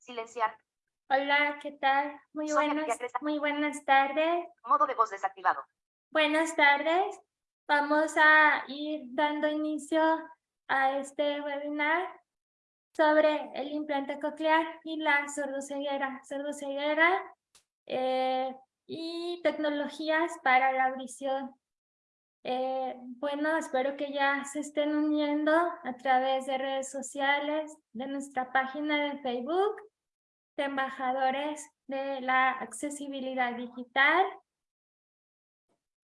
Silenciar. Hola, ¿qué tal? Muy buenas, muy buenas tardes. Modo de voz desactivado. Buenas tardes. Vamos a ir dando inicio a este webinar sobre el implante coclear y la sordoceguera. Sordoceguera eh, y tecnologías para la audición. Eh, bueno, espero que ya se estén uniendo a través de redes sociales, de nuestra página de Facebook, de embajadores de la accesibilidad digital.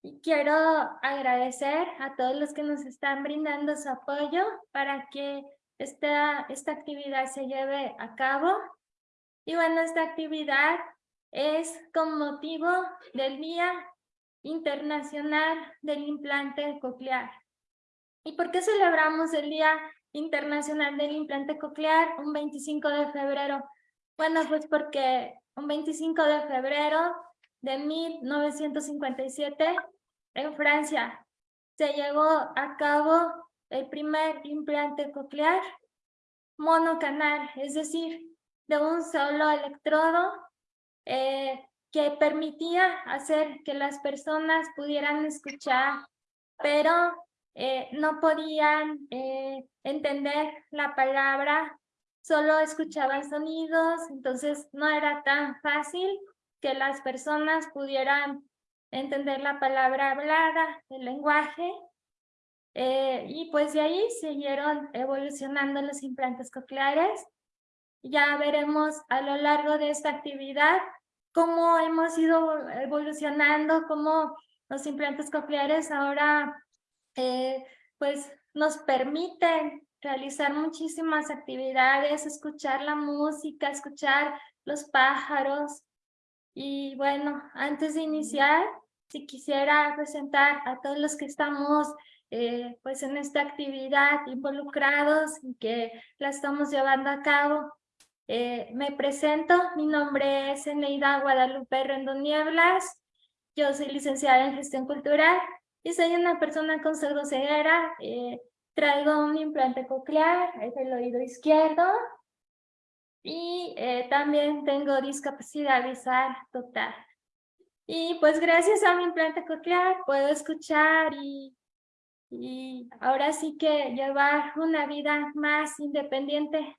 Y quiero agradecer a todos los que nos están brindando su apoyo para que esta, esta actividad se lleve a cabo. Y bueno, esta actividad es con motivo del Día Internacional del Implante Coclear. ¿Y por qué celebramos el Día Internacional del Implante Coclear un 25 de febrero? Bueno, pues porque un 25 de febrero de 1957 en Francia se llevó a cabo el primer implante coclear monocanal, es decir, de un solo electrodo eh, que permitía hacer que las personas pudieran escuchar, pero eh, no podían eh, entender la palabra, solo escuchaban sonidos, entonces no era tan fácil que las personas pudieran entender la palabra hablada, el lenguaje, eh, y pues de ahí siguieron evolucionando los implantes cocleares. Ya veremos a lo largo de esta actividad cómo hemos ido evolucionando, cómo los implantes cocleares ahora eh, pues nos permiten realizar muchísimas actividades, escuchar la música, escuchar los pájaros. Y bueno, antes de iniciar, si quisiera presentar a todos los que estamos eh, pues en esta actividad involucrados y que la estamos llevando a cabo. Eh, me presento, mi nombre es Eneida Guadalupe Rendón Nieblas, yo soy licenciada en gestión cultural y soy una persona con sordoceguera, eh, traigo un implante coclear, es el oído izquierdo y eh, también tengo discapacidad visual total. Y pues gracias a mi implante coclear puedo escuchar y, y ahora sí que llevar una vida más independiente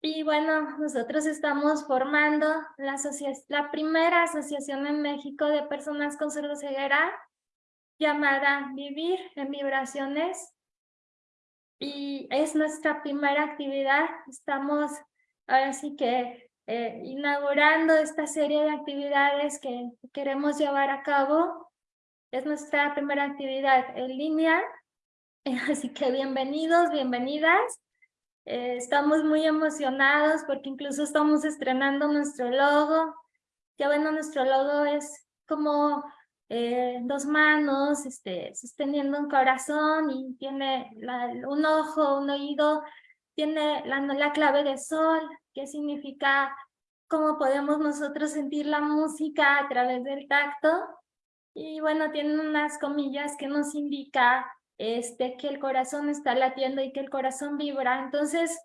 y bueno, nosotros estamos formando la, la primera asociación en México de personas con ceguera llamada Vivir en Vibraciones. Y es nuestra primera actividad. Estamos ahora sí que eh, inaugurando esta serie de actividades que queremos llevar a cabo. Es nuestra primera actividad en línea. Así que bienvenidos, bienvenidas. Eh, estamos muy emocionados porque incluso estamos estrenando nuestro logo. Ya bueno, nuestro logo es como eh, dos manos este, sosteniendo un corazón y tiene un ojo, un oído, tiene la, la clave de sol, que significa cómo podemos nosotros sentir la música a través del tacto. Y bueno, tiene unas comillas que nos indica este, que el corazón está latiendo y que el corazón vibra. Entonces,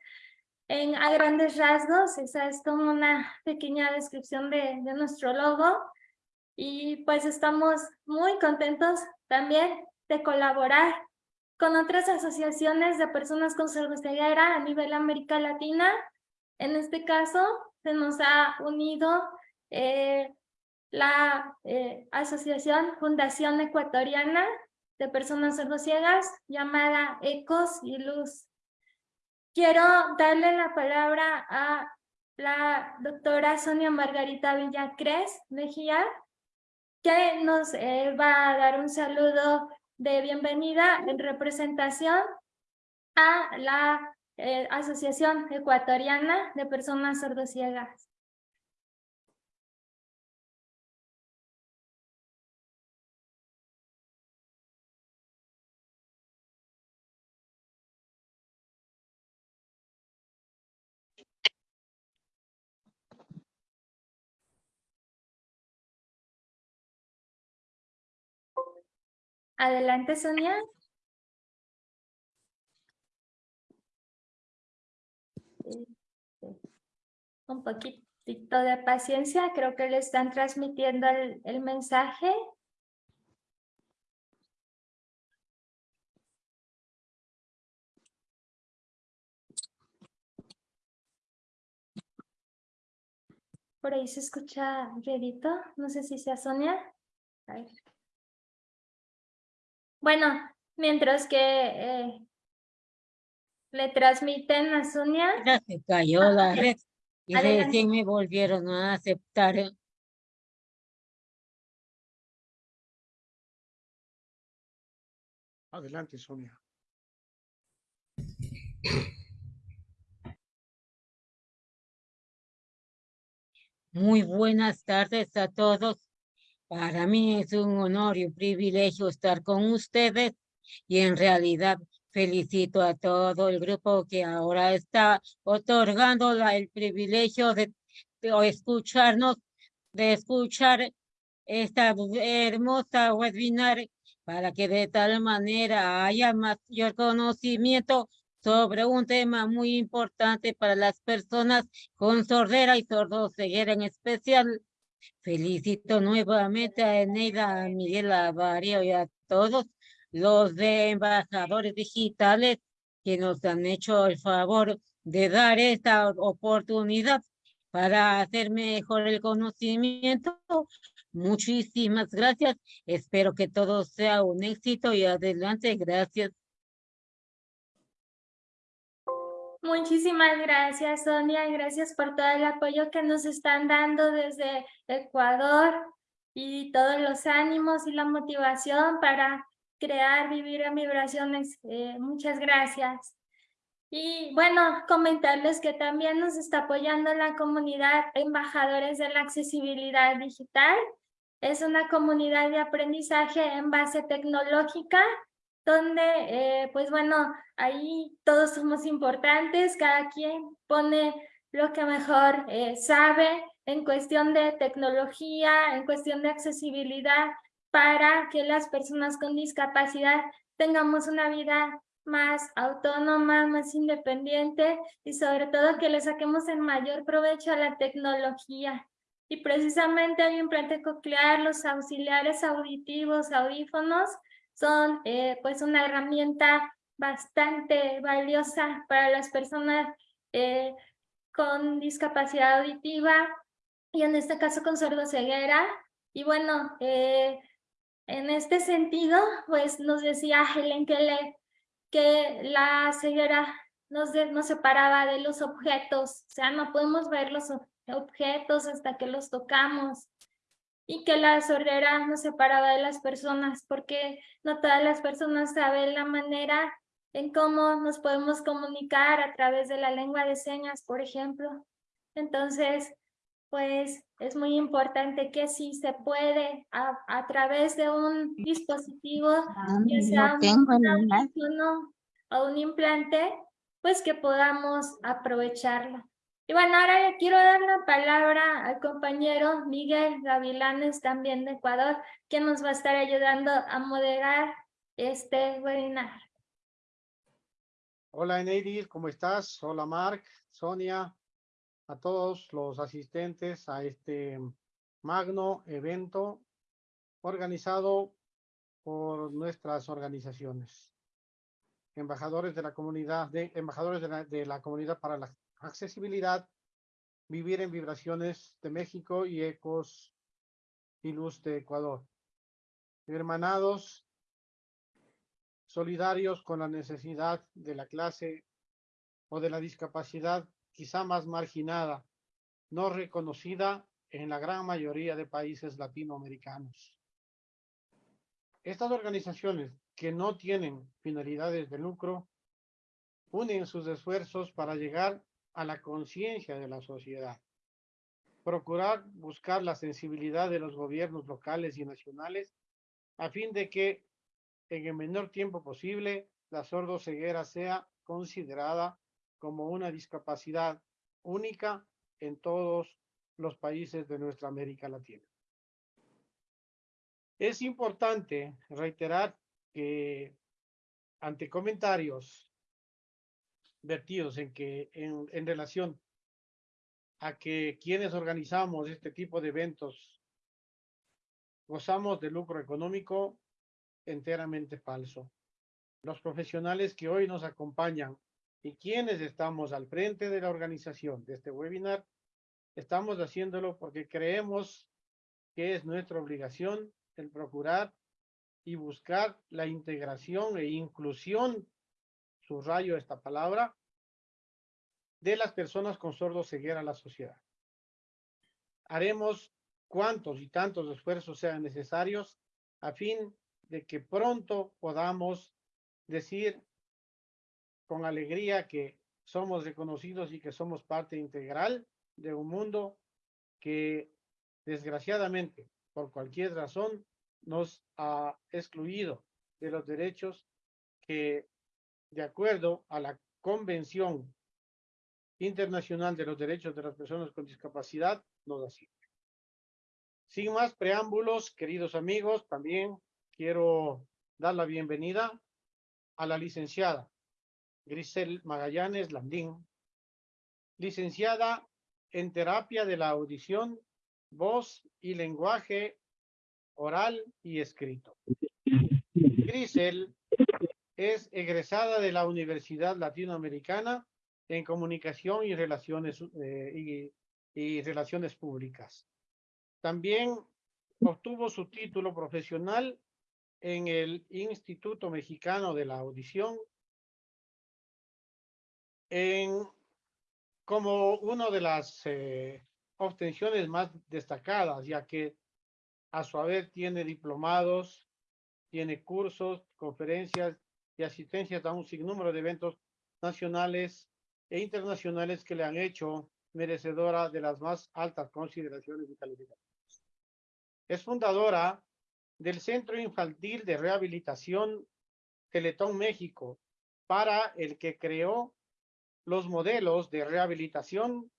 en, a grandes rasgos, esa es como una pequeña descripción de, de nuestro logo. Y pues estamos muy contentos también de colaborar con otras asociaciones de personas con ceguera a nivel América Latina. En este caso, se nos ha unido eh, la eh, Asociación Fundación Ecuatoriana de personas sordociegas llamada Ecos y Luz. Quiero darle la palabra a la doctora Sonia Margarita Villacres Mejía, que nos eh, va a dar un saludo de bienvenida en representación a la eh, Asociación Ecuatoriana de Personas Sordociegas. Adelante, Sonia. un poquitito de paciencia, creo que le están transmitiendo el, el mensaje. Por ahí se escucha ruidito, no sé si sea Sonia. A ver. Bueno, mientras que eh, le transmiten a Sonia. Ya se cayó Ah, la red y Adelante. recién me volvieron a aceptar. Adelante, Sonia. Muy buenas tardes a todos. Para mí es un honor y un privilegio estar con ustedes y en realidad felicito a todo el grupo que ahora está otorgando la- el privilegio de, de escucharnos, de escuchar esta hermosa webinar para que de tal manera haya mayor conocimiento sobre un tema muy importante para las personas con sordera y sordoceguera en especial. Felicito nuevamente a Eneida, a Miguel Avario y a todos los embajadores digitales que nos han hecho el favor de dar esta oportunidad para hacer mejor el conocimiento. Muchísimas gracias. Espero que todo sea un éxito y adelante. Gracias. Muchísimas gracias, Sonia. Gracias por todo el apoyo que nos están dando desde Ecuador y todos los ánimos y la motivación para crear, vivir en vibraciones. Eh, muchas gracias. Y bueno, comentarles que también nos está apoyando la comunidad Embajadores de la Accesibilidad Digital. Es una comunidad de aprendizaje en base tecnológica donde, eh, pues bueno, ahí todos somos importantes, cada quien pone lo que mejor eh, sabe en cuestión de tecnología, en cuestión de accesibilidad, para que las personas con discapacidad tengamos una vida más autónoma, más independiente y sobre todo que le saquemos el mayor provecho a la tecnología. Y precisamente el implante coclear, los auxiliares auditivos, audífonos, son eh, pues una herramienta bastante valiosa para las personas eh, con discapacidad auditiva y en este caso con sordoceguera. Y bueno, eh, en este sentido, pues nos decía Helen Keller que la ceguera nos, de- nos separaba de los objetos, o sea, no podemos ver los ob- objetos hasta que los tocamos y que la sordera nos separaba de las personas porque no todas las personas saben la manera en cómo nos podemos comunicar a través de la lengua de señas, por ejemplo. Entonces, pues es muy importante que si se puede a, a través de un dispositivo, ya sea No un- o un implante, pues que podamos aprovecharlo. Y bueno, ahora le quiero dar la palabra al compañero Miguel Gavilanes, también de Ecuador, que nos va a estar ayudando a moderar este webinar. Hola, Eneidis, ¿cómo estás? Hola, Mark, Sonia, a todos los asistentes a este magno evento organizado por nuestras organizaciones. Embajadores de la comunidad, de, embajadores de la, de la comunidad para la accesibilidad, vivir en vibraciones de México y ecos y luz de Ecuador. Hermanados, solidarios con la necesidad de la clase o de la discapacidad quizá más marginada, no reconocida en la gran mayoría de países latinoamericanos. Estas organizaciones que no tienen finalidades de lucro unen sus esfuerzos para llegar a la conciencia de la sociedad, procurar buscar la sensibilidad de los gobiernos locales y nacionales a fin de que en el menor tiempo posible la sordoceguera sea considerada como una discapacidad única en todos los países de nuestra América Latina. Es importante reiterar que ante comentarios vertidos en que en, relación a que quienes organizamos este tipo de eventos gozamos de lucro económico enteramente falso. Los profesionales que hoy nos acompañan y quienes estamos al frente de la organización de este webinar, estamos haciéndolo porque creemos que es nuestra obligación el procurar y buscar la integración e inclusión, subrayo esta palabra, de las personas con sordo ceguera a la sociedad. Haremos cuantos y tantos esfuerzos sean necesarios a fin de que pronto podamos decir con alegría que somos reconocidos y que somos parte integral de un mundo que desgraciadamente, por cualquier razón, nos ha excluido de los derechos que, de acuerdo a la Convención Internacional de los Derechos de las Personas con Discapacidad, nos asiste. Sin más preámbulos, queridos amigos, también quiero dar la bienvenida a la licenciada Grisel Magallanes Landín, licenciada en terapia de la audición, voz y lenguaje oral y escrito. Grisel es egresada de la Universidad Latinoamericana en Comunicación y Relaciones, eh, y Relaciones Públicas. También obtuvo su título profesional en el Instituto Mexicano de la Audición en, como una de las eh, obtenciones más destacadas, ya que a su vez tiene diplomados, tiene cursos, conferencias y asistencias a un sinnúmero de eventos nacionales e internacionales que le han hecho merecedora de las más altas consideraciones y calificaciones. Es fundadora del Centro Infantil de Rehabilitación Teletón México, para el que creó los modelos de rehabilitación,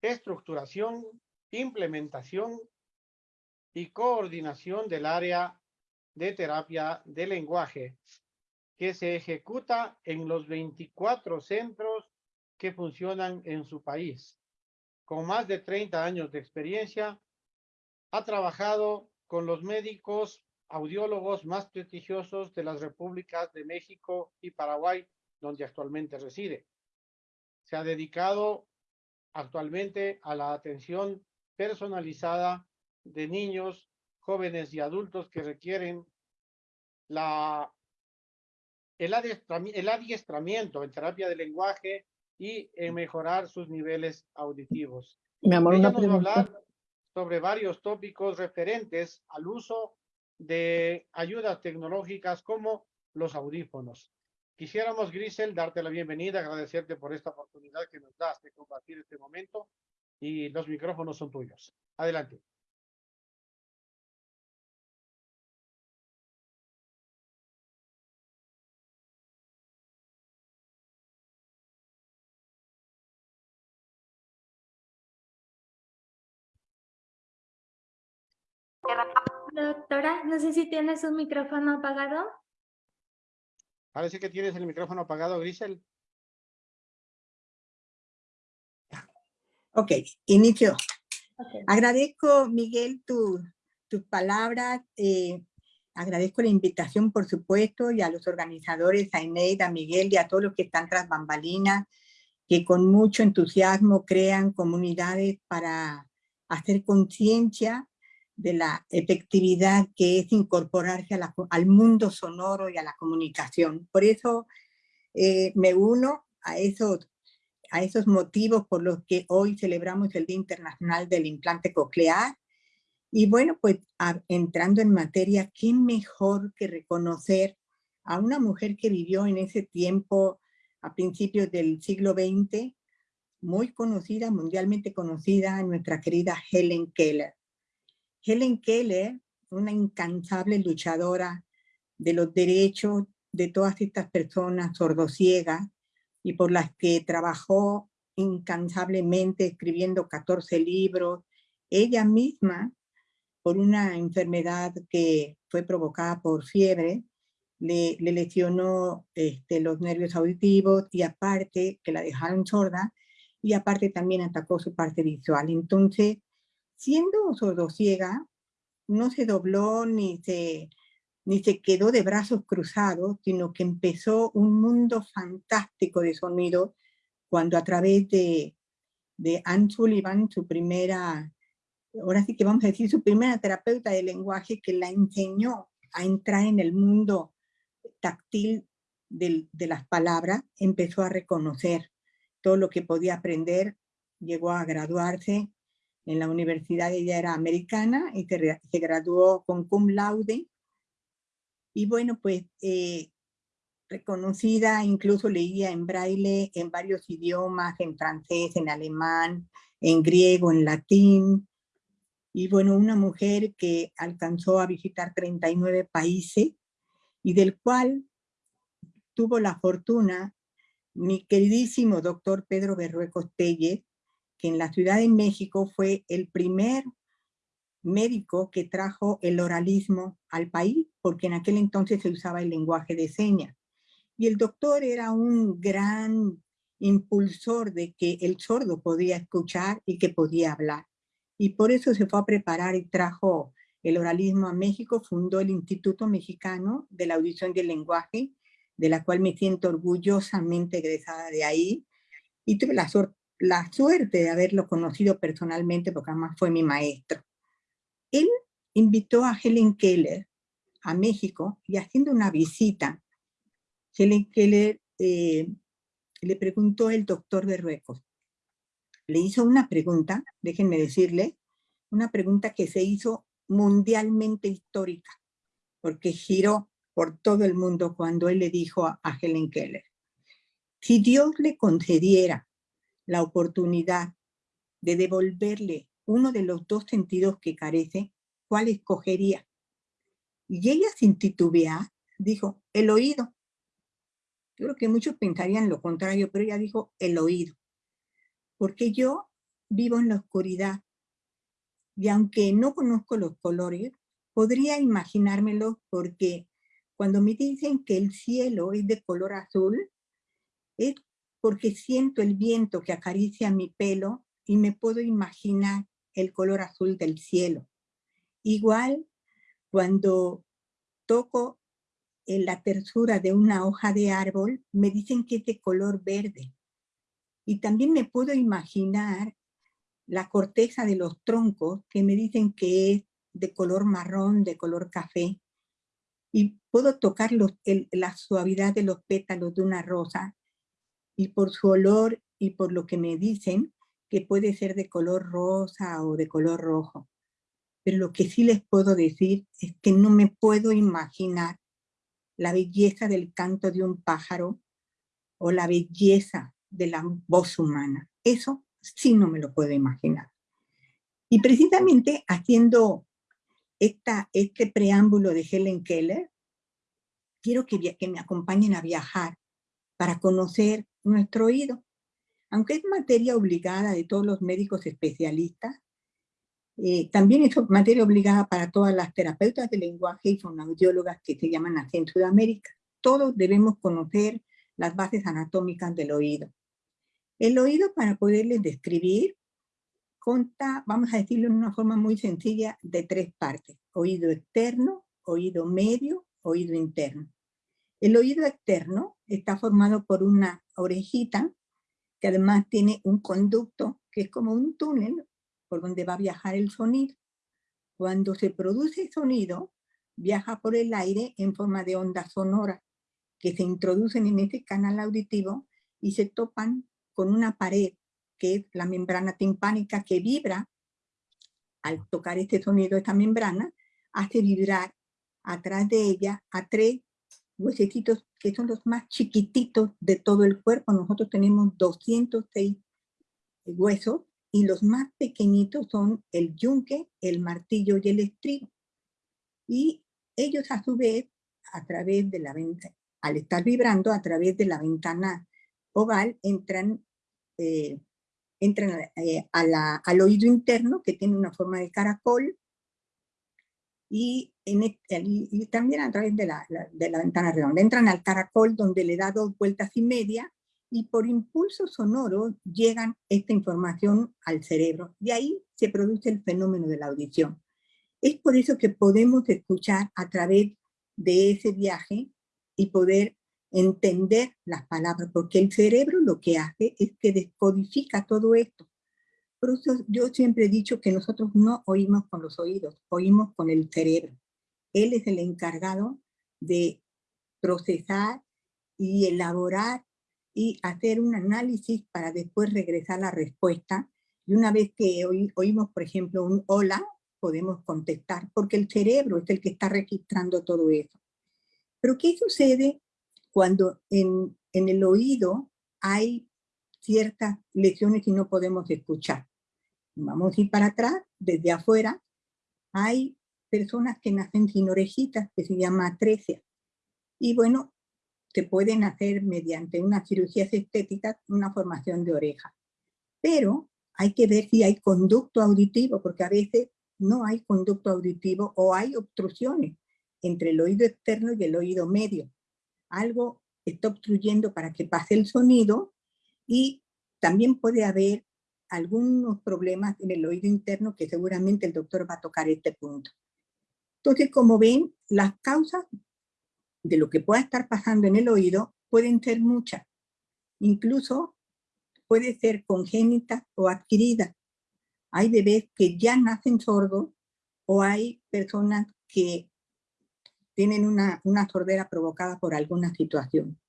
estructuración, implementación y coordinación del área de terapia de lenguaje que se ejecuta en los 24 centros que funcionan en su país. Con más de 30 años de experiencia, ha trabajado con los médicos audiólogos más prestigiosos de las repúblicas de México y Paraguay, donde actualmente reside. Se ha dedicado actualmente a la atención personalizada de niños, jóvenes y adultos que requieren la, el, adiestramiento, en terapia de lenguaje y en mejorar sus niveles auditivos. Mi amor, una hablar sobre varios tópicos referentes al uso de ayudas tecnológicas como los audífonos. Quisiéramos, Grisel, darte la bienvenida, agradecerte por esta oportunidad que nos das de compartir este momento y los micrófonos son tuyos. Adelante. No sé si tienes un micrófono apagado. Parece que tienes el micrófono apagado, Grisel. Ok, inicio. Agradezco, Miguel, tus tu palabras. Eh, agradezco la invitación, por supuesto, y a los organizadores, a Ineida, a Miguel y a todos los que están tras bambalinas, que con mucho entusiasmo crean comunidades para hacer conciencia de la efectividad que es incorporarse al mundo sonoro y a la comunicación. Por eso eh, me uno a esos, a esos motivos por los que hoy celebramos el Día Internacional del Implante Coclear. Y bueno, pues entrando en materia, ¿qué mejor que reconocer a una mujer que vivió en ese tiempo a principios del siglo XX, muy conocida, mundialmente conocida, nuestra querida Helen Keller. Helen Keller, una incansable luchadora de los derechos de todas estas personas sordociegas y por las que trabajó incansablemente escribiendo 14 libros, ella misma, por una enfermedad que fue provocada por fiebre, le, le lesionó este, los nervios auditivos y aparte que la dejaron sorda y aparte también atacó su parte visual. Entonces, siendo sordociega, no se dobló ni se, ni se quedó de brazos cruzados, sino que empezó un mundo fantástico de sonido cuando a través de, de Anne Sullivan, su primera, ahora sí que vamos a decir, su primera terapeuta de lenguaje que la enseñó a entrar en el mundo táctil de, de las palabras, empezó a reconocer todo lo que podía aprender, llegó a graduarse en la universidad, ella era americana y se, graduó con cum laude. Y bueno, pues eh, reconocida, incluso leía en braille en varios idiomas, en francés, en alemán, en griego, en latín. Y bueno, una mujer que alcanzó a visitar 39 países y del cual tuvo la fortuna mi queridísimo doctor Pedro Berruecos Telles, que en la Ciudad de México fue el primer médico que trajo el oralismo al país, porque en aquel entonces se usaba el lenguaje de señas. Y el doctor era un gran impulsor de que el sordo podía escuchar y que podía hablar. Y por eso se fue a preparar y trajo el oralismo a México, fundó el Instituto Mexicano de la Audición y el Lenguaje, de la cual me siento orgullosamente egresada de ahí, y tuve la, la suerte de haberlo conocido personalmente, porque además fue mi maestro. Él invitó a Helen Keller a México, y haciendo una visita, Helen Keller eh, le preguntó el doctor Berruecos, le hizo una pregunta, déjenme decirle, una pregunta que se hizo mundialmente histórica, porque giró por todo el mundo cuando él le dijo a, Helen Keller, si Dios le concediera la oportunidad de devolverle uno de los dos sentidos que carece, ¿cuál escogería? Y ella sin titubear dijo, el oído. Yo creo que muchos pensarían lo contrario, pero ella dijo, el oído. Porque yo vivo en la oscuridad y aunque no conozco los colores, podría imaginármelo porque cuando me dicen que el cielo es de color azul, es porque siento el viento que acaricia mi pelo y me puedo imaginar el color azul del cielo. Igual, cuando toco en la tersura de una hoja de árbol, me dicen que es de color verde. Y también me puedo imaginar la corteza de los troncos que me dicen que es de color marrón, de color café y puedo tocar la suavidad de los pétalos de una rosa y por su olor y por lo que me dicen que puede ser de color rosa o de color rojo. Pero lo que sí les puedo decir es que no me puedo imaginar la belleza del canto de un pájaro o la belleza de la voz humana. Eso sí no me lo puedo imaginar. Y precisamente haciendo este preámbulo de Helen Keller, quiero que, que me acompañen a viajar para conocer nuestro oído. Aunque es materia obligada de todos los médicos especialistas, eh, también es materia obligada para todas las terapeutas de lenguaje y fonoaudiólogas que se llaman así en Sudamérica. Todos debemos conocer las bases anatómicas del oído. El oído, para poderles describir, conta, vamos a decirlo en una forma muy sencilla, de tres partes. Oído externo, oído medio, oído interno. El oído externo está formado por una orejita que además tiene un conducto que es como un túnel por donde va a viajar el sonido. Cuando se produce sonido, viaja por el aire en forma de ondas sonoras que se introducen en ese canal auditivo y se topan con una pared que es la membrana timpánica que vibra, al tocar este sonido, esta membrana, hace vibrar atrás de ella a tres huesecitos que son los más chiquititos de todo el cuerpo. Nosotros tenemos 206 huesos y los más pequeñitos son el yunque, el martillo y el estribo. Y ellos a su vez, a través de la ventana, al estar vibrando a través de la ventana oval, entran eh, entran eh, al oído interno, que tiene una forma de caracol, y, en, y también a través de la, de la ventana redonda. Entran al caracol donde le da dos vueltas y media y por impulso sonoro llegan esta información al cerebro y ahí se produce el fenómeno de la audición. Es por eso que podemos escuchar a través de ese viaje y poder entender las palabras, porque el cerebro lo que hace es que descodifica todo esto. Por eso yo siempre he dicho que nosotros no oímos con los oídos, oímos con el cerebro. Él es el encargado de procesar y elaborar y hacer un análisis para después regresar la respuesta. Y una vez que oímos, por ejemplo, un hola, podemos contestar, porque el cerebro es el que está registrando todo eso. Pero ¿qué sucede cuando en, en el oído hay ciertas lesiones y no podemos escuchar? Vamos a ir para atrás, desde afuera, hay personas que nacen sin orejitas, que se llama atresia. Y bueno, se pueden hacer mediante una cirugía estética una formación de oreja. Pero hay que ver si hay conducto auditivo, porque a veces no hay conducto auditivo o hay obstrucciones entre el oído externo y el oído medio. Algo está obstruyendo para que pase el sonido y también puede haber algunos problemas en el oído interno que seguramente el doctor va a tocar este punto. Entonces, como ven, las causas de lo que pueda estar pasando en el oído pueden ser muchas. Incluso puede ser congénita o adquirida. Hay bebés que ya nacen sordos o hay personas que tienen una, una sordera provocada por alguna situación.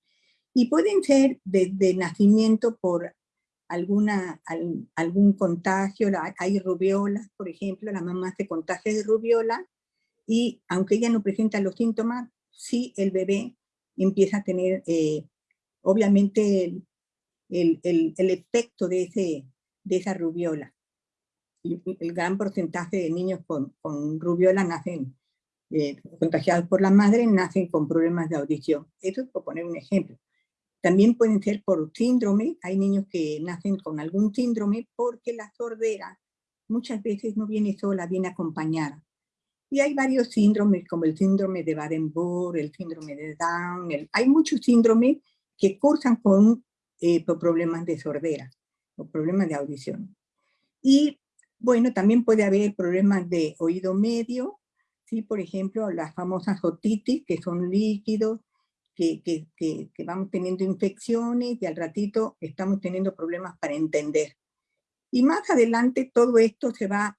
Y pueden ser desde nacimiento por alguna, algún contagio, hay rubiolas, por ejemplo, la mamá se contagia de rubiola y aunque ella no presenta los síntomas, sí el bebé empieza a tener, eh, obviamente, el, el, el, efecto de, ese, de esa rubiola. El gran porcentaje de niños con, con rubiola nacen eh, contagiados por la madre, nacen con problemas de audición. Eso es por poner un ejemplo. También pueden ser por síndrome, hay niños que nacen con algún síndrome porque la sordera muchas veces no viene sola, viene acompañada. Y hay varios síndromes, como el síndrome de Baden-Burg, el síndrome de Down, hay muchos síndromes que cursan con eh, problemas de sordera o problemas de audición. Y bueno, también puede haber problemas de oído medio, ¿sí? por ejemplo, las famosas otitis, que son líquidos, que, que, que, vamos teniendo infecciones y al ratito estamos teniendo problemas para entender. Y más adelante todo esto se va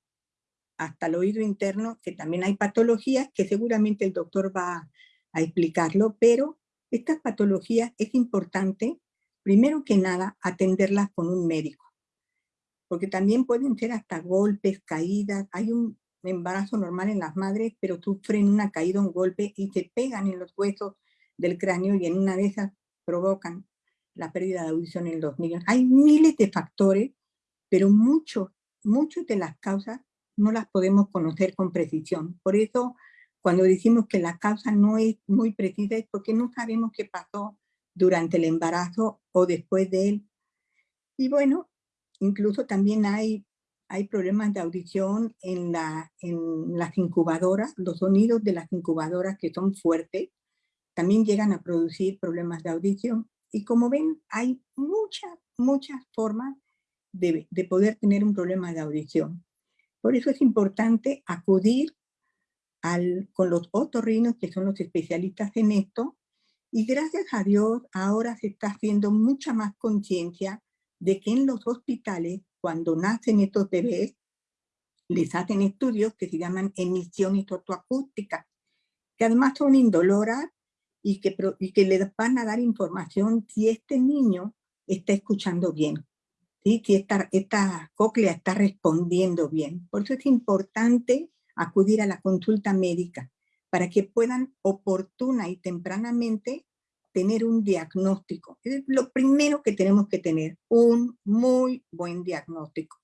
hasta el oído interno, que también hay patologías que seguramente el doctor va a explicarlo, pero estas patologías es importante, primero que nada, atenderlas con un médico. Porque también pueden ser hasta golpes, caídas, hay un embarazo normal en las madres, pero sufren una caída, un golpe y se pegan en los huesos del cráneo y en una de esas provocan la pérdida de audición en los niños. Hay miles de factores, pero muchos, muchas de las causas no las podemos conocer con precisión. Por eso, cuando decimos que la causa no es muy precisa, es porque no sabemos qué pasó durante el embarazo o después de él. Y bueno, incluso también hay, hay problemas de audición en, la, en las incubadoras, los sonidos de las incubadoras que son fuertes, también llegan a producir problemas de audición. Y como ven, hay muchas, muchas formas de, de poder tener un problema de audición. Por eso es importante acudir al, con los otorrinos, que son los especialistas en esto, y gracias a Dios ahora se está haciendo mucha más conciencia de que en los hospitales, cuando nacen estos bebés, les hacen estudios que se llaman emisiones otoacústicas, que además son indoloras y que, y que les van a dar información si este niño está escuchando bien, ¿sí? si esta, esta cóclea está respondiendo bien. Por eso es importante acudir a la consulta médica para que puedan oportuna y tempranamente tener un diagnóstico. Es lo primero que tenemos que tener, un muy buen diagnóstico.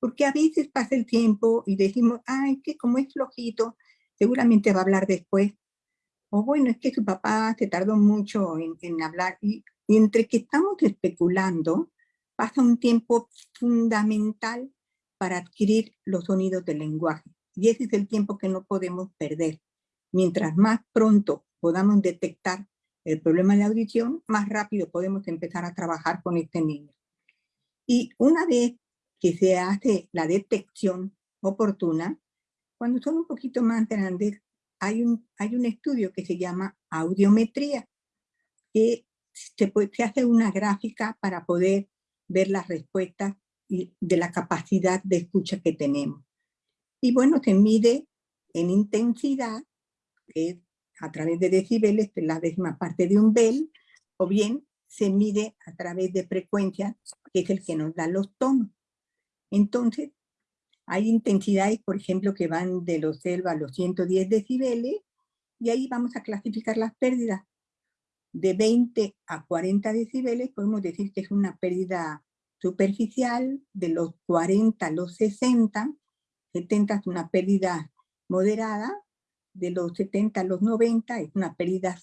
Porque a veces pasa el tiempo y decimos, ay, que como es flojito, seguramente va a hablar después. O bueno, es que su papá se tardó mucho en, en hablar. Y, y entre que estamos especulando, pasa un tiempo fundamental para adquirir los sonidos del lenguaje. Y ese es el tiempo que no podemos perder. Mientras más pronto podamos detectar el problema de audición, más rápido podemos empezar a trabajar con este niño. Y una vez que se hace la detección oportuna, cuando son un poquito más grandes, hay un, hay un estudio que se llama audiometría, que se, se hace una gráfica para poder ver las respuestas de la capacidad de escucha que tenemos. Y bueno, se mide en intensidad, que es a través de decibeles, la décima parte de un bel, o bien se mide a través de frecuencia, que es el que nos da los tonos. Entonces, hay intensidades, por ejemplo, que van de los 0 a los 110 decibeles, y ahí vamos a clasificar las pérdidas. De 20 a 40 decibeles podemos decir que es una pérdida superficial, de los 40 a los 60, 70 es una pérdida moderada, de los 70 a los 90 es una pérdida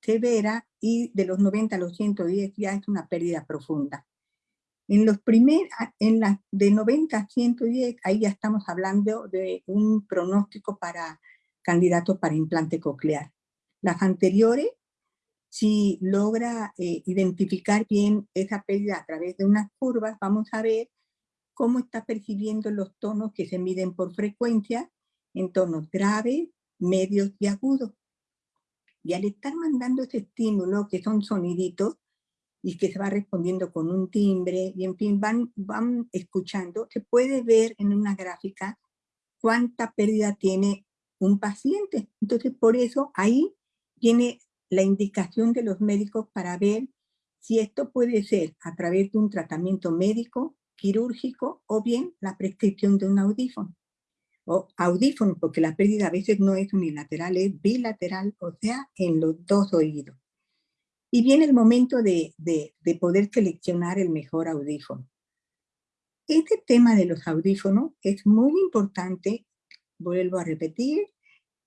severa y de los 90 a los 110 ya es una pérdida profunda. En los primeros, en las de 90 a 110, ahí ya estamos hablando de un pronóstico para candidatos para implante coclear. Las anteriores, si logra eh, identificar bien esa pérdida a través de unas curvas, vamos a ver cómo está percibiendo los tonos que se miden por frecuencia en tonos graves, medios y agudos. Y al estar mandando ese estímulo, que son soniditos, y que se va respondiendo con un timbre, y en fin, van, van escuchando, se puede ver en una gráfica cuánta pérdida tiene un paciente. Entonces, por eso ahí tiene la indicación de los médicos para ver si esto puede ser a través de un tratamiento médico, quirúrgico, o bien la prescripción de un audífono o audífono, porque la pérdida a veces no es unilateral, es bilateral, o sea, en los dos oídos. Y viene el momento de, de, de poder seleccionar el mejor audífono. Este tema de los audífonos es muy importante, vuelvo a repetir,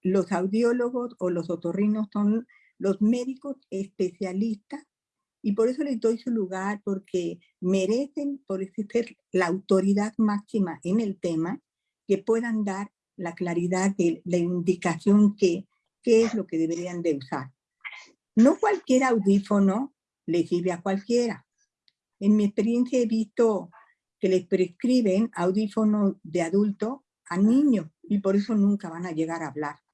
los audiólogos o los otorrinos son los médicos especialistas y por eso les doy su lugar porque merecen por ser la autoridad máxima en el tema que puedan dar la claridad de la indicación que qué es lo que deberían de usar. No cualquier audífono le sirve a cualquiera. En mi experiencia he visto que les prescriben audífonos de adulto a niños y por eso nunca van a llegar a hablar.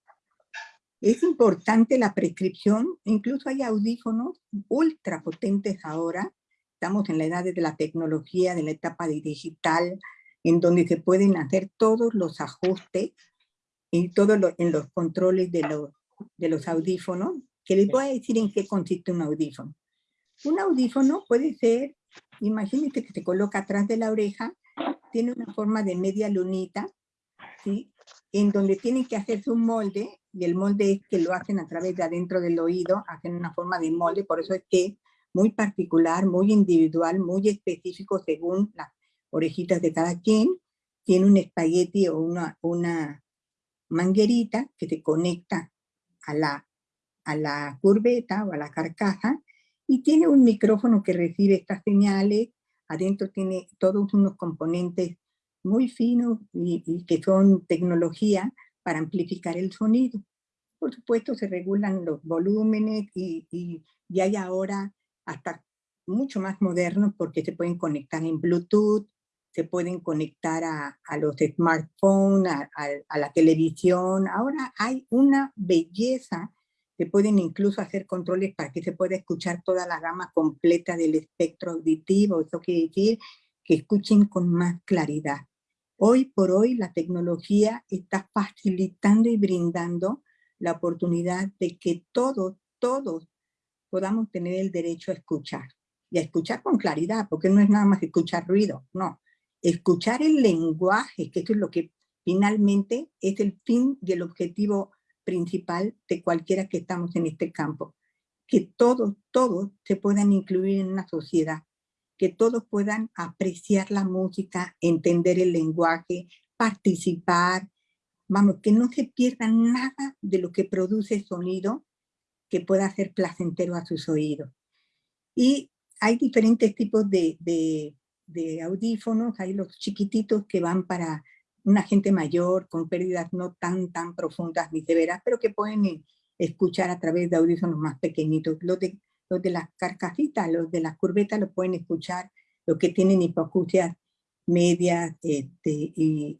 Es importante la prescripción, incluso hay audífonos ultra potentes ahora, estamos en la edad de la tecnología, de la etapa digital, en donde se pueden hacer todos los ajustes y todos en los controles de los, de los audífonos, que les voy a decir en qué consiste un audífono. Un audífono puede ser, imagínate que se coloca atrás de la oreja, tiene una forma de media lunita, ¿sí? En donde tienen que hacerse un molde, y el molde es que lo hacen a través de adentro del oído, hacen una forma de molde, por eso es que muy particular, muy individual, muy específico según la orejitas de cada quien, tiene un espagueti o una, una manguerita que se conecta a la, a la curveta o a la carcasa y tiene un micrófono que recibe estas señales, adentro tiene todos unos componentes muy finos y, que son tecnología para amplificar el sonido. Por supuesto se regulan los volúmenes y, y, y hay ahora hasta mucho más modernos porque se pueden conectar en Bluetooth, se pueden conectar a, a los smartphones, a, a, la televisión. Ahora hay una belleza, se pueden incluso hacer controles para que se pueda escuchar toda la gama completa del espectro auditivo. Eso quiere decir que escuchen con más claridad. Hoy por hoy la tecnología está facilitando y brindando la oportunidad de que todos, todos podamos tener el derecho a escuchar. Y a escuchar con claridad, porque no es nada más escuchar ruido, no escuchar el lenguaje, que eso es lo que finalmente es el fin y el objetivo principal de cualquiera que estamos en este campo. Que todos, todos se puedan incluir en una sociedad, que todos puedan apreciar la música, entender el lenguaje, participar, vamos, que no se pierda nada de lo que produce sonido que pueda ser placentero a sus oídos. Y hay diferentes tipos de, de audífonos, hay los chiquititos que van para una gente mayor con pérdidas no tan, tan profundas ni severas, pero que pueden eh, escuchar a través de audífonos más pequeñitos. Los de las carcasitas, los de las curvetas los pueden escuchar, los que tienen hipoacusias medias, este, y,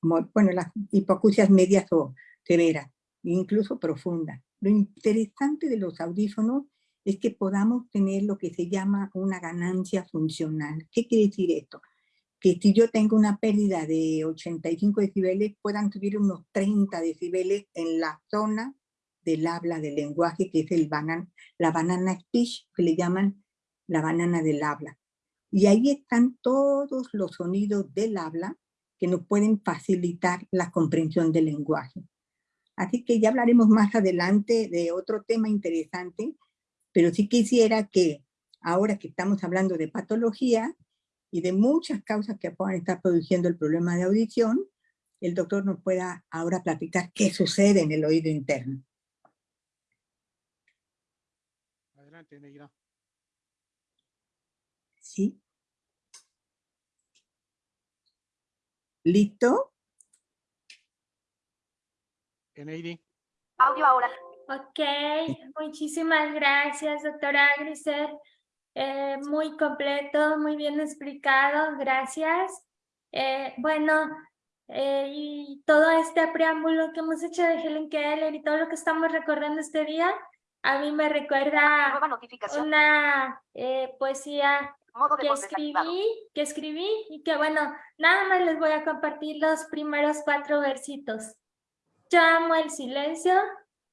bueno, las hipoacusias medias o severas, incluso profundas. Lo interesante de los audífonos es que podamos tener lo que se llama una ganancia funcional. ¿Qué quiere decir esto? Que si yo tengo una pérdida de 85 decibeles, puedan subir unos 30 decibeles en la zona del habla, del lenguaje, que es el banan, la banana speech, que le llaman la banana del habla. Y ahí están todos los sonidos del habla que nos pueden facilitar la comprensión del lenguaje. Así que ya hablaremos más adelante de otro tema interesante, pero sí quisiera que ahora que estamos hablando de patología y de muchas causas que puedan estar produciendo el problema de audición, el doctor nos pueda ahora platicar qué sucede en el oído interno. Adelante, Neira. ¿Sí? ¿Listo? Eneidi. Audio ahora. Ok, muchísimas gracias, doctora Grisel. Eh, muy completo, muy bien explicado, gracias. Eh, bueno, eh, y todo este preámbulo que hemos hecho de Helen Keller y todo lo que estamos recordando este día, a mí me recuerda una poesía que escribí, que escribí y que bueno, nada más les voy a compartir los primeros cuatro versitos. Yo amo el silencio,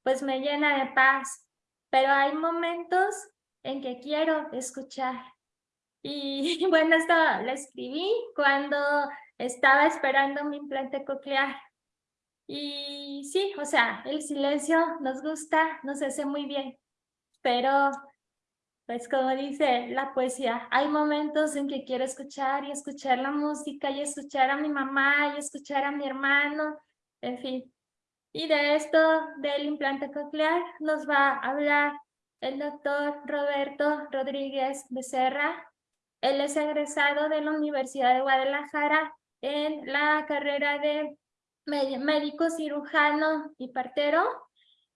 pues me llena de paz, pero hay momentos en que quiero escuchar. Y bueno, esto lo escribí cuando estaba esperando mi implante coclear. Y sí, o sea, el silencio nos gusta, nos hace muy bien, pero pues como dice la poesía, hay momentos en que quiero escuchar y escuchar la música y escuchar a mi mamá y escuchar a mi hermano, en fin. Y de esto del implante coclear nos va a hablar el doctor Roberto Rodríguez Becerra. Él es egresado de la Universidad de Guadalajara en la carrera de médico cirujano y partero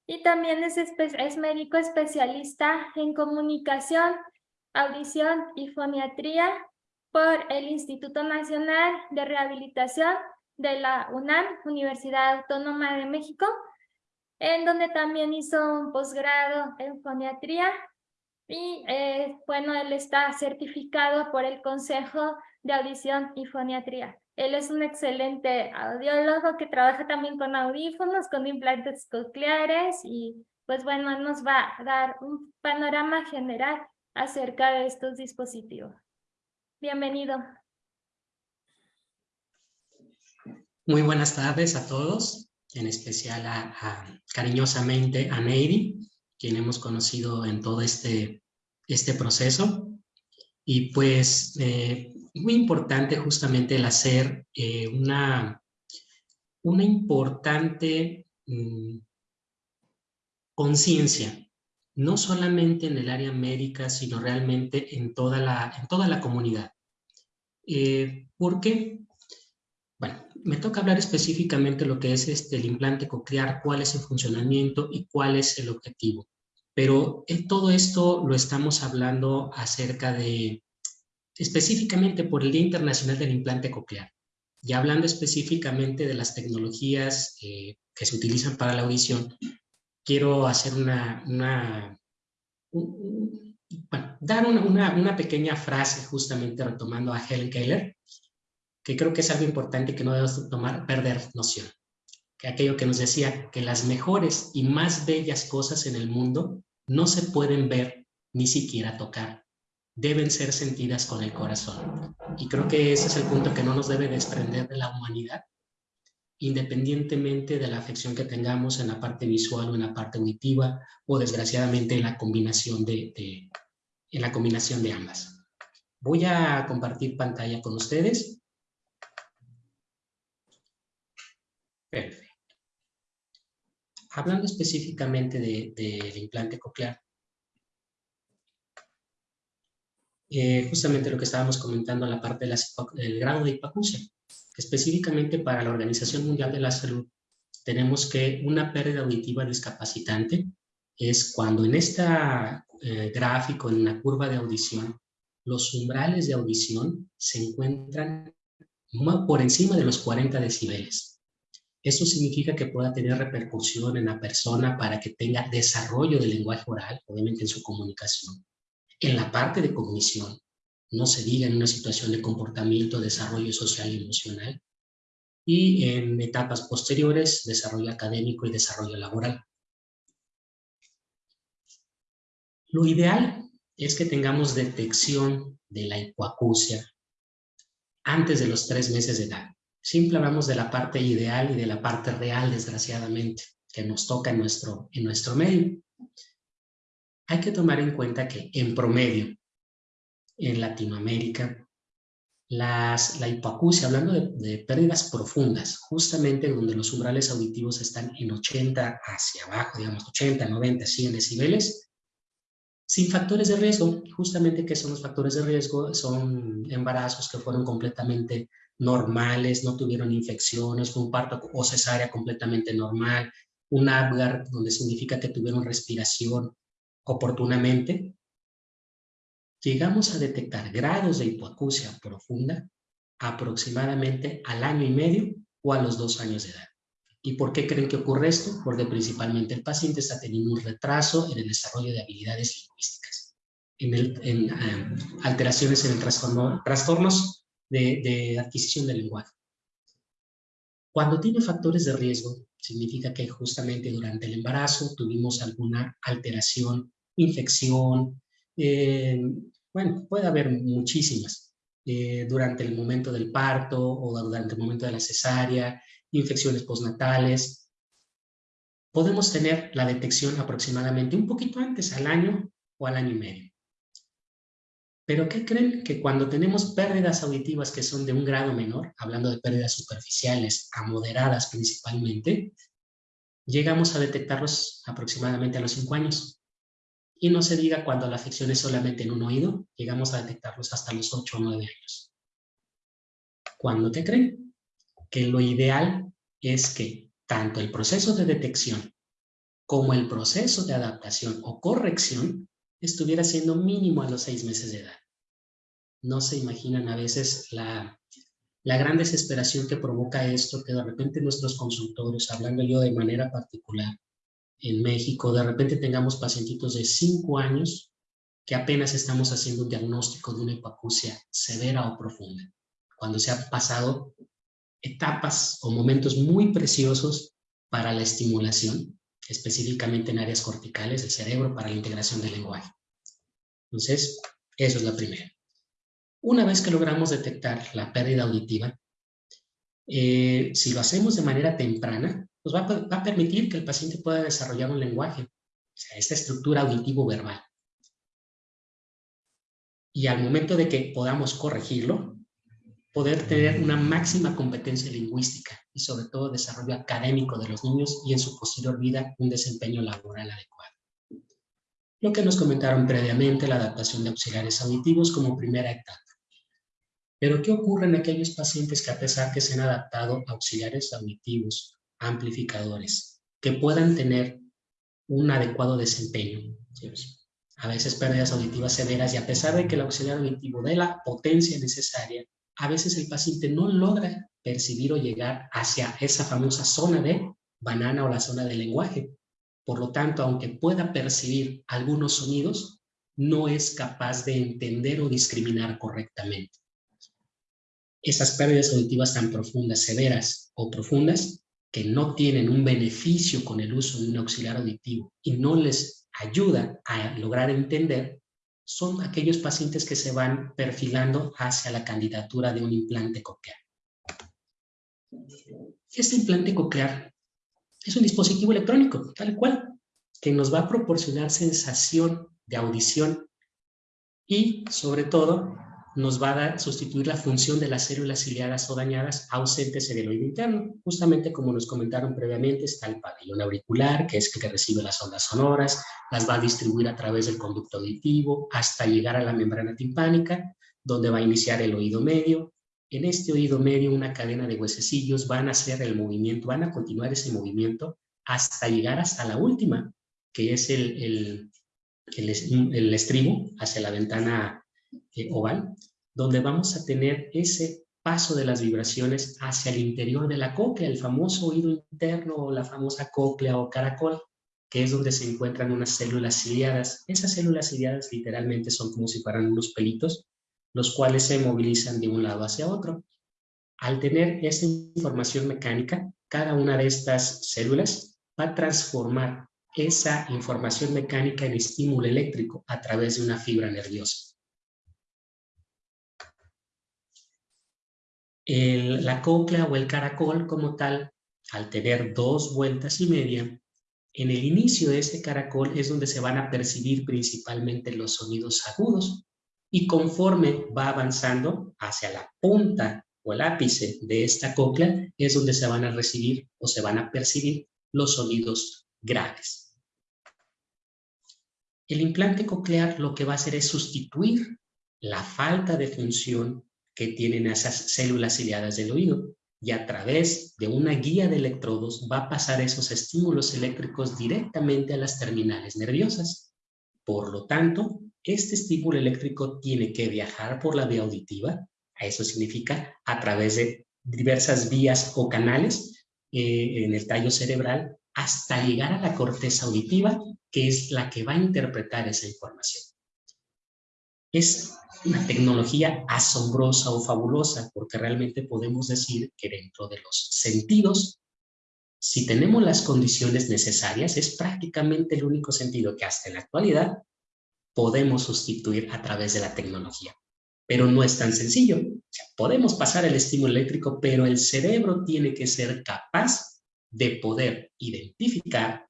y también es, es médico especialista en comunicación, audición y foniatría por el Instituto Nacional de Rehabilitación de la UNAM, Universidad Autónoma de México, en donde también hizo un posgrado en foniatría y eh, bueno, él está certificado por el Consejo de Audición y Foniatría. Él es un excelente audiólogo que trabaja también con audífonos, con implantes cocleares y pues bueno, nos va a dar un panorama general acerca de estos dispositivos. Bienvenido. Muy buenas tardes a todos, en especial a, cariñosamente a Neidy, quien hemos conocido en todo este, este proceso. Y pues eh, muy importante justamente el hacer eh, una, una importante mm, conciencia, no solamente en el área médica, sino realmente en toda la, en toda la comunidad. Eh, ¿Por qué? Bueno, me toca hablar específicamente lo que es este, el implante coclear, cuál es el funcionamiento y cuál es el objetivo. Pero en todo esto lo estamos hablando acerca de específicamente por el Día Internacional del Implante Coclear. Y hablando específicamente de las tecnologías eh, que se utilizan para la audición, quiero hacer una, dar una, una, pequeña frase justamente retomando a Helen Keller, que creo que es algo importante que no debemos tomar, perder noción. Que aquello que nos decía que las mejores y más bellas cosas en el mundo no se pueden ver ni siquiera tocar, deben ser sentidas con el corazón. Y creo que ese es el punto que no nos debe desprender de la humanidad, independientemente de la afección que tengamos en la parte visual o en la parte auditiva, o desgraciadamente en la combinación de, en la combinación de ambas. Voy a compartir pantalla con ustedes. Perfecto. Hablando específicamente del implante coclear, eh, justamente lo que estábamos comentando en la parte del grado de hipacusia, específicamente para la Organización Mundial de la Salud, tenemos que una pérdida auditiva discapacitante es cuando en este gráfico, en la curva de audición, los umbrales de audición se encuentran por encima de los 40 decibeles. Eso significa que pueda tener repercusión en la persona para que tenga desarrollo del lenguaje oral, obviamente en su comunicación. En la parte de cognición, no se diga en una situación de comportamiento, desarrollo social y emocional. Y en etapas posteriores, desarrollo académico y desarrollo laboral. Lo ideal es que tengamos detección de la hipoacusia antes de los tres meses de edad. Siempre hablamos de la parte ideal y de la parte real, desgraciadamente, que nos toca en nuestro, en nuestro medio. Hay que tomar en cuenta que en promedio, en Latinoamérica, las, la hipoacusia, hablando de, pérdidas profundas, justamente donde los umbrales auditivos están en 80 hacia abajo, digamos 80, 90, 100 decibeles, sin factores de riesgo. Justamente, ¿qué son los factores de riesgo? Son embarazos que fueron completamente normales, no tuvieron infecciones, fue un parto o cesárea completamente normal, un Apgar, donde significa que tuvieron respiración oportunamente. Llegamos a detectar grados de hipoacusia profunda aproximadamente al año y medio o a los dos años de edad. ¿Y por qué creen que ocurre esto? Porque principalmente el paciente está teniendo un retraso en el desarrollo de habilidades lingüísticas, en, el, em, alteraciones en el trastorno, trastornos de, de adquisición del lenguaje. Cuando tiene factores de riesgo, significa que justamente durante el embarazo tuvimos alguna alteración, infección, eh, bueno, puede haber muchísimas. Eh, durante el momento del parto o durante el momento de la cesárea, infecciones postnatales. Podemos tener la detección aproximadamente un poquito antes, al año o al año y medio. Pero ¿qué creen? Que cuando tenemos pérdidas auditivas que son de un grado menor, hablando de pérdidas superficiales a moderadas principalmente, llegamos a detectarlos aproximadamente a los 5 años. Y no se diga cuando la afección es solamente en un oído, llegamos a detectarlos hasta los 8 o 9 años. ¿Cuándo te creen? que lo ideal es que tanto el proceso de detección como el proceso de adaptación o corrección estuviera siendo mínimo a los seis meses de edad. No se imaginan a veces la, la gran desesperación que provoca esto, que de repente nuestros consultores, hablando yo de manera particular, en México, de repente tengamos pacientitos de cinco años que apenas estamos haciendo un diagnóstico de una hipoacusia severa o profunda, cuando se ha pasado etapas o momentos muy preciosos para la estimulación, específicamente en áreas corticales del cerebro para la integración del lenguaje. Entonces, eso es la primera. Una vez que logramos detectar la pérdida auditiva, eh, si lo hacemos de manera temprana, pues va, a permitir que el paciente pueda desarrollar un lenguaje, o sea, esta estructura auditivo-verbal. Y al momento de que podamos corregirlo, poder tener una máxima competencia lingüística y sobre todo desarrollo académico de los niños y en su posterior vida un desempeño laboral adecuado. Lo que nos comentaron previamente, la adaptación de auxiliares auditivos como primera etapa. Pero ¿qué ocurre en aquellos pacientes que a pesar que se han adaptado a auxiliares auditivos, amplificadores, que puedan tener un adecuado desempeño? A veces pérdidas auditivas severas y a pesar de que el auxiliar auditivo dé la potencia necesaria, a veces el paciente no logra percibir o llegar hacia esa famosa zona de banana o la zona del lenguaje. Por lo tanto, aunque pueda percibir algunos sonidos, no es capaz de entender o discriminar correctamente. Esas pérdidas auditivas tan profundas, severas o profundas, que no tienen un beneficio con el uso de un auxiliar auditivo y no les ayuda a lograr entender, son aquellos pacientes que se van perfilando hacia la candidatura de un implante coclear. Este implante coclear es un dispositivo electrónico, tal cual, que nos va a proporcionar sensación de audición y, sobre todo, nos va a sustituir la función de las células ciliadas o dañadas ausentes en el oído interno. Justamente como nos comentaron previamente, está el pabellón auricular, que es el que recibe las ondas sonoras, las va a distribuir a través del conducto auditivo hasta llegar a la membrana timpánica, donde va a iniciar el oído medio. En este oído medio, una cadena de huesecillos van a hacer el movimiento, van a continuar ese movimiento hasta llegar hasta la última, que es el, el, el estribo hacia la ventana eh, oval, donde vamos a tener ese paso de las vibraciones hacia el interior de la cóclea, el famoso oído interno o la famosa cóclea o caracol, que es donde se encuentran unas células ciliadas. Esas células ciliadas literalmente son como si fueran unos pelitos, los cuales se movilizan de un lado hacia otro. Al tener esa información mecánica, cada una de estas células va a transformar esa información mecánica en estímulo eléctrico a través de una fibra nerviosa. La cóclea o el caracol como tal, al tener dos vueltas y media, en el inicio de ese caracol es donde se van a percibir principalmente los sonidos agudos y conforme va avanzando hacia la punta o el ápice de esta cóclea es donde se van a recibir o se van a percibir los sonidos graves. El implante coclear lo que va a hacer es sustituir la falta de función que tienen esas células ciliadas del oído y a través de una guía de electrodos va a pasar esos estímulos eléctricos directamente a las terminales nerviosas. Por lo tanto, este estímulo eléctrico tiene que viajar por la vía auditiva, eso significa a través de diversas vías o canales eh, en el tallo cerebral hasta llegar a la corteza auditiva, que es la que va a interpretar esa información. Es una tecnología asombrosa o fabulosa, porque realmente podemos decir que dentro de los sentidos, si tenemos las condiciones necesarias, es prácticamente el único sentido que hasta en la actualidad podemos sustituir a través de la tecnología. Pero no es tan sencillo. podemos pasar el estímulo eléctrico, pero el cerebro tiene que ser capaz de poder identificar,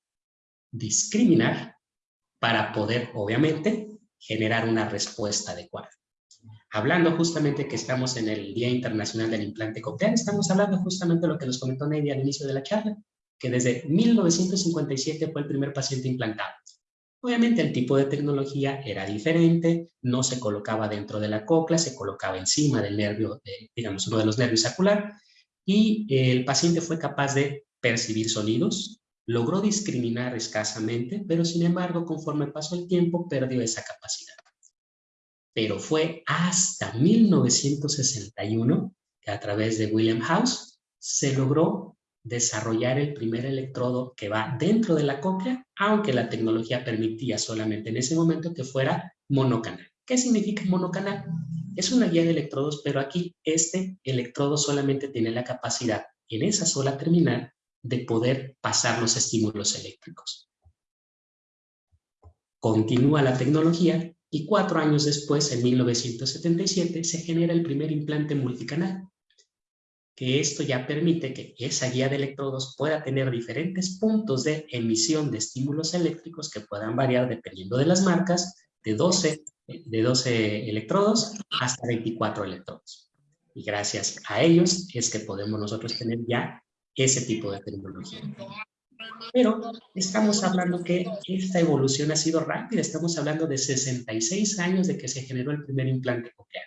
discriminar, para poder, obviamente, generar una respuesta adecuada. Hablando justamente que estamos en el Día Internacional del Implante Coclear, estamos hablando justamente de lo que nos comentó Neidy al inicio de la charla, que desde 1957 fue el primer paciente implantado. Obviamente el tipo de tecnología era diferente, no se colocaba dentro de la cóclea, se colocaba encima del nervio, digamos, uno de los nervios acular, y el paciente fue capaz de percibir sonidos, logró discriminar escasamente, pero sin embargo, conforme pasó el tiempo, perdió esa capacidad. Pero fue hasta 1961 que a través de William House se logró desarrollar el primer electrodo que va dentro de la cóclea, aunque la tecnología permitía solamente en ese momento que fuera monocanal. ¿Qué significa monocanal? Es una guía de electrodos, pero aquí este electrodo solamente tiene la capacidad en esa sola terminal de poder pasar los estímulos eléctricos. Continúa la tecnología y cuatro años después, en 1977, se genera el primer implante multicanal, que esto ya permite que esa guía de electrodos pueda tener diferentes puntos de emisión de estímulos eléctricos que puedan variar dependiendo de las marcas, de 12, de 12 electrodos hasta 24 electrodos. Y gracias a ellos es que podemos nosotros tener ya ese tipo de tecnología. Pero estamos hablando que esta evolución ha sido rápida, estamos hablando de 66 años de que se generó el primer implante coclear.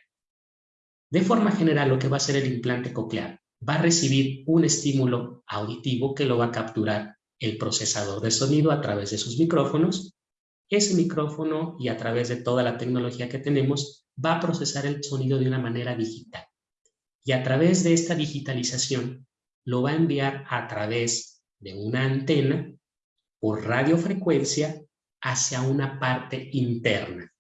De forma general, lo que va a hacer el implante coclear va a recibir un estímulo auditivo que lo va a capturar el procesador de sonido a través de sus micrófonos. Ese micrófono y a través de toda la tecnología que tenemos va a procesar el sonido de una manera digital. Y a través de esta digitalización lo va a enviar a través de una antena por radiofrecuencia hacia una parte interna.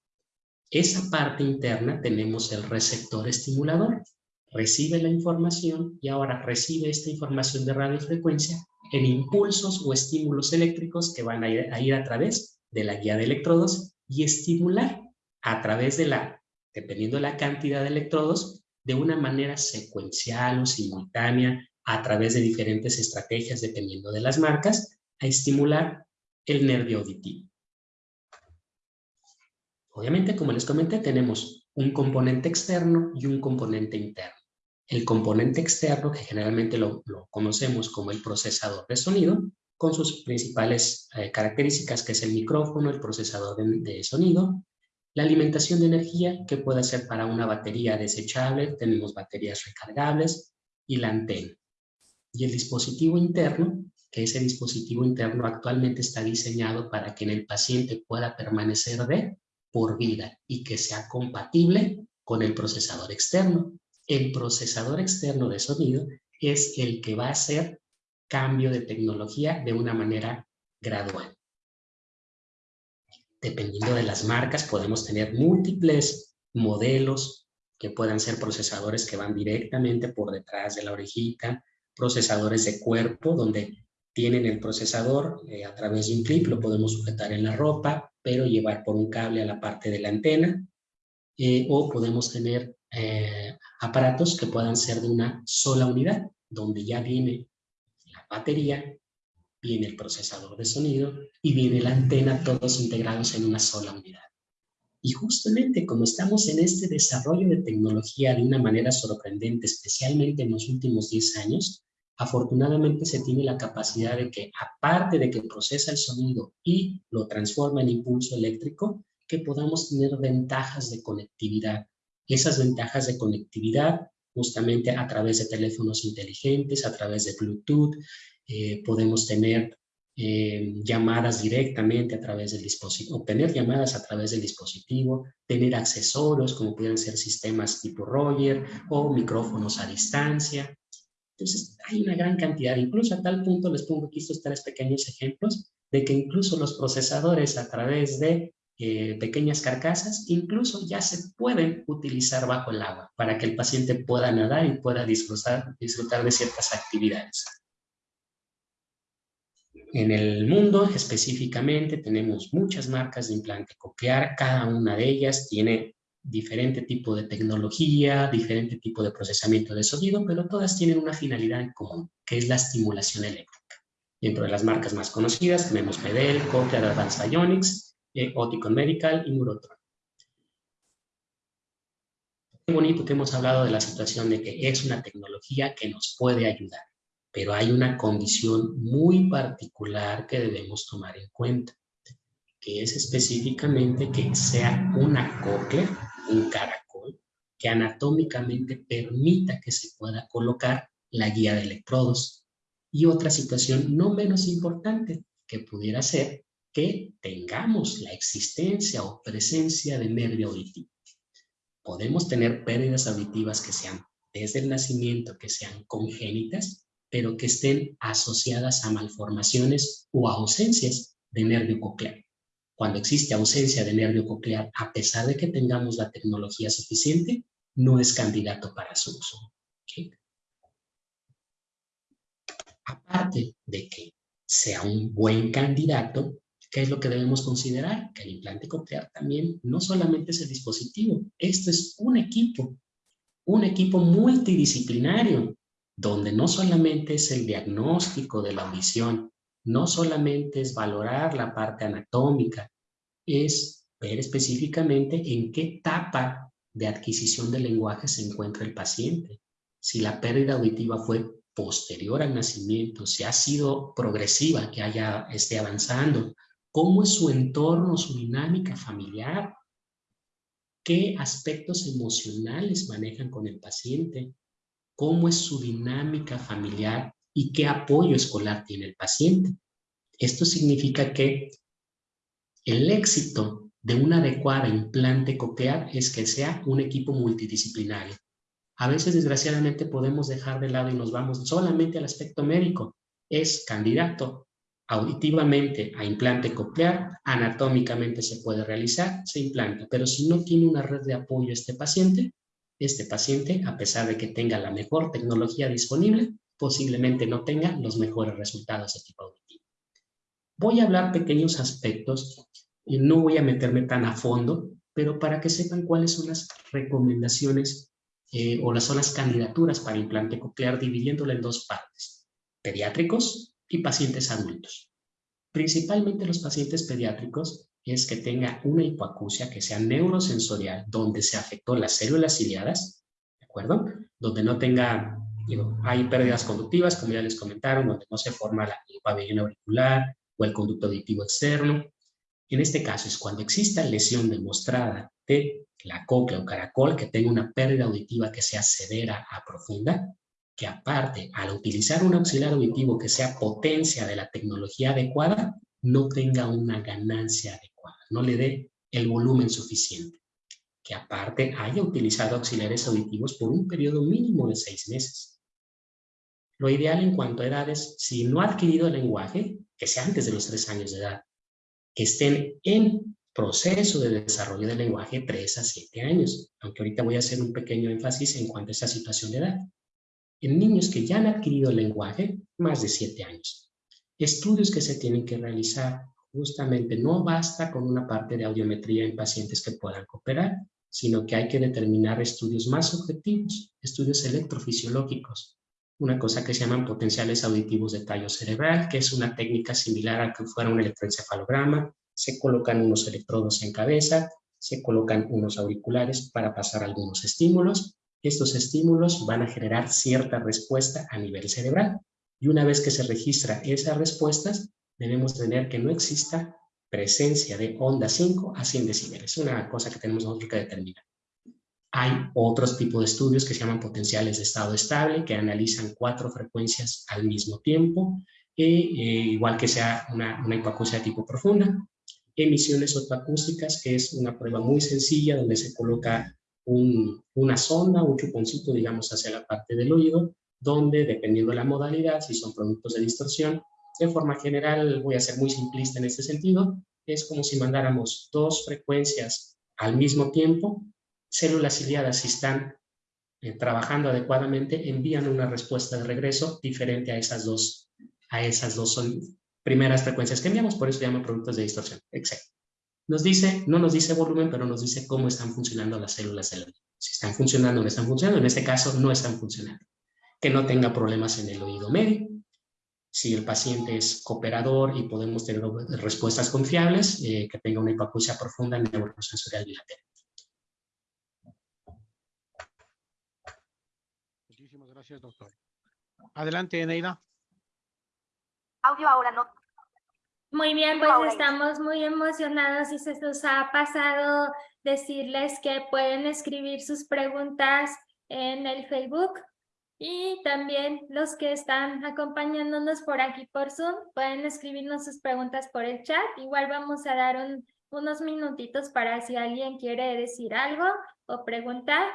Esa parte interna tenemos el receptor estimulador. Recibe la información y ahora recibe esta información de radiofrecuencia en impulsos o estímulos eléctricos que van a ir, a ir a través de la guía de electrodos y estimular a través de la, dependiendo de la cantidad de electrodos, de una manera secuencial o simultánea a través de diferentes estrategias, dependiendo de las marcas, a estimular el nervio auditivo. Obviamente, como les comenté, tenemos un componente externo y un componente interno. El componente externo, que generalmente lo, conocemos como el procesador de sonido, con sus principales eh, características, que es el micrófono, el procesador de, sonido, la alimentación de energía, que puede ser para una batería desechable, tenemos baterías recargables, y la antena. Y el dispositivo interno, que ese dispositivo interno actualmente está diseñado para que en el paciente pueda permanecer de por vida y que sea compatible con el procesador externo. El procesador externo de sonido es el que va a hacer cambio de tecnología de una manera gradual. Dependiendo de las marcas, podemos tener múltiples modelos que puedan ser procesadores que van directamente por detrás de la orejita, procesadores de cuerpo, donde tienen el procesador eh, a través de un clip, lo podemos sujetar en la ropa, pero llevar por un cable a la parte de la antena, eh, o podemos tener eh, aparatos que puedan ser de una sola unidad, donde ya viene la batería, viene el procesador de sonido y viene la antena, todos integrados en una sola unidad. Y justamente como estamos en este desarrollo de tecnología de una manera sorprendente, especialmente en los últimos 10 años, afortunadamente se tiene la capacidad de que, aparte de que procesa el sonido y lo transforma en impulso eléctrico, que podamos tener ventajas de conectividad. Esas ventajas de conectividad, justamente a través de teléfonos inteligentes, a través de Bluetooth, eh, podemos tener eh, llamadas directamente a través del dispositivo, obtener llamadas a través del dispositivo, tener accesorios como pueden ser sistemas tipo Roger o micrófonos a distancia, entonces, hay una gran cantidad, incluso a tal punto les pongo aquí estos tres pequeños ejemplos, de que incluso los procesadores a través de eh, pequeñas carcasas, incluso ya se pueden utilizar bajo el agua para que el paciente pueda nadar y pueda disfrutar de ciertas actividades. En el mundo específicamente tenemos muchas marcas de implante coclear, cada una de ellas tiene diferente tipo de tecnología, diferente tipo de procesamiento de sonido, pero todas tienen una finalidad en común, que es la estimulación eléctrica. Dentro de las marcas más conocidas tenemos Medel, Cochlear Advanced Ionics, eh, Oticon Medical y Neurotron. Qué bonito que hemos hablado de la situación de que es una tecnología que nos puede ayudar, pero hay una condición muy particular que debemos tomar en cuenta, que es específicamente que sea una cóclea un caracol que anatómicamente permita que se pueda colocar la guía de electrodos. Y otra situación no menos importante que pudiera ser que tengamos la existencia o presencia de nervio auditivo. Podemos tener pérdidas auditivas que sean desde el nacimiento, que sean congénitas, pero que estén asociadas a malformaciones o ausencias de nervio coclear cuando existe ausencia de nervio coclear, a pesar de que tengamos la tecnología suficiente, no es candidato para su uso. Aparte de que sea un buen candidato, ¿qué es lo que debemos considerar? Que el implante coclear también no solamente es el dispositivo, esto es un equipo, un equipo multidisciplinario, donde no solamente es el diagnóstico de la audición, no solamente es valorar la parte anatómica, es ver específicamente en qué etapa de adquisición del lenguaje se encuentra el paciente. Si la pérdida auditiva fue posterior al nacimiento, si ha sido progresiva, que haya, esté avanzando, cómo es su entorno, su dinámica familiar, qué aspectos emocionales manejan con el paciente, cómo es su dinámica familiar y qué apoyo escolar tiene el paciente. Esto significa que el éxito de una adecuada implante coclear es que sea un equipo multidisciplinario. A veces, desgraciadamente, podemos dejar de lado y nos vamos solamente al aspecto médico. Es candidato auditivamente a implante coclear, anatómicamente se puede realizar, se implanta, pero si no tiene una red de apoyo este paciente, este paciente, a pesar de que tenga la mejor tecnología disponible, posiblemente no tenga los mejores resultados de tipo auditivo. Voy a hablar pequeños aspectos y no voy a meterme tan a fondo, pero para que sepan cuáles son las recomendaciones eh, o las son las candidaturas para implante coclear, dividiéndolo en dos partes, pediátricos y pacientes adultos. Principalmente los pacientes pediátricos es que tenga una hipoacusia que sea neurosensorial, donde se afectó las células ciliadas, ¿de acuerdo? Donde no tenga, digo, hay pérdidas conductivas, como ya les comentaron, donde no se forma la, el pabellón auricular o el conducto auditivo externo. En este caso es cuando exista lesión demostrada de la cóclea o caracol que tenga una pérdida auditiva que sea severa a profunda, que aparte, al utilizar un auxiliar auditivo que sea potencia de la tecnología adecuada, no tenga una ganancia adecuada, no le dé el volumen suficiente. Que aparte haya utilizado auxiliares auditivos por un periodo mínimo de seis meses. Lo ideal en cuanto a edades, si no ha adquirido el lenguaje, que sea antes de los tres años de edad, que estén en proceso de desarrollo del lenguaje 3 a 7 años, aunque ahorita voy a hacer un pequeño énfasis en cuanto a esa situación de edad. En niños que ya han adquirido el lenguaje, más de 7 años. Estudios que se tienen que realizar, justamente no basta con una parte de audiometría en pacientes que puedan cooperar, sino que hay que determinar estudios más objetivos, estudios electrofisiológicos, una cosa que se llaman potenciales auditivos de tallo cerebral, que es una técnica similar a que fuera un electroencefalograma, se colocan unos electrodos en cabeza, se colocan unos auriculares para pasar algunos estímulos. Estos estímulos van a generar cierta respuesta a nivel cerebral. Y una vez que se registra esas respuestas, debemos tener que no exista presencia de onda 5 a 100 decibeles. Es una cosa que tenemos nosotros que determinar. Hay otros tipos de estudios que se llaman potenciales de estado estable, que analizan cuatro frecuencias al mismo tiempo, e, igual que sea una, una hipoacusia de tipo profunda emisiones otoacústicas, que es una prueba muy sencilla donde se coloca una sonda, un chuponcito, digamos, hacia la parte del oído, donde, dependiendo de la modalidad, si son productos de distorsión, de forma general, voy a ser muy simplista en este sentido, es como si mandáramos dos frecuencias al mismo tiempo, células ciliadas si están eh, trabajando adecuadamente, envían una respuesta de regreso diferente a esas dos, a esas dos primeras frecuencias que enviamos, por eso se llama productos de distorsión, exacto. Nos dice, no nos dice volumen, pero nos dice cómo están funcionando las células del. Si están funcionando no están funcionando, en este caso no están funcionando. Que no tenga problemas en el oído medio. Si el paciente es cooperador y podemos tener respuestas confiables, eh, que tenga una hipoacusia profunda neurosensorial bilateral. Muchísimas gracias, doctor. Adelante, Neida. Audio ahora no. Muy bien, pues estamos muy emocionados y se nos ha pasado decirles que pueden escribir sus preguntas en el Facebook y también los que están acompañándonos por aquí por Zoom pueden escribirnos sus preguntas por el chat. Igual vamos a dar unos minutitos para si alguien quiere decir algo o preguntar.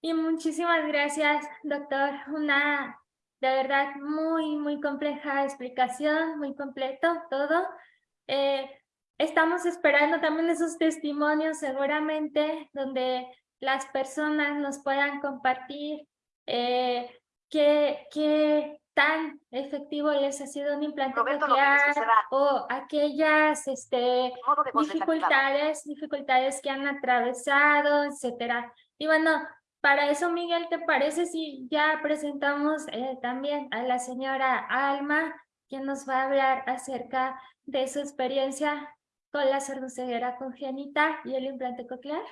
Y muchísimas gracias, doctor. Una de verdad, muy, muy compleja explicación, muy completo todo. Eh, estamos esperando también esos testimonios seguramente donde las personas nos puedan compartir eh, qué, qué tan efectivo les ha sido un implante coclear o aquellas este, dificultades, dificultades que han atravesado, etcétera. Y bueno, para eso, Miguel, ¿te parece si ya presentamos eh, también a la señora Alma, quien nos va a hablar acerca de su experiencia con la sordoceguera congénita y el implante coclear?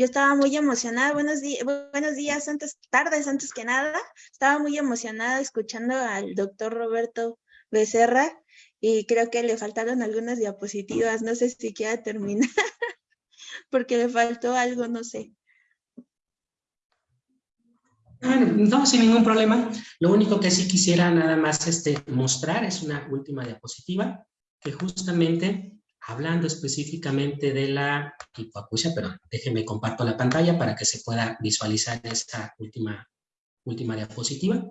Yo estaba muy emocionada, buenos, días, buenos días, antes, tardes antes que nada, estaba muy emocionada escuchando al doctor Roberto Becerra y creo que le faltaron algunas diapositivas, no sé si quiera terminar. porque le faltó algo, no sé. no, sin ningún problema. Lo único que sí quisiera nada más este, mostrar es una última diapositiva que justamente, hablando específicamente de la hipoacusia, pero déjenme comparto la pantalla para que se pueda visualizar esta última, última diapositiva.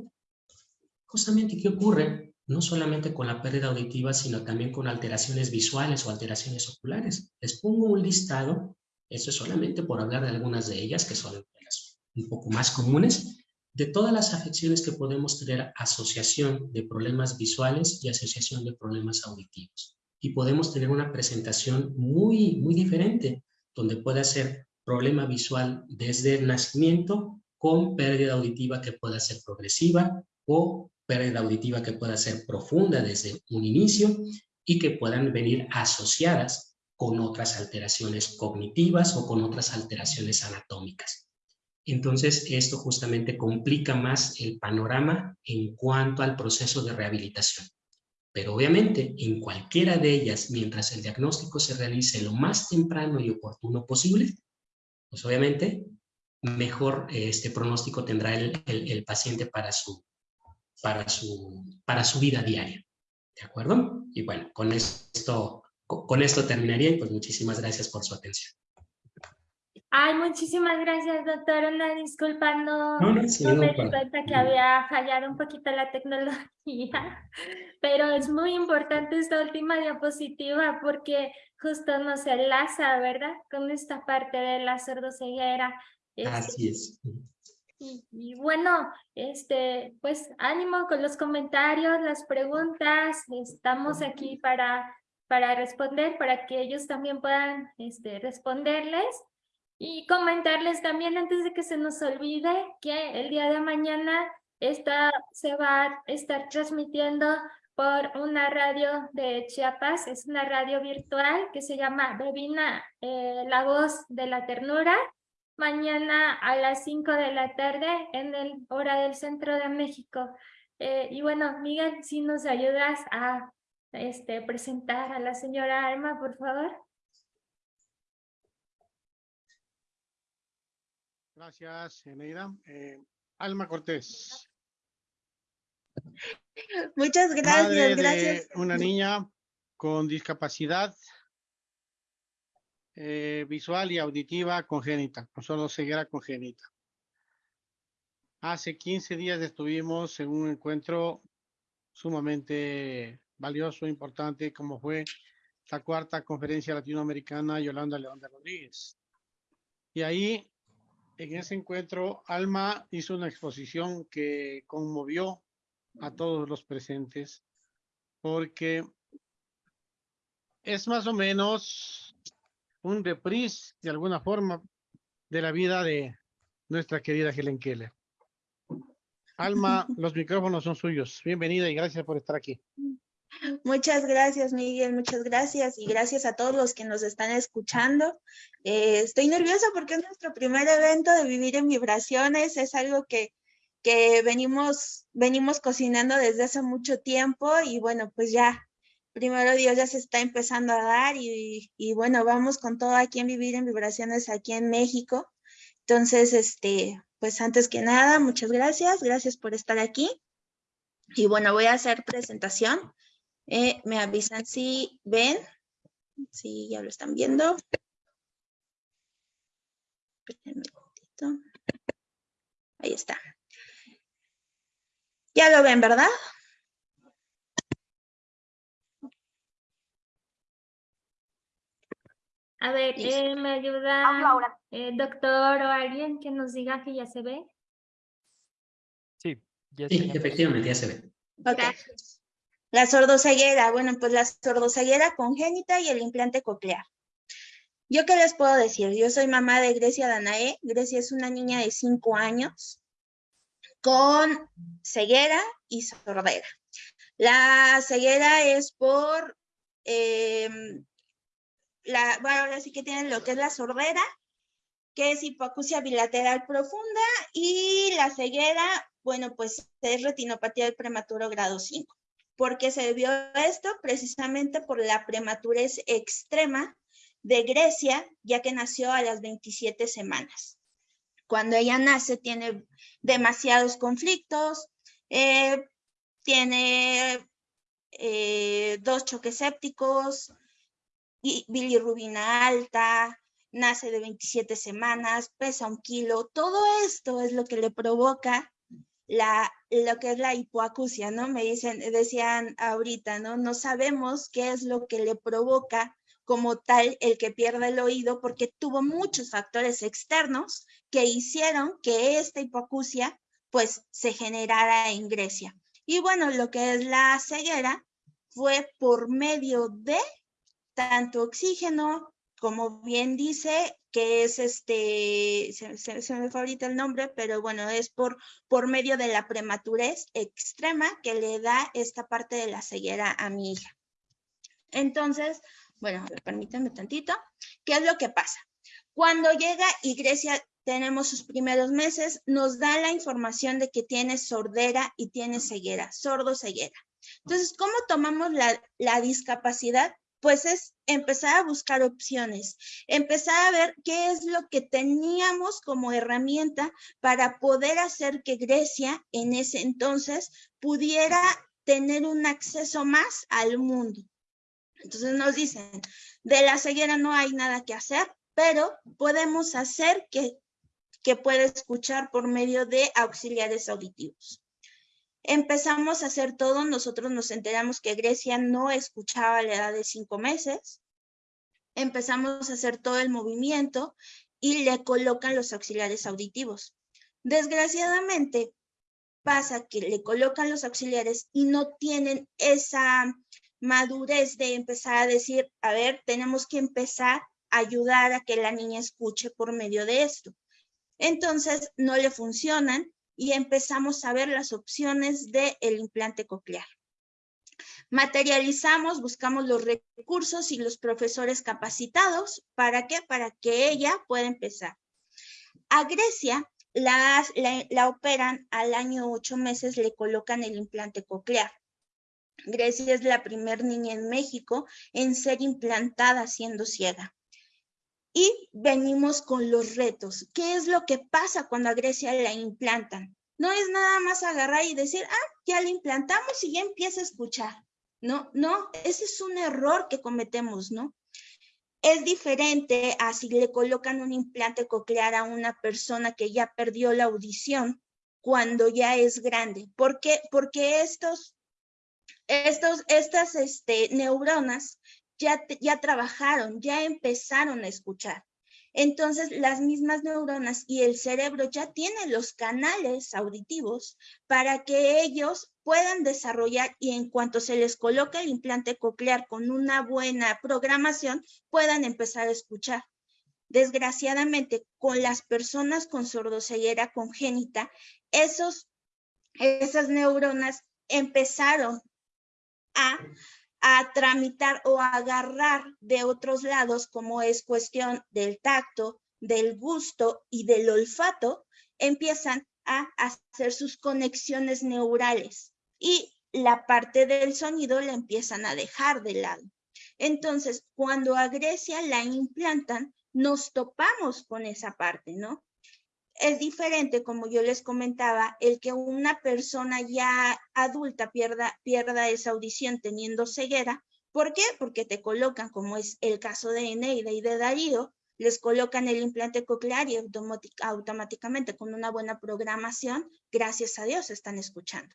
Justamente, ¿qué ocurre? no solamente con la pérdida auditiva, sino también con alteraciones visuales o alteraciones oculares. Les pongo un listado, eso es solamente por hablar de algunas de ellas, que son las un poco más comunes, de todas las afecciones que podemos tener asociación de problemas visuales y asociación de problemas auditivos. Y podemos tener una presentación muy, muy diferente, donde puede ser problema visual desde el nacimiento con pérdida auditiva que pueda ser progresiva o pérdida auditiva que pueda ser profunda desde un inicio y que puedan venir asociadas con otras alteraciones cognitivas o con otras alteraciones anatómicas. Entonces, esto justamente complica más el panorama en cuanto al proceso de rehabilitación. Pero obviamente, en cualquiera de ellas, mientras el diagnóstico se realice lo más temprano y oportuno posible, pues obviamente mejor este pronóstico tendrá el, paciente para su, para, su, para su vida diaria. ¿De acuerdo? Y bueno, con esto, con esto terminaría y pues muchísimas gracias por su atención. Ay, muchísimas gracias, doctor. Una disculpa, no, no, me di cuenta que había fallado un poquito la tecnología, pero es muy importante esta última diapositiva porque justo nos enlaza, ¿verdad? Con esta parte de la sordoceguera. Este, Así es. Y, y, bueno, este, pues ánimo con los comentarios, las preguntas. Estamos aquí para, para responder, para que ellos también puedan este, responderles. Y comentarles también antes de que se nos olvide que el día de mañana esta se va a estar transmitiendo por una radio de Chiapas, es una radio virtual que se llama Bebina, eh, la voz de la ternura, mañana a las 5 de la tarde en el hora del centro de México. Eh, y bueno, Miguel, si nos ayudas a este, presentar a la señora Alma, por favor. Gracias, Eneida. Eh, Alma Cortés. Muchas gracias, gracias. una niña con discapacidad eh, visual y auditiva congénita, con solo ceguera congénita. Hace 15 días estuvimos en un encuentro sumamente valioso, importante, como fue la cuarta conferencia latinoamericana Yolanda León de Rodríguez. Y ahí en ese encuentro, Alma hizo una exposición que conmovió a todos los presentes, porque es más o menos un reprise, de alguna forma, de la vida de nuestra querida Helen Keller. Alma, los micrófonos son suyos. Bienvenida y gracias por estar aquí. Muchas gracias, Miguel, muchas gracias y gracias a todos los que nos están escuchando. Eh, estoy nerviosa porque es nuestro primer evento de Vivir en Vibraciones, es algo que, que venimos, venimos cocinando desde hace mucho tiempo y bueno, pues ya, primero Dios ya se está empezando a dar y, y bueno, vamos con todo aquí en Vivir en Vibraciones aquí en México. Entonces, este, pues antes que nada, muchas gracias, gracias por estar aquí. Y bueno, voy a hacer presentación. Eh, me avisan si ven, si ya lo están viendo. Ahí está. Ya lo ven, ¿verdad? A ver, eh, ¿me ayuda el doctor o alguien que nos diga que ya se ve? Sí, ya sí, efectivamente ya se ve. Gracias. La sordoceguera, bueno, pues la sordoceguera congénita y el implante coclear. ¿Yo qué les puedo decir? Yo soy mamá de Grecia Danae. Grecia es una niña de 5 años con ceguera y sordera. La ceguera es por, em, la, bueno, ahora sí que tienen lo que es la sordera, que es hipoacusia bilateral profunda, y la ceguera, bueno, pues es retinopatía del prematuro grado 5 porque se debió esto precisamente por la prematurez extrema de Grecia, ya que nació a las 27 semanas. Cuando ella nace tiene demasiados conflictos, eh, tiene eh, dos choques sépticos, bilirrubina alta, nace de 27 semanas, pesa un kilo, todo esto es lo que le provoca la, lo que es la hipoacusia, ¿no? Me dicen, decían ahorita, ¿no? No sabemos qué es lo que le provoca como tal el que pierde el oído porque tuvo muchos factores externos que hicieron que esta hipoacusia pues se generara en Grecia. Y bueno, lo que es la ceguera fue por medio de tanto oxígeno como bien dice, que es este, se, me fue el nombre, pero bueno, es por, por medio de la prematurez extrema que le da esta parte de la ceguera a mi hija. Entonces, bueno, permítanme tantito. ¿Qué es lo que pasa? Cuando llega y Grecia tenemos sus primeros meses, nos da la información de que tiene sordera y tiene ceguera, sordo ceguera. Entonces, ¿cómo tomamos la, la discapacidad? Pues es empezar a buscar opciones, empezar a ver qué es lo que teníamos como herramienta para poder hacer que Grecia en ese entonces pudiera tener un acceso más al mundo. Entonces nos dicen, de la ceguera no hay nada que hacer, pero podemos hacer que, que pueda escuchar por medio de auxiliares auditivos. Empezamos a hacer todo, nosotros nos enteramos que Grecia no escuchaba la edad de cinco meses, empezamos a hacer todo el movimiento y le colocan los auxiliares auditivos. Desgraciadamente, pasa que le colocan los auxiliares y no tienen esa madurez de empezar a decir, a ver, tenemos que empezar a ayudar a que la niña escuche por medio de esto. Entonces, no le funcionan y empezamos a ver las opciones del implante coclear. Materializamos, buscamos los recursos y los profesores capacitados. ¿Para qué? Para que ella pueda empezar. A Grecia la, la operan al año ocho meses, le colocan el implante coclear. Grecia es la primer niña en México en ser implantada siendo ciega. Y venimos con los retos. ¿Qué es lo que pasa cuando a Grecia la implantan? No es nada más agarrar y decir, ah, ya la implantamos y ya empieza a escuchar. No, no, ese es un error que cometemos, ¿no? Es diferente a si le colocan un implante coclear a una persona que ya perdió la audición cuando ya es grande. ¿Por qué? Porque estos estos, estas este, neuronas ya, ya trabajaron, ya empezaron a escuchar. Entonces, las mismas neuronas y el cerebro ya tienen los canales auditivos para que ellos puedan desarrollar y en cuanto se les coloque el implante coclear con una buena programación, puedan empezar a escuchar. Desgraciadamente, con las personas con sordoceguera congénita, esos, esas neuronas empezaron a, tramitar o agarrar de otros lados, como es cuestión del tacto, del gusto y del olfato, empiezan a hacer sus conexiones neurales y la parte del sonido la empiezan a dejar de lado. Entonces, cuando a Grecia la implantan, nos topamos con esa parte, ¿no? Es diferente, como yo les comentaba, el que una persona ya adulta pierda, esa audición teniendo ceguera. ¿Por qué? Porque te colocan, como es el caso de Eneida y de Darío, les colocan el implante coclear y automáticamente con una buena programación, gracias a Dios, están escuchando.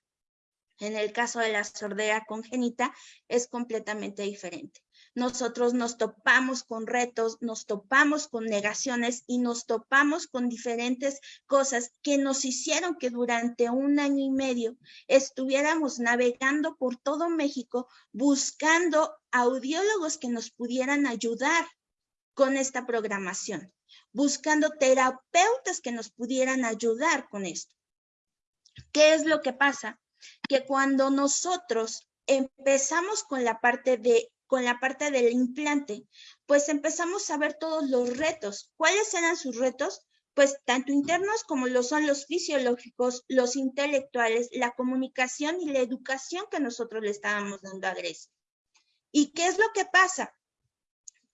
En el caso de la sordera congénita es completamente diferente nosotros nos topamos con retos, nos topamos con negaciones y nos topamos con diferentes cosas que nos hicieron que durante un año y medio estuviéramos navegando por todo México buscando audiólogos que nos pudieran ayudar con esta programación, buscando terapeutas que nos pudieran ayudar con esto. ¿Qué es lo que pasa? Que cuando nosotros empezamos con la parte de con la parte del implante, pues empezamos a ver todos los retos. ¿Cuáles eran sus retos? Pues tanto internos como lo son los fisiológicos, los intelectuales, la comunicación y la educación que nosotros le estábamos dando a Grecia. ¿Y qué es lo que pasa?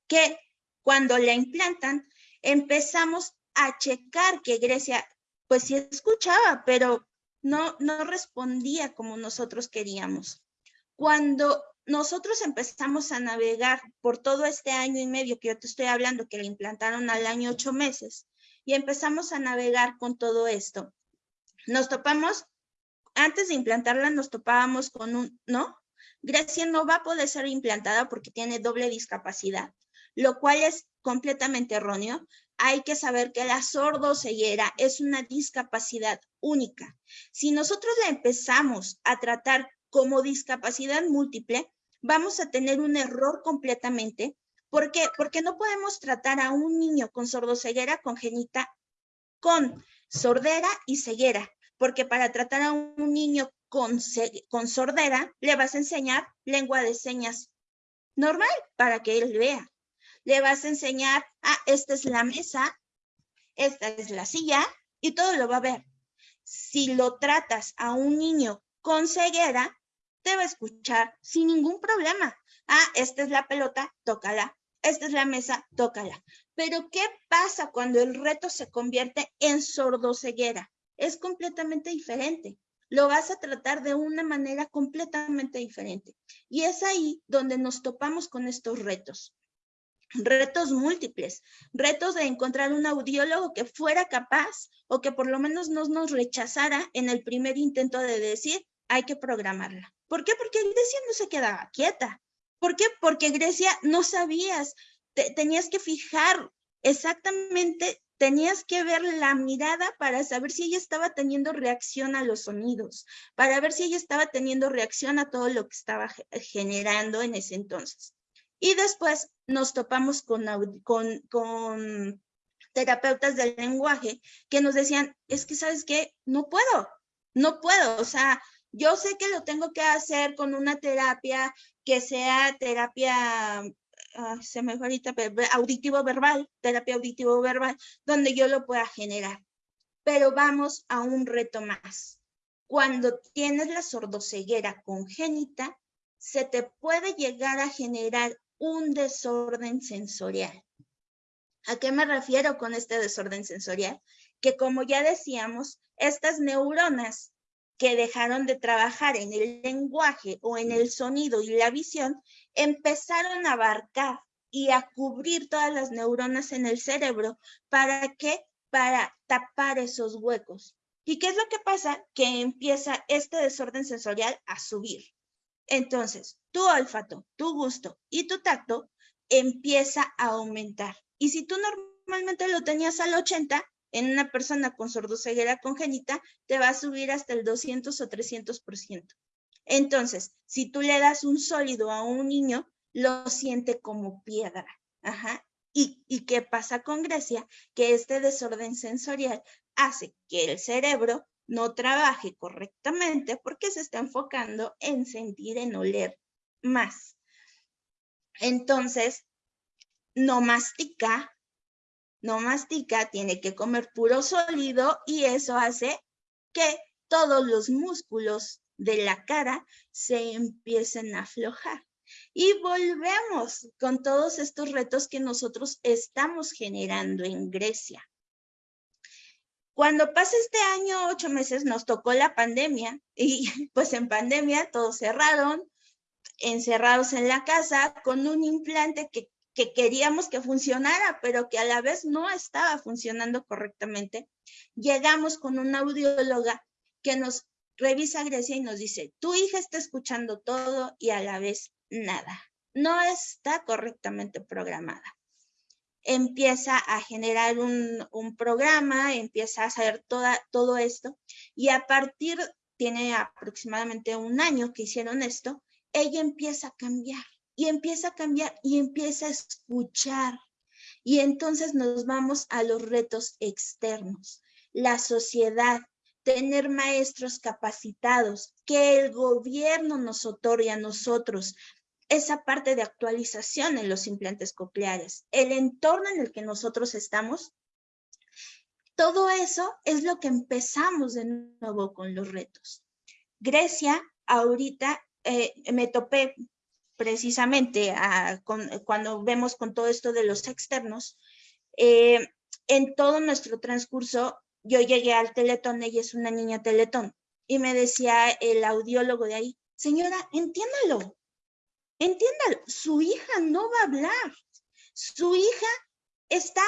Que cuando la implantan, empezamos a checar que Grecia, pues sí escuchaba, pero no, no respondía como nosotros queríamos. Cuando nosotros empezamos a navegar por todo este año y medio que yo te estoy hablando, que le implantaron al año ocho meses, y empezamos a navegar con todo esto. Nos topamos, antes de implantarla, nos topábamos con un, ¿no? Grecia no va a poder ser implantada porque tiene doble discapacidad, lo cual es completamente erróneo. Hay que saber que la sordoceguera es una discapacidad única. Si nosotros la empezamos a tratar como discapacidad múltiple, vamos a tener un error completamente ¿Por qué? Porque no podemos tratar a un niño con sordoceguera congénita con sordera y ceguera, porque para tratar a un niño con, con sordera le vas a enseñar lengua de señas normal para que él vea. Le vas a enseñar, ah, esta es la mesa, esta es la silla y todo lo va a ver. Si lo tratas a un niño con ceguera, te va a escuchar sin ningún problema. Ah, esta es la pelota, tócala esta es la mesa, tócala. Pero ¿qué pasa cuando el reto se convierte en sordoceguera? Es completamente diferente. Lo vas a tratar de una manera completamente diferente. Y es ahí donde nos topamos con estos retos. Retos múltiples, retos de encontrar un audiólogo que fuera capaz o que por lo menos no nos rechazara en el primer intento de decir, hay que programarla. ¿Por qué? Porque Grecia no se quedaba quieta. ¿Por qué? Porque Grecia no sabías, tenías que fijar exactamente, tenías que ver la mirada para saber si ella estaba teniendo reacción a los sonidos, para ver si ella estaba teniendo reacción a todo lo que estaba generando en ese entonces. Y después nos topamos con, con, con terapeutas del lenguaje que nos decían, es que, ¿sabes qué? No puedo, no puedo, o sea, yo sé que lo tengo que hacer con una terapia que sea terapia, ah, se me fue ahorita, auditivo verbal, terapia auditivo verbal, donde yo lo pueda generar. Pero vamos a un reto más. Cuando tienes la sordoceguera congénita, se te puede llegar a generar un desorden sensorial. ¿A qué me refiero con este desorden sensorial? Que como ya decíamos, estas neuronas que dejaron de trabajar en el lenguaje o en el sonido y la visión, empezaron a abarcar y a cubrir todas las neuronas en el cerebro. ¿Para qué? Para tapar esos huecos. ¿Y qué es lo que pasa? Que empieza este desorden sensorial a subir. Entonces, tu olfato, tu gusto y tu tacto empieza a aumentar. Y si tú normalmente lo tenías al 80, en una persona con sordoceguera congénita te va a subir hasta el 200 o 300%. Entonces, si tú le das un sólido a un niño, lo siente como piedra. Ajá. ¿Y, ¿Y qué pasa con Grecia? Que este desorden sensorial hace que el cerebro no trabaje correctamente porque se está enfocando en sentir, en oler más. Entonces, no mastica, no mastica, tiene que comer puro sólido y eso hace que todos los músculos de la cara se empiecen a aflojar. Y volvemos con todos estos retos que nosotros estamos generando en Grecia. Cuando pasa este año, ocho meses, nos tocó la pandemia y pues en pandemia todos cerraron, encerrados en la casa con un implante que que queríamos que funcionara, pero que a la vez no estaba funcionando correctamente, llegamos con una audióloga que nos revisa Grecia y nos dice, tu hija está escuchando todo y a la vez nada. No está correctamente programada. Empieza a generar un, programa, empieza a hacer todo esto y a partir, tiene aproximadamente un año que hicieron esto, ella empieza a cambiar y empieza a cambiar y empieza a escuchar. Y entonces nos vamos a los retos externos, la sociedad, tener maestros capacitados, que el gobierno nos otorgue a nosotros esa parte de actualización en los implantes cocleares, el entorno en el que nosotros estamos. Todo eso es lo que empezamos de nuevo con los retos. Grecia, ahorita eh, me topé precisamente cuando vemos con todo esto de los externos, eh, en todo nuestro transcurso, yo llegué al Teletón, ella es una niña Teletón, y me decía el audiólogo de ahí, señora, entiéndalo, entiéndalo, su hija no va a hablar, su hija está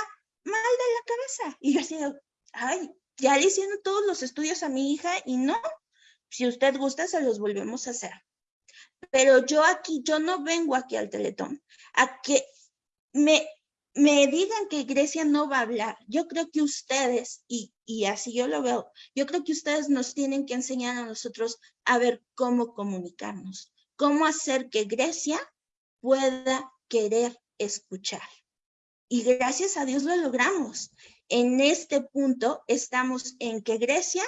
mal de la cabeza. Y yo decía, ay, ya le hicieron todos los estudios a mi hija y no, si usted gusta, se los volvemos a hacer. Pero yo aquí, yo no vengo aquí al Teletón a que me, me digan que Grecia no va a hablar. Yo creo que ustedes, y, y así yo lo veo, yo creo que ustedes nos tienen que enseñar a nosotros a ver cómo comunicarnos, cómo hacer que Grecia pueda querer escuchar. Y gracias a Dios lo logramos. En este punto estamos en que Grecia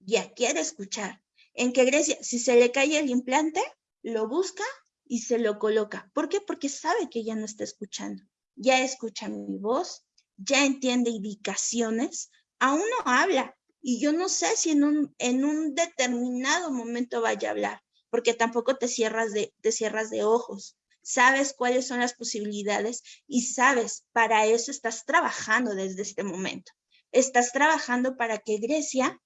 ya quiere escuchar. En que Grecia, si se le cae el implante, lo busca y se lo coloca. ¿Por qué? Porque sabe que ya no está escuchando. Ya escucha mi voz, ya entiende indicaciones, aún no habla. Y yo no sé si en un, en un determinado momento vaya a hablar, porque tampoco te cierras de, te cierras de ojos sabes cuáles son las posibilidades y sabes, para eso estás trabajando desde este momento. Estás trabajando para que Grecia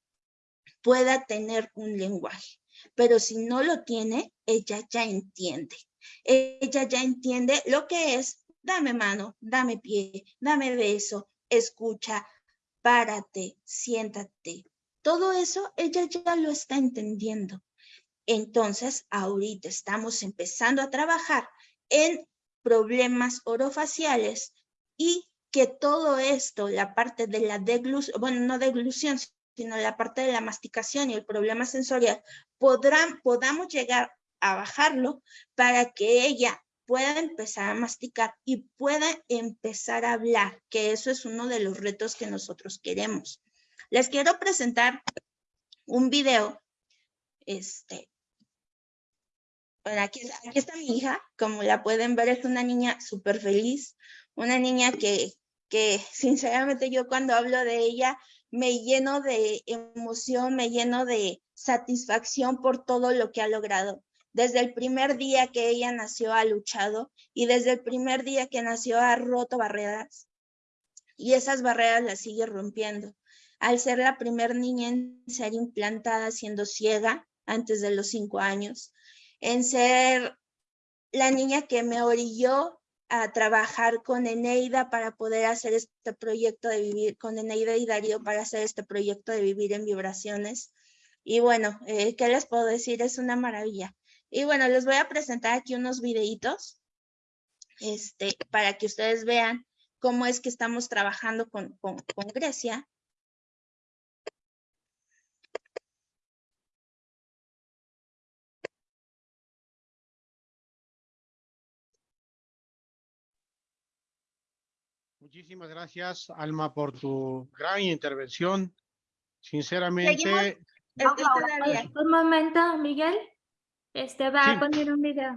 pueda tener un lenguaje, pero si no lo tiene, ella ya entiende. Ella ya entiende lo que es, dame mano, dame pie, dame beso, escucha, párate, siéntate. Todo eso ella ya lo está entendiendo. Entonces, ahorita estamos empezando a trabajar en problemas orofaciales y que todo esto, la parte de la deglución, bueno, no deglución, sino la parte de la masticación y el problema sensorial, podrán, podamos llegar a bajarlo para que ella pueda empezar a masticar y pueda empezar a hablar, que eso es uno de los retos que nosotros queremos. Les quiero presentar un video este, aquí, está mi hija, como la pueden ver, es una niña súper feliz, una niña que, que sinceramente yo cuando hablo de ella me lleno de emoción, me lleno de satisfacción por todo lo que ha logrado. Desde el primer día que ella nació ha luchado y desde el primer día que nació ha roto barreras y esas barreras las sigue rompiendo. Al ser la primer niña en ser implantada siendo ciega antes de los cinco años, en ser la niña que me orilló a trabajar con Eneida para poder hacer este proyecto de vivir, con Eneida y Darío para hacer este proyecto de vivir en vibraciones. Y bueno, eh, ¿qué les puedo decir? Es una maravilla. Y bueno, les voy a presentar aquí unos videitos este, para que ustedes vean cómo es que estamos trabajando con, con Grecia Muchísimas gracias, Alma, por tu gran intervención. Sinceramente... Un momento, Miguel. Este va a poner un video.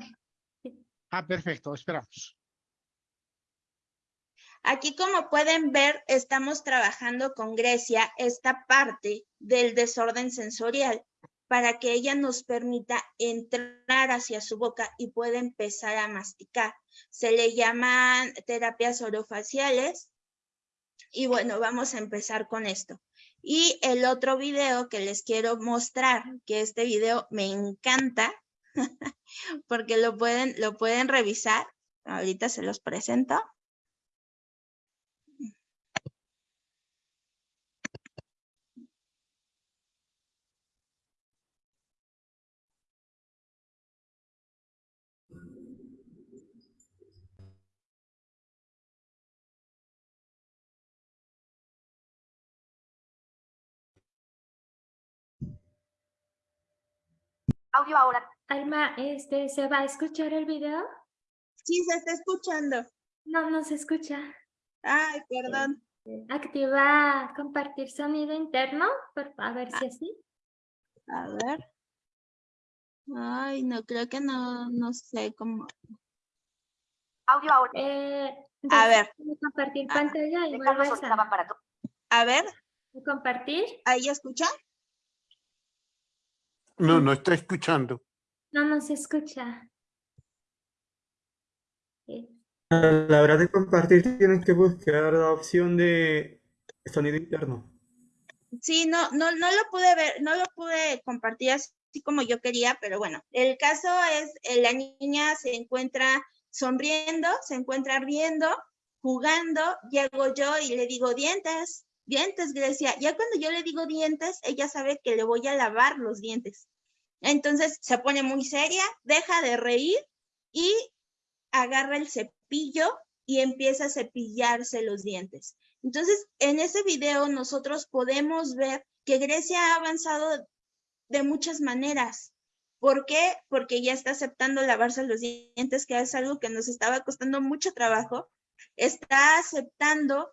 Ah, perfecto, esperamos. Aquí, como pueden ver, estamos trabajando con Grecia esta parte del desorden sensorial para que ella nos permita entrar hacia su boca y pueda empezar a masticar. Se le llaman terapias orofaciales. Y bueno, vamos a empezar con esto. Y el otro video que les quiero mostrar, que este video me encanta, porque lo pueden, lo pueden revisar. Ahorita se los presento. Audio ahora. Alma, este, ¿se va a escuchar el video? Sí, se está escuchando. No, no se escucha. Ay, perdón. Activa compartir sonido interno, por, a ver si así. A ver. Ay, no, creo que no, no sé cómo. Audio ahora. Eh, a ver. Compartir Ah, pantalla y vuelves Ortega a para tu- A ver, compartir. ¿ahí escuchan? No, no está escuchando. No, no se escucha. Sí. A la hora de compartir tienes que buscar la opción de sonido interno. Sí, no, no, no lo pude ver, no lo pude compartir así como yo quería, pero bueno, el caso es, eh, la niña se encuentra sonriendo, se encuentra riendo, jugando, llego yo y le digo dientes, dientes, Grecia. Ya cuando yo le digo dientes, ella sabe que le voy a lavar los dientes. Entonces se pone muy seria, deja de reír y agarra el cepillo y empieza a cepillarse los dientes. Entonces, en ese video nosotros podemos ver que Grecia ha avanzado de muchas maneras. ¿Por qué? Porque ya está aceptando lavarse los dientes, que es algo que nos estaba costando mucho trabajo. Está aceptando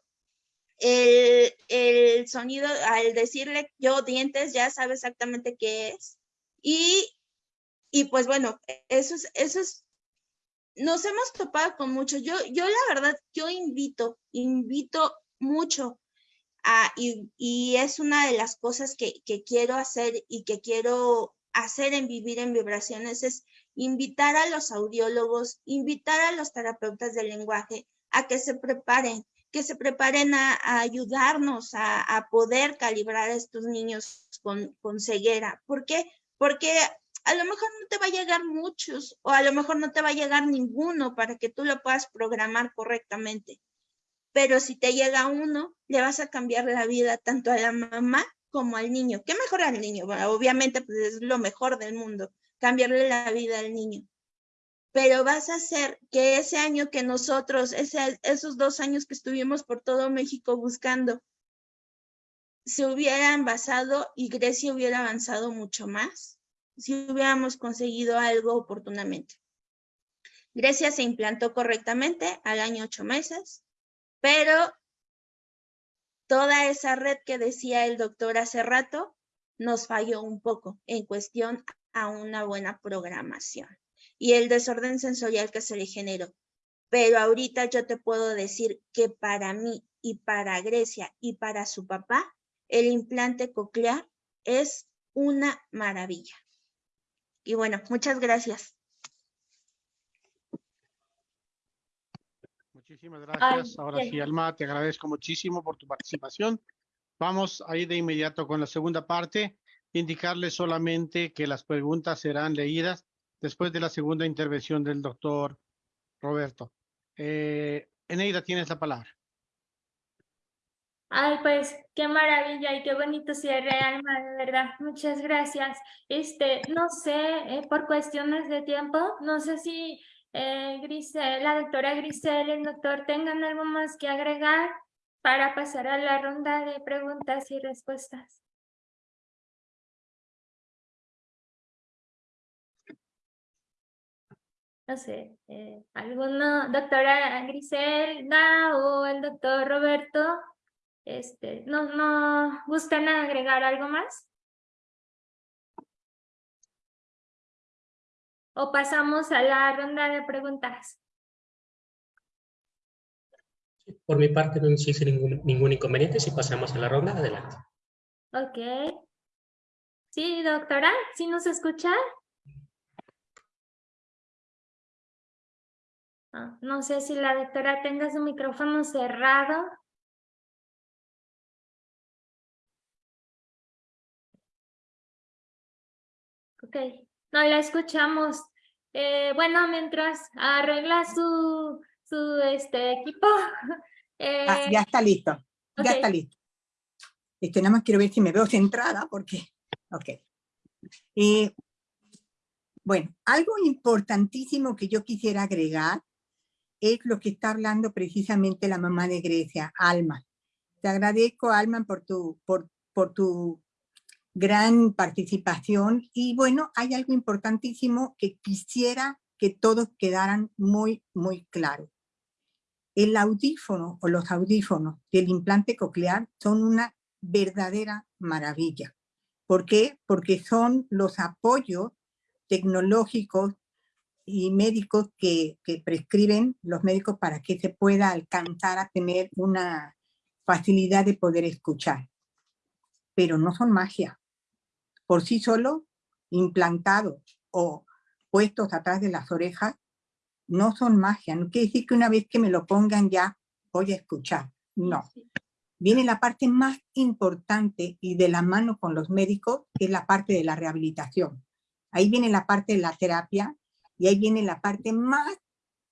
el, el sonido, al decirle yo dientes, ya sabe exactamente qué es. Y, y pues bueno, eso es, eso es, nos hemos topado con mucho. Yo, yo la verdad, yo invito, invito mucho a, y, y es una de las cosas que, que quiero hacer y que quiero hacer en Vivir en Vibraciones es invitar a los audiólogos, invitar a los terapeutas del lenguaje a que se preparen, que se preparen a, ayudarnos a, poder calibrar a estos niños con, con ceguera. ¿Por qué? Porque a lo mejor no te va a llegar muchos o a lo mejor no te va a llegar ninguno para que tú lo puedas programar correctamente. Pero si te llega uno, le vas a cambiar la vida tanto a la mamá como al niño. ¿Qué mejor al niño? obviamente pues, es lo mejor del mundo, cambiarle la vida al niño. Pero vas a hacer que ese año que nosotros, esos dos años que estuvimos por todo México buscando, se hubieran basado y Grecia hubiera avanzado mucho más si hubiéramos conseguido algo oportunamente. Grecia se implantó correctamente al año ocho meses, pero toda esa red que decía el doctor hace rato nos falló un poco en cuestión a una buena programación y el desorden sensorial que se le generó. Pero ahorita yo te puedo decir que para mí y para Grecia y para su papá, el implante coclear es una maravilla. Y bueno, muchas gracias. Muchísimas gracias. Ahora sí, Alma, te agradezco muchísimo por tu participación. Vamos a ir de inmediato con la segunda parte. Indicarles solamente que las preguntas serán leídas después de la segunda intervención del doctor Roberto. Eh, Eneida, tienes la palabra. Ay, pues qué maravilla y qué bonito cierre, Alma, de verdad. Muchas gracias. Este, no sé, eh, por cuestiones de tiempo, no sé si eh, Grisel, la doctora Grisel y el doctor tengan algo más que agregar para pasar a la ronda de preguntas y respuestas. No sé, eh, ¿alguno, doctora Griselda o el doctor Roberto, este, no, no gustan agregar algo más? o pasamos a la ronda de preguntas? Por mi parte no existe ningún, ningún inconveniente si pasamos a la ronda, adelante. Ok. Sí, doctora, ¿sí nos escucha? No sé si la doctora tenga su micrófono cerrado. Ok, no la escuchamos. Eh, bueno, mientras arregla su, su este, equipo. Ah, ya está listo, ya está listo. Este, nada más quiero ver si me veo centrada porque... Ok. Eh, bueno, algo importantísimo que yo quisiera agregar es lo que está hablando precisamente la mamá de Grecia, Alma. Te agradezco, Alma, por tu, por, por tu gran participación y bueno, hay algo importantísimo que quisiera que todos quedaran muy, muy claros. El audífono o los audífonos del implante coclear son una verdadera maravilla. ¿Por qué? Porque son los apoyos tecnológicos y médicos que, que prescriben los médicos para que se pueda alcanzar a tener una facilidad de poder escuchar. Pero no son magia por sí solo, implantados o puestos atrás de las orejas, no son magia. No quiere decir que una vez que me lo pongan ya voy a escuchar. No. Viene la parte más importante y de la mano con los médicos, que es la parte de la rehabilitación. Ahí viene la parte de la terapia y ahí viene la parte más,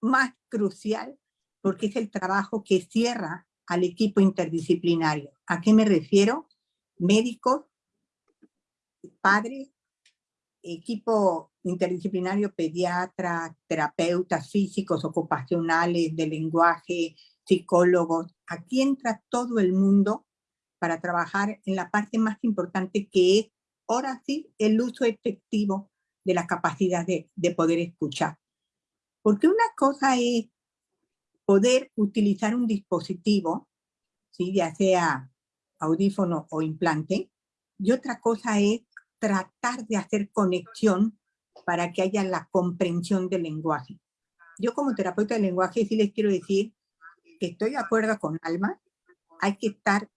más crucial, porque es el trabajo que cierra al equipo interdisciplinario. ¿A qué me refiero? Médicos, padre, equipo interdisciplinario, pediatra, terapeutas físicos, ocupacionales, de lenguaje, psicólogos. Aquí entra todo el mundo para trabajar en la parte más importante que es, ahora sí, el uso efectivo de la capacidad de, de poder escuchar. Porque una cosa es poder utilizar un dispositivo, ¿sí? ya sea audífono o implante, y otra cosa es tratar de hacer conexión para que haya la comprensión del lenguaje. Yo como terapeuta de lenguaje sí les quiero decir que estoy de acuerdo con Alma, hay que estar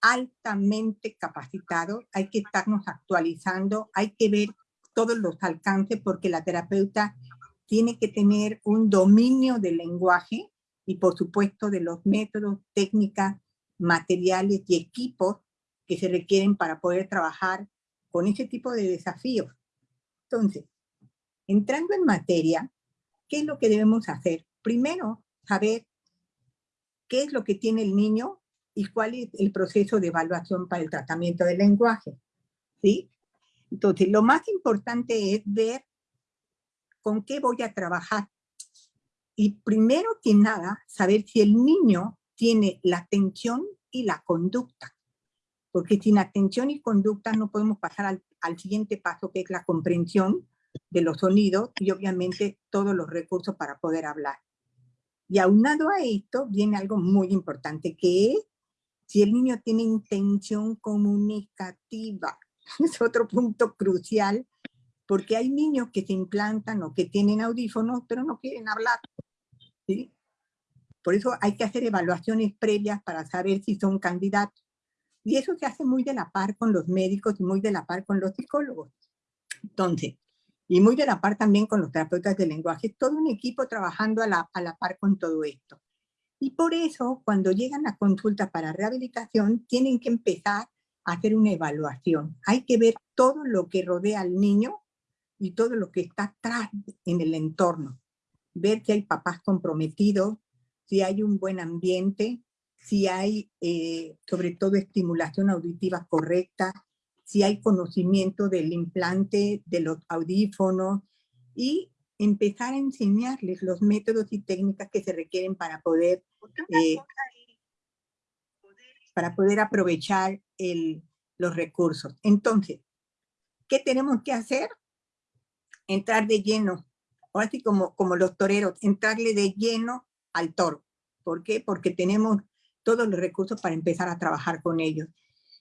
altamente capacitado, hay que estarnos actualizando, hay que ver todos los alcances porque la terapeuta tiene que tener un dominio del lenguaje y por supuesto de los métodos, técnicas, materiales y equipos que se requieren para poder trabajar con ese tipo de desafíos. Entonces, entrando en materia, ¿qué es lo que debemos hacer? Primero, saber qué es lo que tiene el niño y cuál es el proceso de evaluación para el tratamiento del lenguaje. ¿sí? Entonces, lo más importante es ver con qué voy a trabajar. Y primero que nada, saber si el niño tiene la atención y la conducta. Porque sin atención y conducta no podemos pasar al, al siguiente paso, que es la comprensión de los sonidos y obviamente todos los recursos para poder hablar. Y aunado a esto viene algo muy importante, que es si el niño tiene intención comunicativa. Es otro punto crucial, porque hay niños que se implantan o que tienen audífonos, pero no quieren hablar. ¿sí? Por eso hay que hacer evaluaciones previas para saber si son candidatos. Y eso se hace muy de la par con los médicos y muy de la par con los psicólogos. Entonces, y muy de la par también con los terapeutas de lenguaje, todo un equipo trabajando a la, a la par con todo esto. Y por eso, cuando llegan a consulta para rehabilitación, tienen que empezar hacer una evaluación. Hay que ver todo lo que rodea al niño y todo lo que está atrás en el entorno. Ver si hay papás comprometidos, si hay un buen ambiente, si hay eh, sobre todo estimulación auditiva correcta, si hay conocimiento del implante, de los audífonos y empezar a enseñarles los métodos y técnicas que se requieren para poder, eh, para poder aprovechar los recursos. Entonces, ¿qué tenemos que hacer? Entrar de lleno, o así como, como los toreros, entrarle de lleno al toro. ¿Por qué? Porque tenemos todos los recursos para empezar a trabajar con ellos.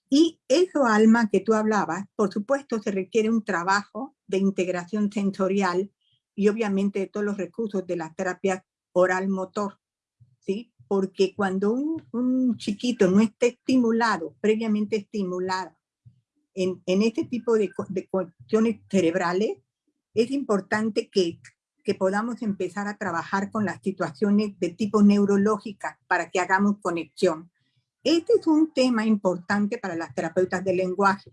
Y eso, Alma, que tú hablabas, por supuesto se requiere un trabajo de integración sensorial y obviamente de todos los recursos de la terapia oral-motor, ¿sí? Porque cuando un, chiquito no esté estimulado, previamente estimulado, en, en este tipo de, de cuestiones cerebrales, es importante que, que podamos empezar a trabajar con las situaciones de tipo neurológica para que hagamos conexión. Este es un tema importante para las terapeutas del lenguaje,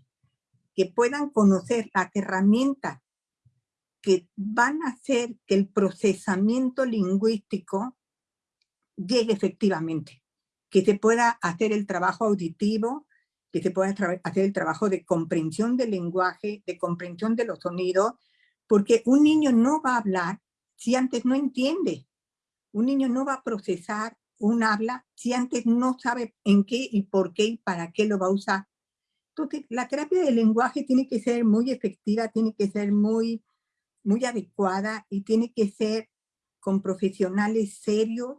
que puedan conocer las herramientas que van a hacer que el procesamiento lingüístico llegue efectivamente, que se pueda hacer el trabajo auditivo, que se pueda hacer el trabajo de comprensión del lenguaje, de comprensión de los sonidos, porque un niño no va a hablar si antes no entiende. Un niño no va a procesar un habla si antes no sabe en qué y por qué y para qué lo va a usar. Entonces, la terapia del lenguaje tiene que ser muy efectiva, tiene que ser muy, muy adecuada y tiene que ser con profesionales serios,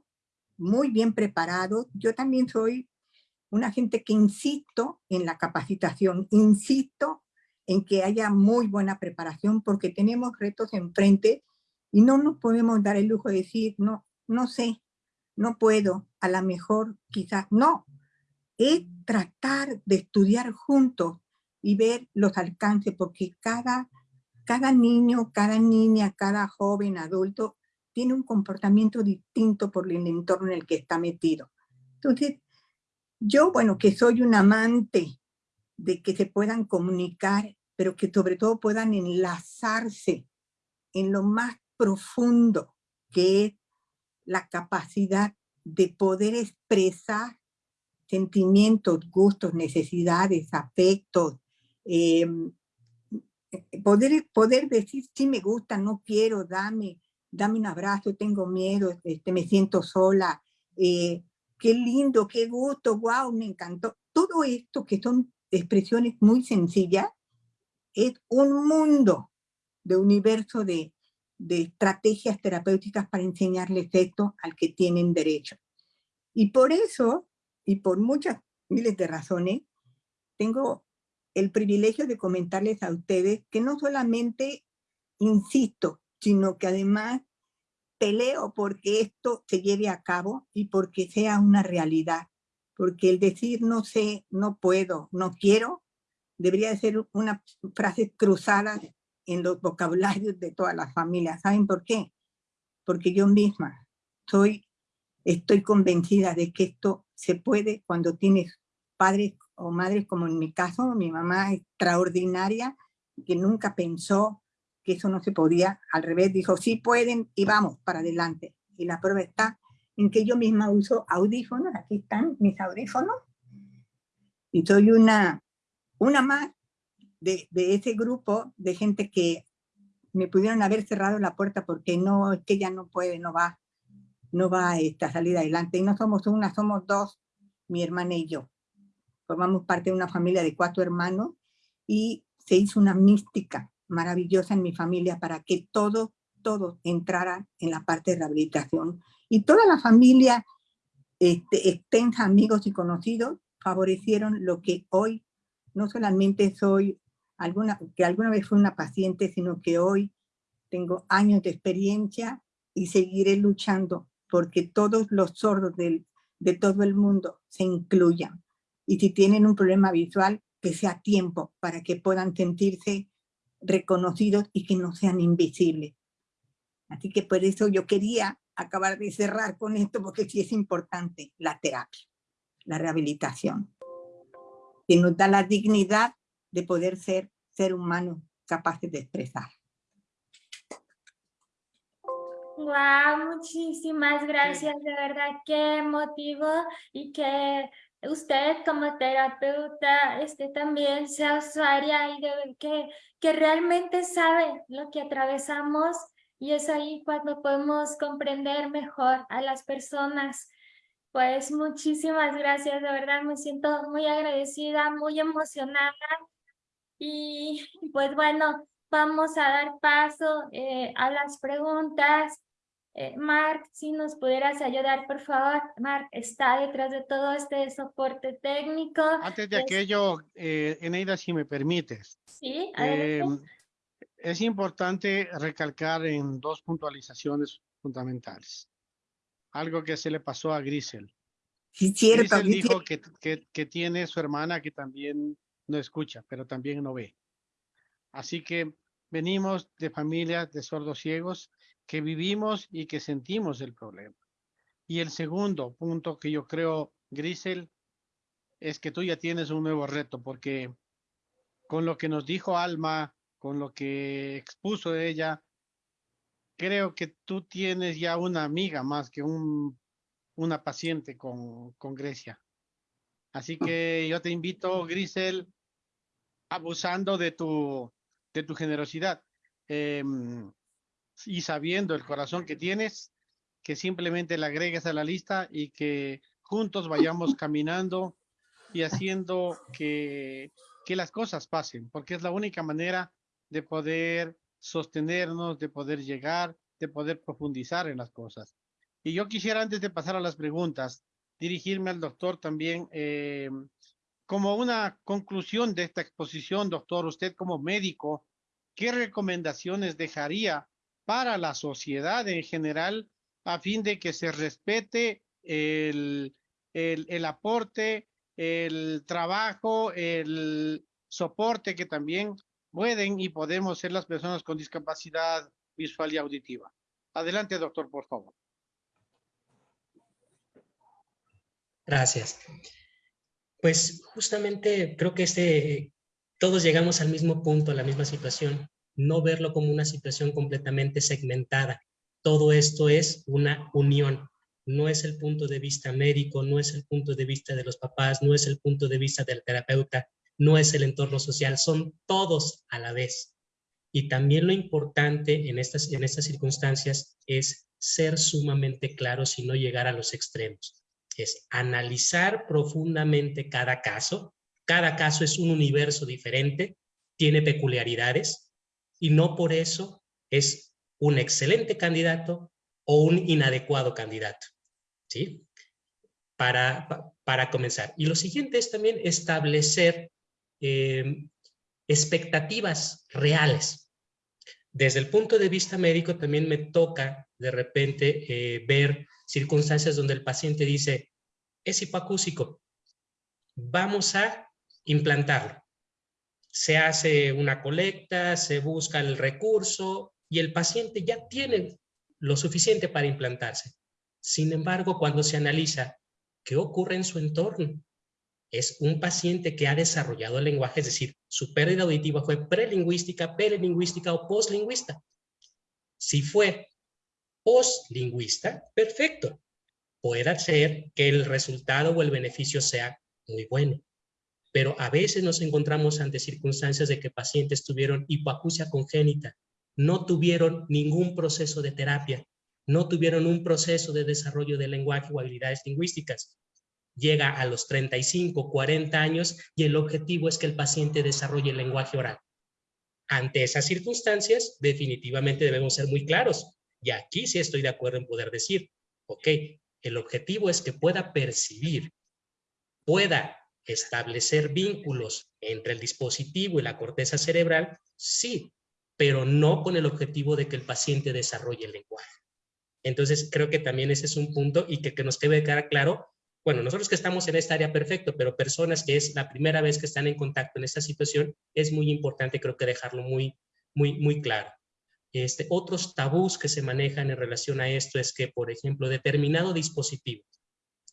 muy bien preparados. Yo también soy una gente que insisto en la capacitación, insisto en que haya muy buena preparación porque tenemos retos enfrente y no nos podemos dar el lujo de decir, no, no sé, no puedo, a lo mejor quizás no. Es tratar de estudiar juntos y ver los alcances, porque cada, cada niño, cada niña, cada joven, adulto, tiene un comportamiento distinto por el entorno en el que está metido. Entonces, yo, bueno, que soy un amante de que se puedan comunicar, pero que sobre todo puedan enlazarse en lo más profundo que es la capacidad de poder expresar sentimientos, gustos, necesidades, afectos, em, poder, poder decir, sí me gusta, no quiero, dame, dame un abrazo, tengo miedo, este, me siento sola, eh, qué lindo, qué gusto, wow, me encantó. Todo esto que son expresiones muy sencillas, es un mundo de universo de, de estrategias terapéuticas para enseñarles esto al que tienen derecho. Y por eso, y por muchas miles de razones, tengo el privilegio de comentarles a ustedes que no solamente insisto, sino que además peleo porque esto se lleve a cabo y porque sea una realidad. Porque el decir no sé, no puedo, no quiero, debería ser una frase cruzada en los vocabularios de todas las familias. ¿Saben por qué? Porque yo misma soy, estoy convencida de que esto se puede cuando tienes padres o madres, como en mi caso, mi mamá extraordinaria, que nunca pensó que eso no se podía, al revés, dijo, sí pueden y vamos para adelante. Y la prueba está en que yo misma uso audífonos, aquí están mis audífonos, y soy una, una más de, de ese grupo de gente que me pudieron haber cerrado la puerta porque no, es que ella no puede, no va, no va esta salir adelante. Y no somos una, somos dos, mi hermana y yo. Formamos parte de una familia de cuatro hermanos y se hizo una mística maravillosa en mi familia para que todo, todo entrara en la parte de rehabilitación. Y toda la familia, este, extensa, amigos y conocidos, favorecieron lo que hoy no solamente soy alguna, que alguna vez fui una paciente, sino que hoy tengo años de experiencia y seguiré luchando porque todos los sordos del, de todo el mundo se incluyan. Y si tienen un problema visual, que sea tiempo para que puedan sentirse reconocidos y que no sean invisibles. Así que por eso yo quería acabar de cerrar con esto, porque sí es importante la terapia, la rehabilitación, que nos da la dignidad de poder ser ser humanos capaces de expresar. Wow, muchísimas gracias, de verdad, qué motivo y que usted como terapeuta este, también sea usuaria y de, que, que realmente sabe lo que atravesamos y es ahí cuando podemos comprender mejor a las personas. Pues muchísimas gracias, de verdad me siento muy agradecida, muy emocionada y pues bueno, vamos a dar paso eh, a las preguntas. Eh, Mark, si nos pudieras ayudar, por favor. Mark está detrás de todo este soporte técnico. Antes de aquello, eh, Eneida, si me permites. Sí, em, es importante recalcar en dos puntualizaciones fundamentales. Algo que se le pasó a Grisel. Sí, cierto. Grisel dijo que, que, que tiene su hermana que también no escucha, pero también no ve. Así que venimos de familias de sordos ciegos que vivimos y que sentimos el problema. Y el segundo punto que yo creo, Grisel, es que tú ya tienes un nuevo reto, porque con lo que nos dijo Alma, con lo que expuso ella, creo que tú tienes ya una amiga más que un, una paciente con, con Grecia. Así que yo te invito, Grisel, abusando de tu, de tu generosidad. Em, y sabiendo el corazón que tienes, que simplemente le agregues a la lista y que juntos vayamos caminando y haciendo que, que las cosas pasen, porque es la única manera de poder sostenernos, de poder llegar, de poder profundizar en las cosas. Y yo quisiera, antes de pasar a las preguntas, dirigirme al doctor también, eh, como una conclusión de esta exposición, doctor, usted como médico, ¿qué recomendaciones dejaría para la sociedad en general a fin de que se respete el, el, aporte, el trabajo, el soporte que también pueden y podemos ser las personas con discapacidad visual y auditiva. Adelante, doctor, por favor. Gracias. Pues justamente creo que este, todos llegamos al mismo punto, a la misma situación no verlo como una situación completamente segmentada. Todo esto es una unión. No es el punto de vista médico, no es el punto de vista de los papás, no es el punto de vista del terapeuta, no es el entorno social, son todos a la vez. Y también lo importante en estas, en estas circunstancias es ser sumamente claros y no llegar a los extremos. Es analizar profundamente cada caso. Cada caso es un universo diferente, tiene peculiaridades, y no por eso es un excelente candidato o un inadecuado candidato. ¿Sí? Para, para comenzar. Y lo siguiente es también establecer eh, expectativas reales. Desde el punto de vista médico también me toca de repente eh, ver circunstancias donde el paciente dice, es hipoacúsico, vamos a implantarlo. Se hace una colecta, se busca el recurso y el paciente ya tiene lo suficiente para implantarse. Sin embargo, cuando se analiza qué ocurre en su entorno, es un paciente que ha desarrollado el lenguaje, es decir, su pérdida auditiva fue prelingüística, perelingüística o postlingüista. Si fue postlingüista, perfecto. Puede ser que el resultado o el beneficio sea muy bueno. Pero a veces nos encontramos ante circunstancias de que pacientes tuvieron hipoacusia congénita, no tuvieron ningún proceso de terapia, no tuvieron un proceso de desarrollo del lenguaje o habilidades lingüísticas llega a los 35, 40 años y el objetivo es que el paciente desarrolle el lenguaje oral. Ante esas circunstancias, definitivamente debemos ser muy claros. Y aquí sí estoy de acuerdo en poder decir, ok, el objetivo es que pueda percibir, pueda establecer vínculos entre el dispositivo y la corteza cerebral, sí, pero no con el objetivo de que el paciente desarrolle el lenguaje. Entonces, creo que también ese es un punto y que, que nos debe quedar claro bueno, nosotros que estamos en esta área perfecto, pero personas que es la primera vez que están en contacto en esta situación, es muy importante creo que dejarlo muy, muy, muy claro. Este, otros tabús que se manejan en relación a esto es que, por ejemplo, determinado dispositivo,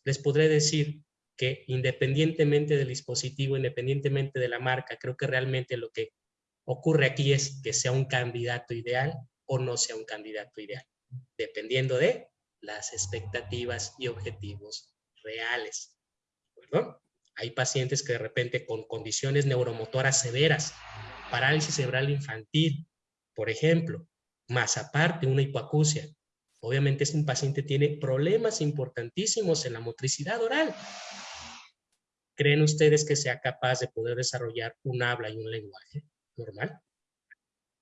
les podré decir que independientemente del dispositivo, independientemente de la marca, creo que realmente lo que ocurre aquí es que sea un candidato ideal o no sea un candidato ideal, dependiendo de las expectativas y objetivos reales. Hay pacientes que de repente con condiciones neuromotoras severas, parálisis cerebral infantil, por ejemplo, más aparte una hipoacusia. Obviamente es un paciente tiene problemas importantísimos en la motricidad oral. ¿Creen ustedes que sea capaz de poder desarrollar un habla y un lenguaje normal?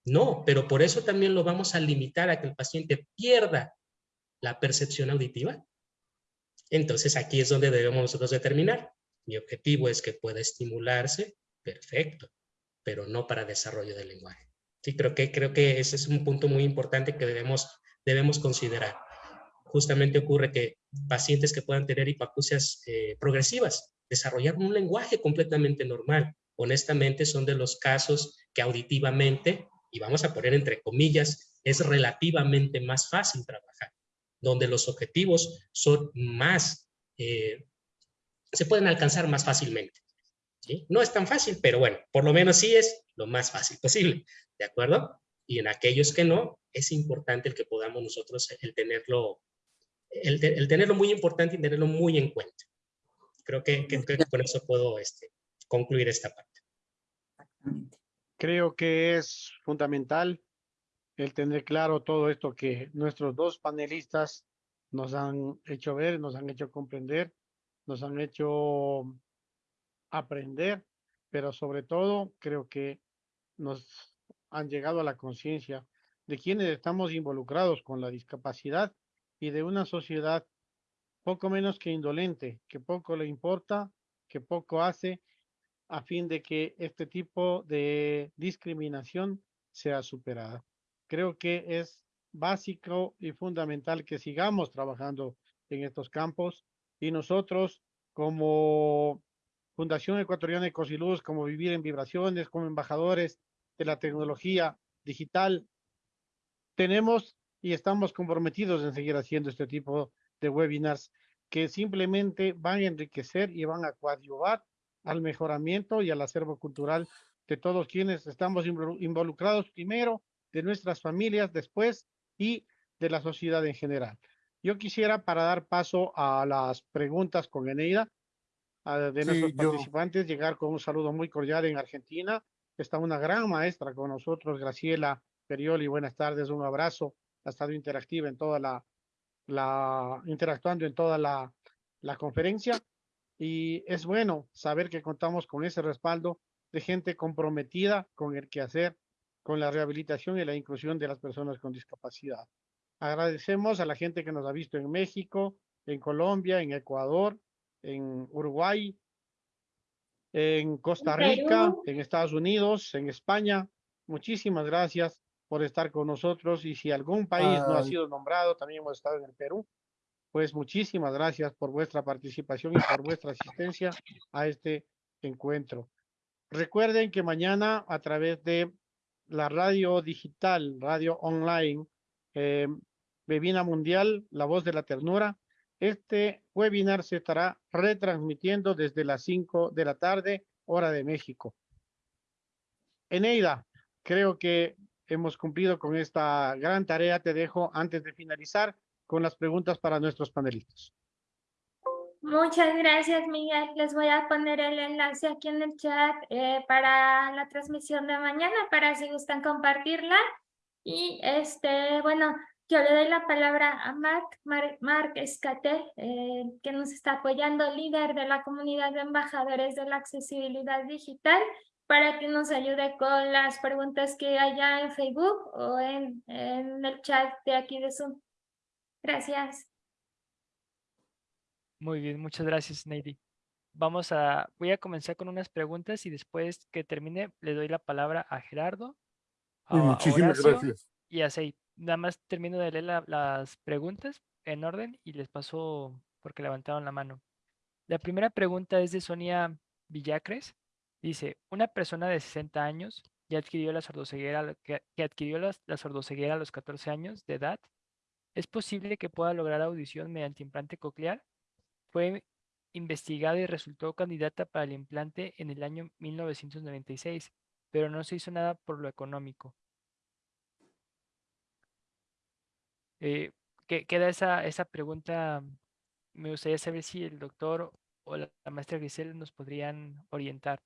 No, pero por eso también lo vamos a limitar a que el paciente pierda la percepción auditiva. Entonces aquí es donde debemos nosotros determinar. Mi objetivo es que pueda estimularse, perfecto, pero no para desarrollo del lenguaje. Sí, creo que, creo que ese es un punto muy importante que debemos, debemos considerar. Justamente ocurre que pacientes que puedan tener hipoacusias eh, progresivas, desarrollar un lenguaje completamente normal, honestamente son de los casos que auditivamente, y vamos a poner entre comillas, es relativamente más fácil trabajar donde los objetivos son más, eh, se pueden alcanzar más fácilmente. No es tan fácil, pero bueno, por lo menos sí es lo más fácil posible, ¿de acuerdo? Y en aquellos que no, es importante el que podamos nosotros el tenerlo, el, tenerlo muy importante y tenerlo muy en cuenta. Creo que, que, que con eso puedo este, concluir esta parte. Creo que es fundamental el tener claro todo esto que nuestros dos panelistas nos han hecho ver, nos han hecho comprender, nos han hecho aprender, pero sobre todo creo que nos han llegado a la conciencia de quienes estamos involucrados con la discapacidad y de una sociedad poco menos que indolente, que poco le importa, que poco hace a fin de que este tipo de discriminación sea superada. Creo que es básico y fundamental que sigamos trabajando en estos campos y nosotros como Fundación Ecuatoriana de Cosiluz, como Vivir en Vibraciones, como embajadores de la tecnología digital, tenemos y estamos comprometidos en seguir haciendo este tipo de webinars que simplemente van a enriquecer y van a coadyuvar al mejoramiento y al acervo cultural de todos quienes estamos involucrados primero de nuestras familias después y de la sociedad en general. Yo quisiera, para dar paso a las preguntas con Eneida, de nuestros participantes, llegar con un saludo muy cordial en Argentina. Está una gran maestra con nosotros, Graciela Perioli. Buenas tardes, un abrazo. Ha estado interactiva en toda la, la interactuando en toda la, la conferencia. Y es bueno saber que contamos con ese respaldo de gente comprometida con el quehacer con la rehabilitación y la inclusión de las personas con discapacidad. Agradecemos a la gente que nos ha visto en México, en Colombia, en Ecuador, en Uruguay, en Costa Rica, en Estados Unidos, en España. Muchísimas gracias por estar con nosotros y si algún país no ha sido nombrado, también hemos estado en el Perú, pues muchísimas gracias por vuestra participación y por vuestra asistencia a este encuentro. Recuerden que mañana a través de la radio digital, radio online, eh, Bebina Mundial, La Voz de la Ternura, este webinar se estará retransmitiendo desde las 5 de la tarde, hora de México. Eneida, creo que hemos cumplido con esta gran tarea. Te dejo antes de finalizar con las preguntas para nuestros panelistas. Muchas gracias, Miguel. Les voy a poner el enlace aquí en el chat eh, para la transmisión de mañana, para si gustan compartirla. Y este, bueno, yo le doy la palabra a Marc, Marc, Escate, eh, que nos está apoyando, líder de la comunidad de embajadores de la accesibilidad digital, para que nos ayude con las preguntas que haya en Facebook o en, en el chat de aquí de Zoom. Gracias. Muy bien, muchas gracias, Neidy. Vamos a, voy a comenzar con unas preguntas y después que termine le doy la palabra a Gerardo, a, muchísimas gracias. y a Seid. Nada más termino de leer las preguntas en orden y les paso porque levantaron la mano. La primera pregunta es de Sonia Villacres. Dice, una persona de 60 años adquirió la sordoceguera, que, adquirió la, la sordoceguera a los 14 años de edad. ¿Es posible que pueda lograr audición mediante implante coclear? Fue investigada y resultó candidata para el implante en el año 1996, pero no se hizo nada por lo económico. Eh, queda esa, esa pregunta, me gustaría saber si el doctor o la, maestra Grisel nos podrían orientar.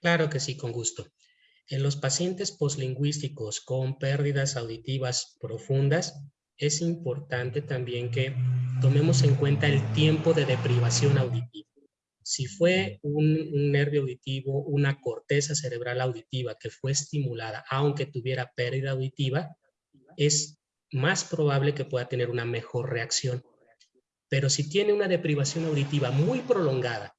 Claro que sí, con gusto. En los pacientes poslingüísticos con pérdidas auditivas profundas, es importante también que tomemos en cuenta el tiempo de deprivación auditiva. Si fue un, nervio auditivo, una corteza cerebral auditiva que fue estimulada, aunque tuviera pérdida auditiva, es más probable que pueda tener una mejor reacción. Pero si tiene una deprivación auditiva muy prolongada,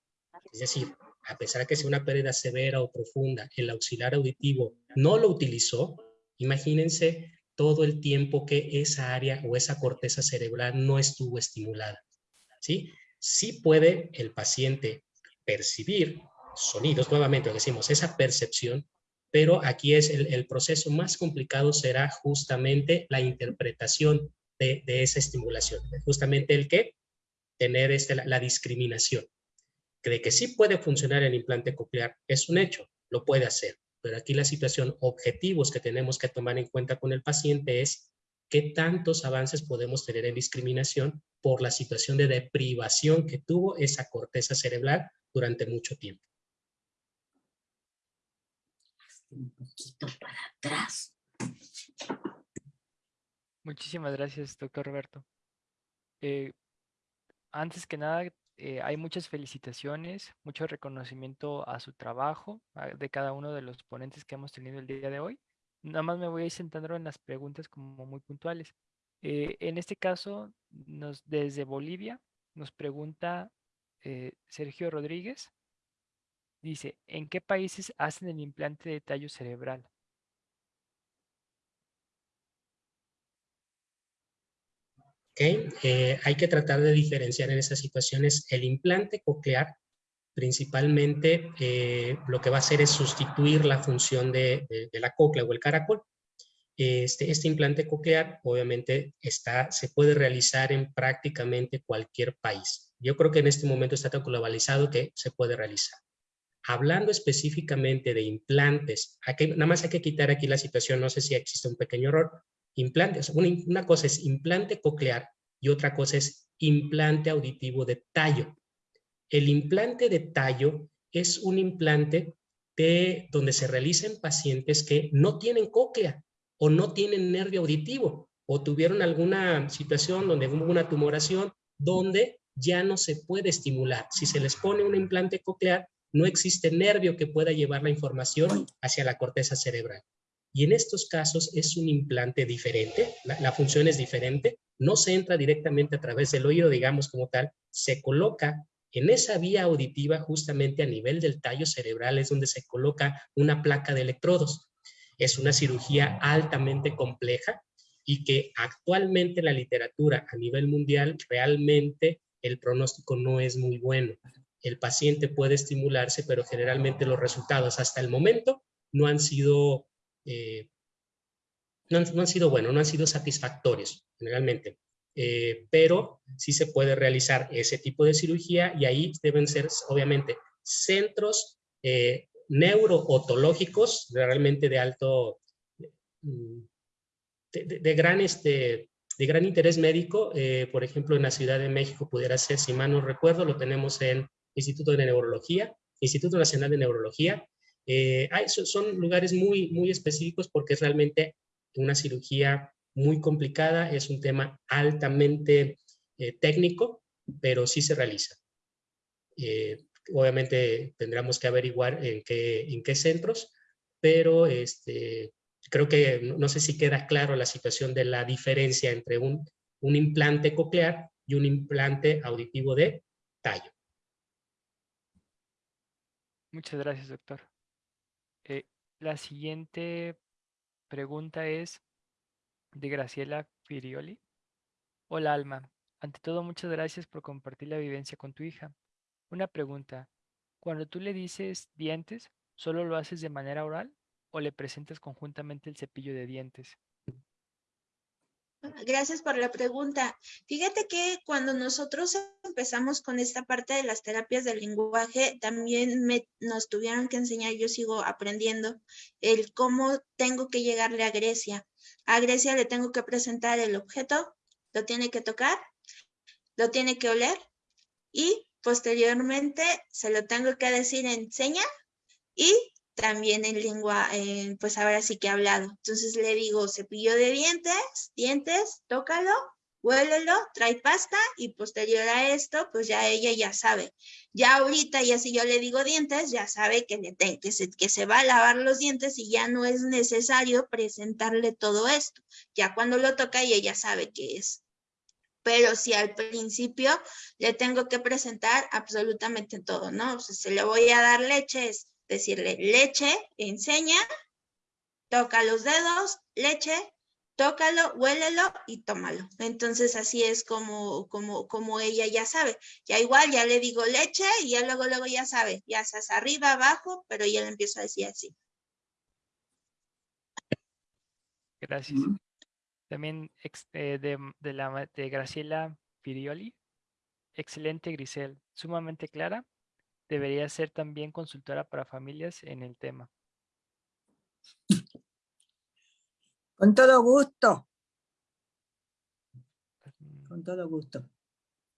es decir, a pesar de que sea una pérdida severa o profunda, el auxiliar auditivo no lo utilizó, imagínense todo el tiempo que esa área o esa corteza cerebral no estuvo estimulada. ¿sí? sí puede el paciente percibir sonidos, nuevamente decimos, esa percepción, pero aquí es el, proceso más complicado será justamente la interpretación de, esa estimulación, justamente el que tener este, la discriminación. De que sí puede funcionar el implante coclear es un hecho, lo puede hacer, pero aquí la situación, objetivos que tenemos que tomar en cuenta con el paciente es qué tantos avances podemos tener en discriminación por la situación de deprivación que tuvo esa corteza cerebral durante mucho tiempo. Un poquito para atrás. Muchísimas gracias, doctor Roberto. Eh, antes que nada, eh, hay muchas felicitaciones, mucho reconocimiento a su trabajo, de cada uno de los ponentes que hemos tenido el día de hoy. Nada más me voy a ir sentando en las preguntas como muy puntuales. Eh, en este caso, desde Bolivia, nos pregunta eh, Sergio Rodríguez. Dice, ¿en qué países hacen el implante de tallo cerebral? Eh, hay que tratar de diferenciar en esas situaciones el implante coclear, principalmente eh, lo que va a hacer es sustituir la función de, la cóclea o el caracol. Este, este, implante coclear obviamente está, se puede realizar en prácticamente cualquier país. Yo creo que en este momento está tan globalizado que se puede realizar. Hablando específicamente de implantes, aquí, nada más hay que quitar aquí la situación, no sé si existe un pequeño error, implantes. Una, cosa es implante coclear y otra cosa es implante auditivo de tallo. El implante de tallo es un implante de, donde se realiza en pacientes que no tienen cóclea o no tienen nervio auditivo o tuvieron alguna situación donde hubo una tumoración donde ya no se puede estimular. Si se les pone un implante coclear, no existe nervio que pueda llevar la información hacia la corteza cerebral. Y en estos casos es un implante diferente, la, función es diferente, no se entra directamente a través del oído, digamos como tal, se coloca en esa vía auditiva justamente a nivel del tallo cerebral es donde se coloca una placa de electrodos. Es una cirugía altamente compleja y que actualmente en la literatura a nivel mundial realmente el pronóstico no es muy bueno. El paciente puede estimularse, pero generalmente los resultados hasta el momento no han sido, eh, no, han, sido buenos, no han sido satisfactorios generalmente. Eh, pero sí se puede realizar ese tipo de cirugía y ahí deben ser obviamente centros eh, neurootológicos realmente de alto, mm, de, de, gran, este, de gran interés médico. Eh, por ejemplo, en la Ciudad de México pudiera ser, si mal no recuerdo, lo tenemos en Instituto de Neurología, Instituto Nacional de Neurología. Eh, hay, son, lugares muy, muy específicos porque es realmente una cirugía muy complicada, es un tema altamente eh, técnico, pero sí se realiza. Eh, obviamente tendremos que averiguar en qué, en qué centros, pero este, creo que no sé si queda claro la situación de la diferencia entre un, un implante coclear y un implante auditivo de tallo. Muchas gracias, doctor. Eh, la siguiente pregunta es, de Graciela Firioli. Hola Alma, ante todo muchas gracias por compartir la vivencia con tu hija. Una pregunta, cuando tú le dices dientes, ¿solo lo haces de manera oral o le presentas conjuntamente el cepillo de dientes? Gracias por la pregunta. Fíjate que cuando nosotros empezamos con esta parte de las terapias del lenguaje, también me, nos tuvieron que enseñar, yo sigo aprendiendo, el cómo tengo que llegarle a Grecia. A Grecia le tengo que presentar el objeto, lo tiene que tocar, lo tiene que oler y posteriormente se lo tengo que decir en seña y también en lengua, eh, pues ahora sí que hablado. Entonces le digo cepillo de dientes, dientes, tócalo, huélelo, trae pasta y posterior a esto, pues ya ella ya sabe. Ya ahorita, ya si yo le digo dientes, ya sabe que, le que, se, que se va a lavar los dientes y ya no es necesario presentarle todo esto. Ya cuando lo toca ella ya sabe qué es. Pero si al principio le tengo que presentar absolutamente todo, ¿no? O sea, se le voy a dar leche, es decirle leche, enseña, toca los dedos, leche, tócalo, huélelo y tómalo. Entonces así es como, como, como ella ya sabe. Ya igual, ya le digo leche y ya luego, luego ya sabe, ya estás arriba, abajo, pero ya le empiezo a decir así. Gracias. También eh, de, de, la, de Graciela Firioli. Excelente, Grisel. Sumamente clara. Debería ser también consultora para familias en el tema. Con todo gusto. Con todo gusto.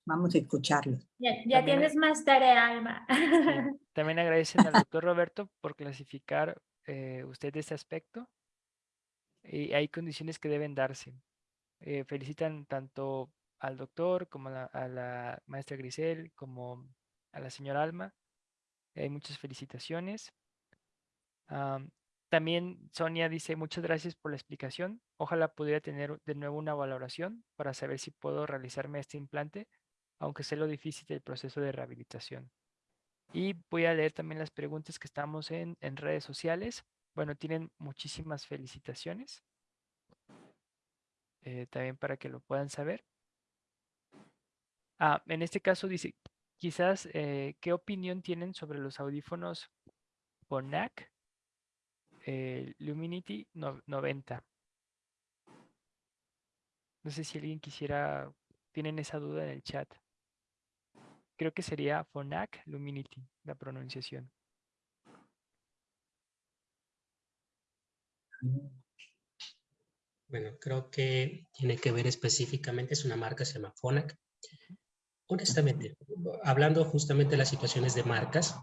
Vamos a escucharlo. Ya, ya tienes más tarea, Alma. Sí. También agradecen al doctor Roberto por clasificar eh, usted este aspecto. Y hay condiciones que deben darse. Eh, felicitan tanto al doctor como a la, a la, maestra Grisel, como a la señora Alma. Muchas felicitaciones. También Sonia dice, muchas gracias por la explicación. Ojalá pudiera tener de nuevo una valoración para saber si puedo realizarme este implante, aunque sé lo difícil del proceso de rehabilitación. Y voy a leer también las preguntas que estamos en, en redes sociales. Bueno, tienen muchísimas felicitaciones. Eh, también para que lo puedan saber. Ah, en este caso dice, quizás, eh, ¿qué opinión tienen sobre los audífonos Bonac eh, Luminity no, 90. No sé si alguien quisiera, tienen esa duda en el chat. Creo que sería Phonak Luminity, la pronunciación. Bueno, creo que tiene que ver específicamente, es una marca, se llama Phonak. Honestamente, hablando justamente de las situaciones de marcas,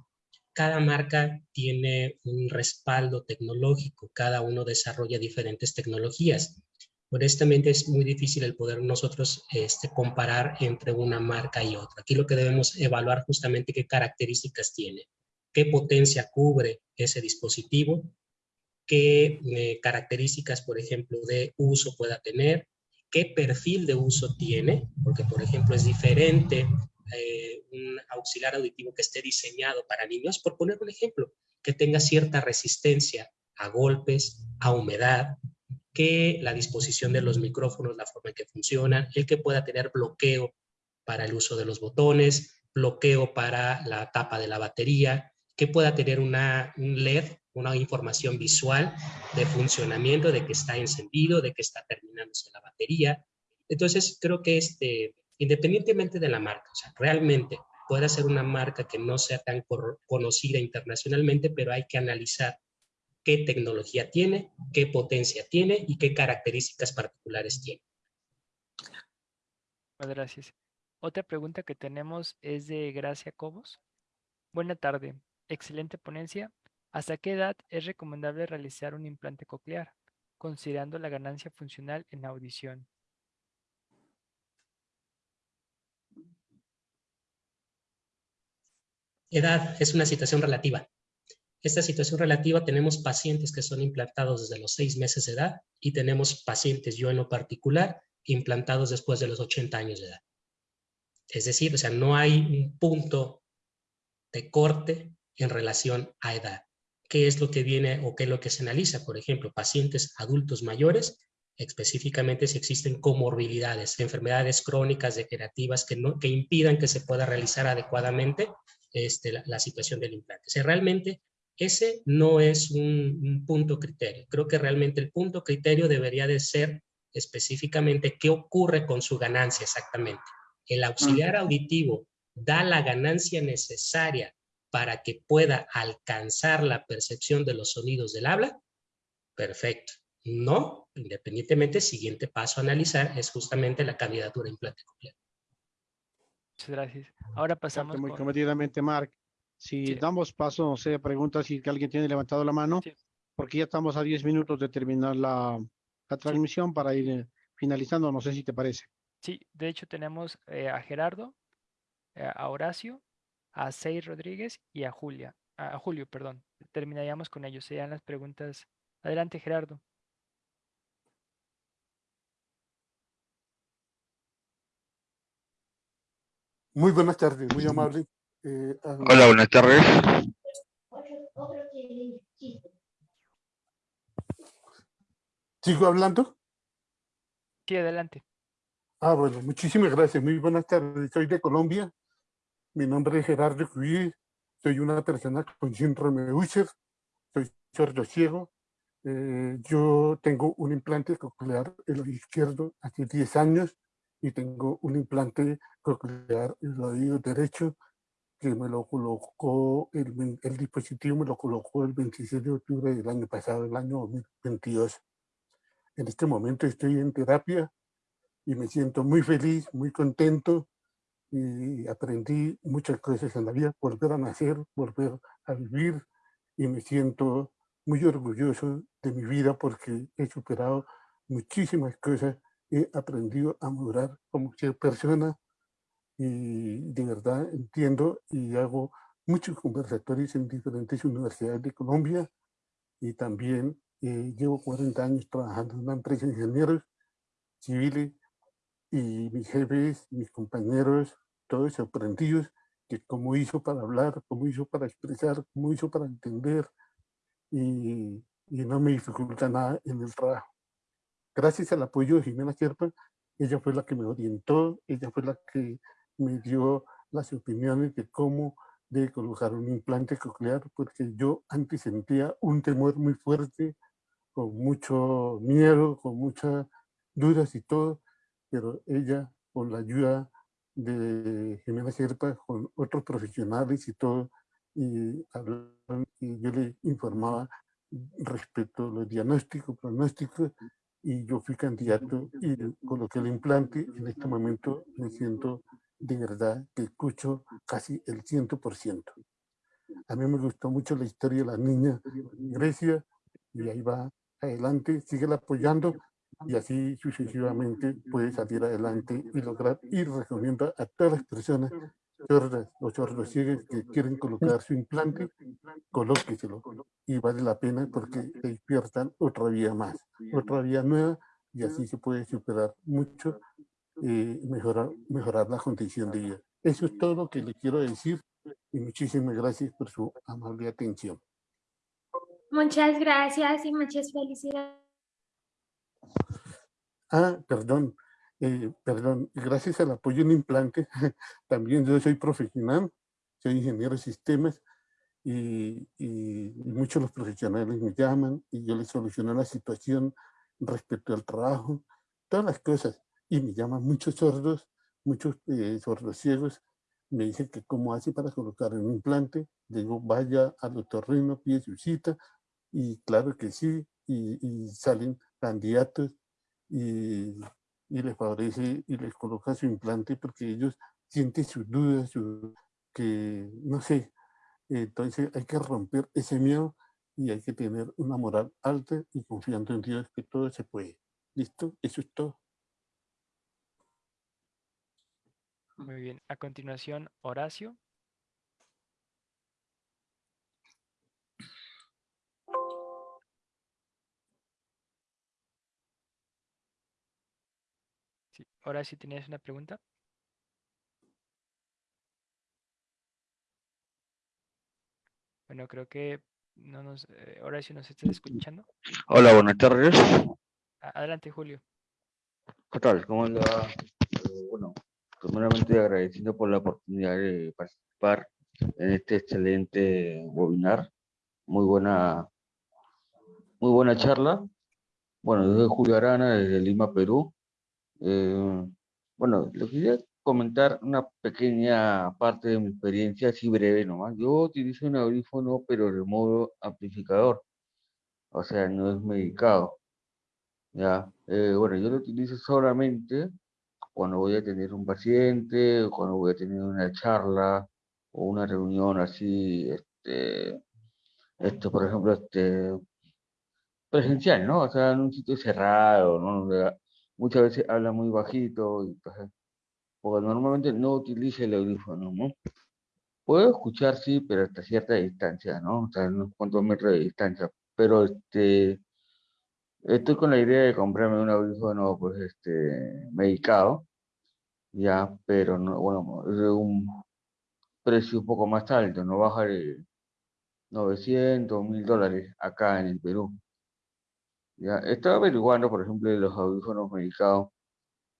cada marca tiene un respaldo tecnológico, cada uno desarrolla diferentes tecnologías. Honestamente es muy difícil el poder nosotros este, comparar entre una marca y otra. Aquí lo que debemos evaluar justamente qué características tiene. qué potencia cubre ese dispositivo, qué eh, características, por ejemplo, de uso pueda tener, qué perfil de uso tiene, porque, por ejemplo, es diferente eh, un auxiliar auditivo que esté diseñado para niños, por poner un ejemplo, que tenga cierta resistencia a golpes, a humedad, que la disposición de los micrófonos, la forma en que funcionan, el que pueda tener bloqueo para el uso de los botones, bloqueo para la tapa de la batería, que pueda tener una, un LED, una información visual de funcionamiento, de que está encendido, de que está terminándose la batería. Entonces, creo que este, independientemente de la marca, o sea, realmente puede ser una marca que no sea tan conocida internacionalmente, pero hay que analizar qué tecnología tiene, qué potencia tiene y qué características particulares tiene. Muchas gracias. Otra pregunta que tenemos es de Gracia Cobos. Buena tarde. Excelente ponencia. ¿Hasta qué edad es recomendable realizar un implante coclear, considerando la ganancia funcional en audición? Edad es una situación relativa. Esta situación relativa tenemos pacientes que son implantados desde los seis meses de edad y tenemos pacientes, yo en lo particular, implantados después de los 80 años de edad. Es decir, o sea, no hay un punto de corte en relación a edad. ¿Qué es lo que viene o qué es lo que se analiza? Por ejemplo, pacientes adultos mayores, específicamente si existen comorbilidades, enfermedades crónicas degenerativas que, no, que impidan que se pueda realizar adecuadamente este, la, situación del implante. O sea, realmente ese no es un, un, punto criterio. Creo que realmente el punto criterio debería de ser específicamente qué ocurre con su ganancia exactamente. El auxiliar auditivo da la ganancia necesaria para que pueda alcanzar la percepción de los sonidos del habla, perfecto. No, independientemente, siguiente paso a analizar es justamente la candidatura implante completo. Muchas gracias. Ahora pasamos Muy con... comedidamente, Mark. Si Sí. damos paso, no sé, pregunta si alguien tiene levantado la mano, Sí. porque ya estamos a 10 minutos de terminar la, la transmisión para ir eh, finalizando, no sé si te parece. Sí, de hecho tenemos eh, a Gerardo, eh, a Horacio, a Sei Rodríguez y a Julia, a a Julio, perdón. Terminaríamos con ellos, serían las preguntas. Adelante, Gerardo. Muy buenas tardes, muy amable. Eh, a- Hola, buenas tardes. ¿Sigo hablando? Sí, adelante. Ah, bueno, muchísimas gracias. Muy buenas tardes. Soy de Colombia. Mi nombre es Gerardo Cuí. Soy una persona con síndrome Usher. Soy sordo ciego. Eh, yo tengo un implante coclear en el izquierdo hace 10 años y tengo un implante coclear en el oído derecho que me lo colocó, el, el dispositivo me lo colocó el 26 de octubre del año pasado, el año 2022. En este momento estoy en terapia y me siento muy feliz, muy contento y aprendí muchas cosas en la vida, volver a nacer, volver a vivir y me siento muy orgulloso de mi vida porque he superado muchísimas cosas, he aprendido a madurar como ser persona y de verdad entiendo y hago muchos conversatorios en diferentes universidades de Colombia y también eh, llevo 40 años trabajando en una empresa de ingenieros civiles y mis jefes, mis compañeros, todos sorprendidos que cómo hizo para hablar, cómo hizo para expresar, cómo hizo para entender y, y no me dificulta nada en el trabajo. Gracias al apoyo de Jimena Sierpa, ella fue la que me orientó, ella fue la que me dio las opiniones de cómo de colocar un implante coclear, porque yo antes sentía un temor muy fuerte, con mucho miedo, con muchas dudas y todo, pero ella, con la ayuda de Jimena Sierpa, con otros profesionales y todo, y, y yo le informaba respecto a los diagnósticos, pronósticos, y yo fui candidato y coloqué el implante. En este momento me siento de verdad que escucho casi el 100%. A mí me gustó mucho la historia de la niña Grecia y ahí va adelante, sigue apoyando y así sucesivamente puede salir adelante y lograr ir recomiendo a todas las personas o sordos ciegos que quieren colocar su implante, colóqueselo. Y vale la pena porque despiertan otra vía más, otra vía nueva y así se puede superar mucho y mejorar, mejorar la condición de vida. Eso es todo lo que le quiero decir y muchísimas gracias por su amable atención. Muchas gracias y muchas felicidades. Ah, perdón, eh, perdón, gracias al apoyo en implante, también yo soy profesional, soy ingeniero de sistemas y, muchos los profesionales me llaman y yo les soluciono la situación respecto al trabajo, todas las cosas. Y me llaman muchos sordos, muchos eh, sordos ciegos, me dicen que cómo hace para colocar un implante. Digo, vaya al otorrino, pide su cita, y claro que sí, y, y salen candidatos y, y, les favorece y les coloca su implante porque ellos sienten sus dudas, su, que no sé, entonces hay que romper ese miedo y hay que tener una moral alta y confiando en Dios que todo se puede. ¿Listo? Eso es todo. Muy bien. A continuación, Horacio. Sí. Horacio, ¿tenías una pregunta? Bueno, creo que no nos, eh, Horacio, ¿nos estás escuchando? Hola, buenas tardes. Adelante, Julio. ¿Qué tal? ¿Cómo anda? Eh, bueno, primeramente agradeciendo por la oportunidad de participar en este excelente webinar. Muy buena, muy buena charla. Bueno, yo soy Julio Arana, desde Lima, Perú. Eh, bueno, le quería comentar una pequeña parte de mi experiencia, así breve nomás. Yo utilizo un audífono, pero de modo amplificador. O sea, no es medicado. Ya, eh, bueno, yo lo utilizo solamente cuando voy a tener un paciente, o cuando voy a tener una charla o una reunión así, este, esto, por ejemplo, este, presencial, ¿no? O sea, en un sitio cerrado, ¿no? Muchas veces habla muy bajito, y, pues, porque normalmente no utilizo el audífono, ¿no? Puedo escuchar, sí, pero hasta cierta distancia, ¿no? O sea, unos cuantos metros de distancia, pero este, estoy con la idea de comprarme un audífono, pues, este, medicado, ya, pero no, bueno, es un precio un poco más alto, no baja de 900, 1000 dólares acá en el Perú. Estaba averiguando, por ejemplo, los audífonos medicados,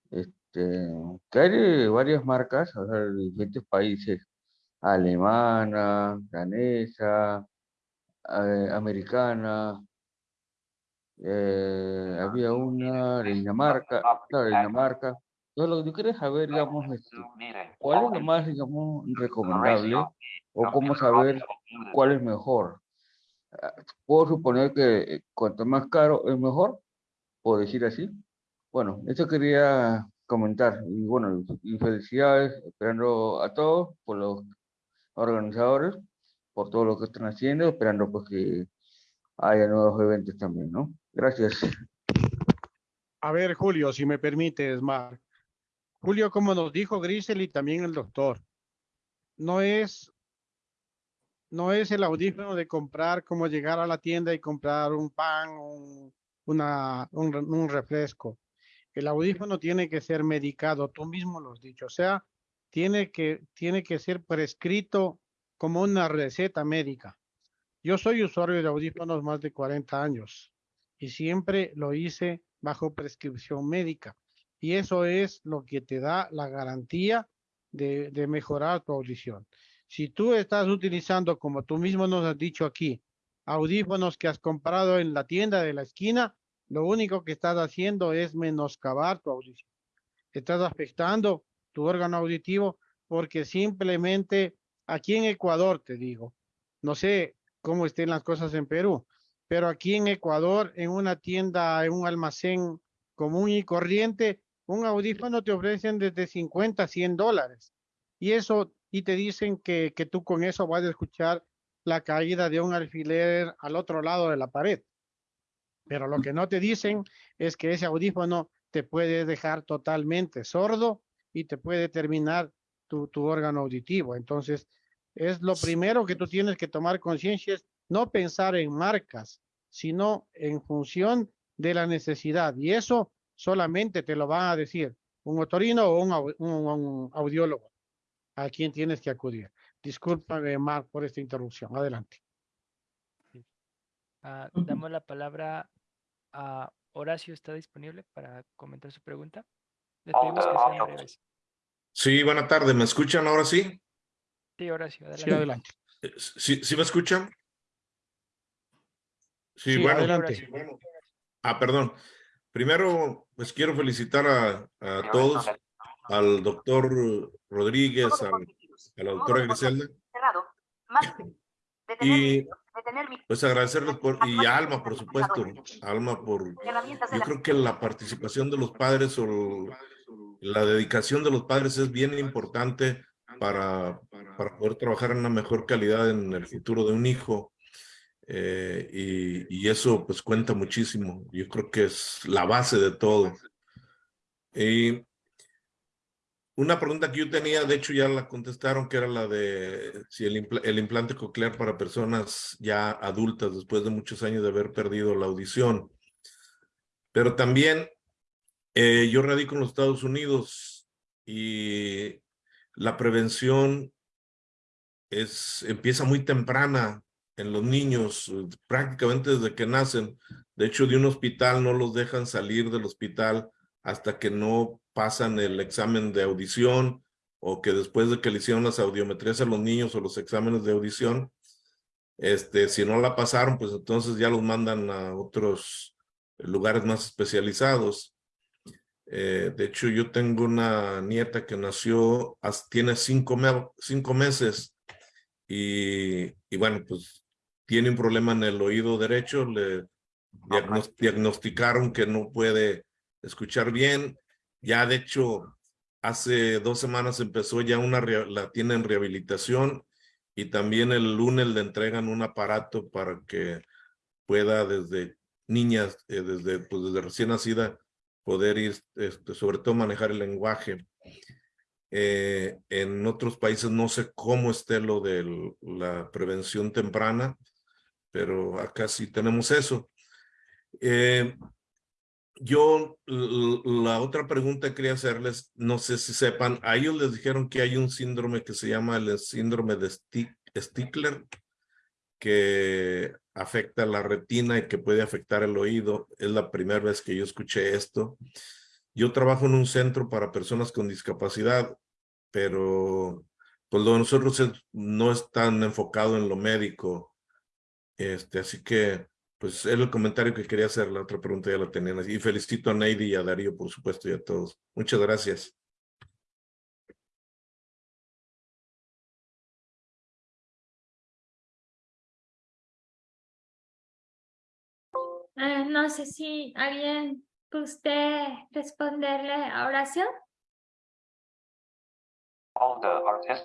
este, que hay de varias marcas, o de diferentes países, alemana, danesa, eh, americana, eh, había una de Dinamarca, claro, de Dinamarca, lo que yo quería saber, digamos, este, cuál es lo más, digamos, recomendable o cómo saber cuál es mejor. Puedo suponer que eh, cuanto más caro es mejor, puedo decir así. Bueno, eso quería comentar. Y bueno, y felicidades, esperando a todos, por los organizadores, por todo lo que están haciendo, esperando pues que haya nuevos eventos también, ¿no? Gracias. A ver, Julio, si me permites, Marc. Julio, como nos dijo Grisel y también el doctor, no es, no es el audífono de comprar como llegar a la tienda y comprar un pan, un, refresco. El audífono tiene que ser medicado, tú mismo lo has dicho, o sea, tiene que, tiene que ser prescrito como una receta médica. Yo soy usuario de audífonos más de 40 años y siempre lo hice bajo prescripción médica. Y eso es lo que te da la garantía de mejorar tu audición. Si tú estás utilizando, como tú mismo nos has dicho aquí, audífonos que has comprado en la tienda de la esquina, lo único que estás haciendo es menoscabar tu audición. Estás afectando tu órgano auditivo porque simplemente aquí en Ecuador, te digo, no sé cómo estén las cosas en Perú, pero aquí en Ecuador, en una tienda, en un almacén común y corriente, un audífono te ofrecen desde 50 a 100 dólares. Y eso, y te dicen que, que tú con eso vas a escuchar la caída de un alfiler al otro lado de la pared. Pero lo que no te dicen es que ese audífono te puede dejar totalmente sordo y te puede terminar tu, tu órgano auditivo. Entonces, es lo primero que tú tienes que tomar conciencia, es no pensar en marcas, sino en función de la necesidad. Y eso solamente te lo van a decir un otorino o un, un audiólogo a quien tienes que acudir. Discúlpame, Mark, por esta interrupción. Adelante. Ah, damos la palabra a Horacio. ¿Está disponible para comentar su pregunta? Le pedimos que sean breves. Sí, buena tarde. ¿Me escuchan ahora sí? Sí, Horacio, adelante. Sí, adelante. ¿Sí, sí me escuchan? Sí, Sí, bueno. adelante. Ah, perdón. Primero, pues quiero felicitar a, a todos, al doctor Rodríguez, al- a la doctora Griselda, Cerrado. Más. Y pues agradecerles por, y a Alma, por supuesto, Alma por, yo creo que la participación de los padres o la dedicación de los padres es bien importante para, para poder trabajar en una mejor calidad en el futuro de un hijo. Eh, y, y eso pues cuenta muchísimo. Yo creo que es la base de todo. Y una pregunta que yo tenía, de hecho ya la contestaron, que era la de si el, impla- el implante coclear para personas ya adultas después de muchos años de haber perdido la audición. Pero también eh, yo radico en los Estados Unidos y la prevención es, empieza muy temprana en los niños, prácticamente desde que nacen. De hecho, de un hospital no los dejan salir del hospital hasta que no pasan el examen de audición o que después de que le hicieron las audiometrías a los niños o los exámenes de audición, este, si no la pasaron, pues entonces ya los mandan a otros lugares más especializados. Eh, de hecho, yo tengo una nieta que nació, tiene cinco, me- cinco meses y, y bueno, pues tiene un problema en el oído derecho, le diagnos- diagnosticaron que no puede escuchar bien. Ya de hecho, hace dos semanas empezó ya una, la tiene en rehabilitación y también el lunes le entregan un aparato para que pueda desde niñas, eh, desde, pues desde recién nacida, poder ir, este, sobre todo manejar el lenguaje. Eh, en otros países no sé cómo esté lo de la prevención temprana, pero acá sí tenemos eso. Eh, yo, la otra pregunta que quería hacerles, no sé si sepan, a ellos les dijeron que hay un síndrome que se llama el síndrome de Stick- Stickler, que afecta la retina y que puede afectar el oído. Es la primera vez que yo escuché esto. Yo trabajo en un centro para personas con discapacidad, pero pues lo de nosotros es- no es tan enfocado en lo médico. Este, así que, pues, era el comentario que quería hacer. La otra pregunta ya la tenían. Y felicito a Neidi y a Darío, por supuesto, y a todos. Muchas gracias. Eh, no sé si alguien usted responderle a oración.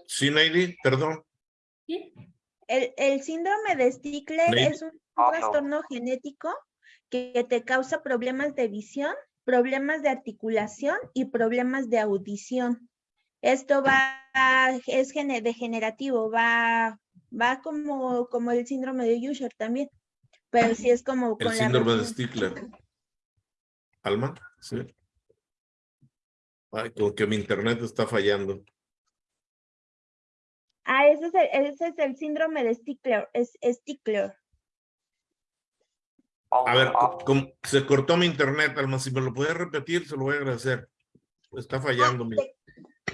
Sí, Neidi, perdón. ¿Sí? El, el síndrome de Stickler es un trastorno genético que te causa problemas de visión, problemas de articulación y problemas de audición. Esto va, es gene- degenerativo, va, va como, como el síndrome de Usher también, pero sí es como El con la síndrome de. Stickler. Alma, sí. Ay, como que mi internet está fallando. Ah, ese es el, ese es el síndrome de Stickler, es Stickler. A ver, como se cortó mi internet, Alma, si me lo puedes repetir, se lo voy a agradecer. Está fallando.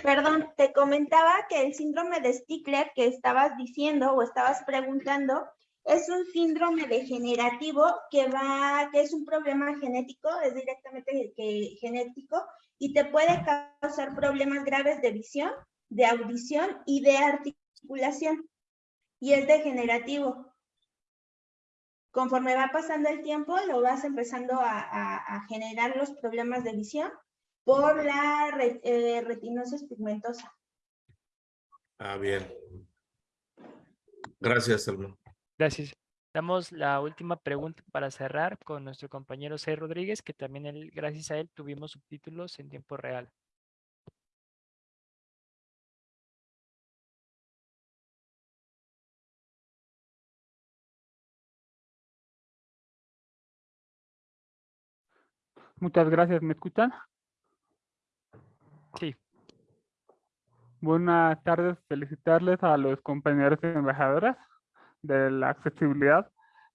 Perdón, te comentaba que el síndrome de Stickler que estabas diciendo o estabas preguntando es un síndrome degenerativo que va, que es un problema genético, es directamente que- genético y te puede causar problemas graves de visión, de audición y de articulación. Y es degenerativo. Conforme va pasando el tiempo, lo vas empezando a, a- a generar los problemas de visión por la re- eh, retinosis pigmentosa. Ah, bien. Gracias, Alma. Gracias. Damos la última pregunta para cerrar con nuestro compañero C. Rodríguez, que también él, gracias a él tuvimos subtítulos en tiempo real. Muchas gracias, ¿me escuchan? Sí. Buenas tardes, felicitarles a los compañeros embajadores de la accesibilidad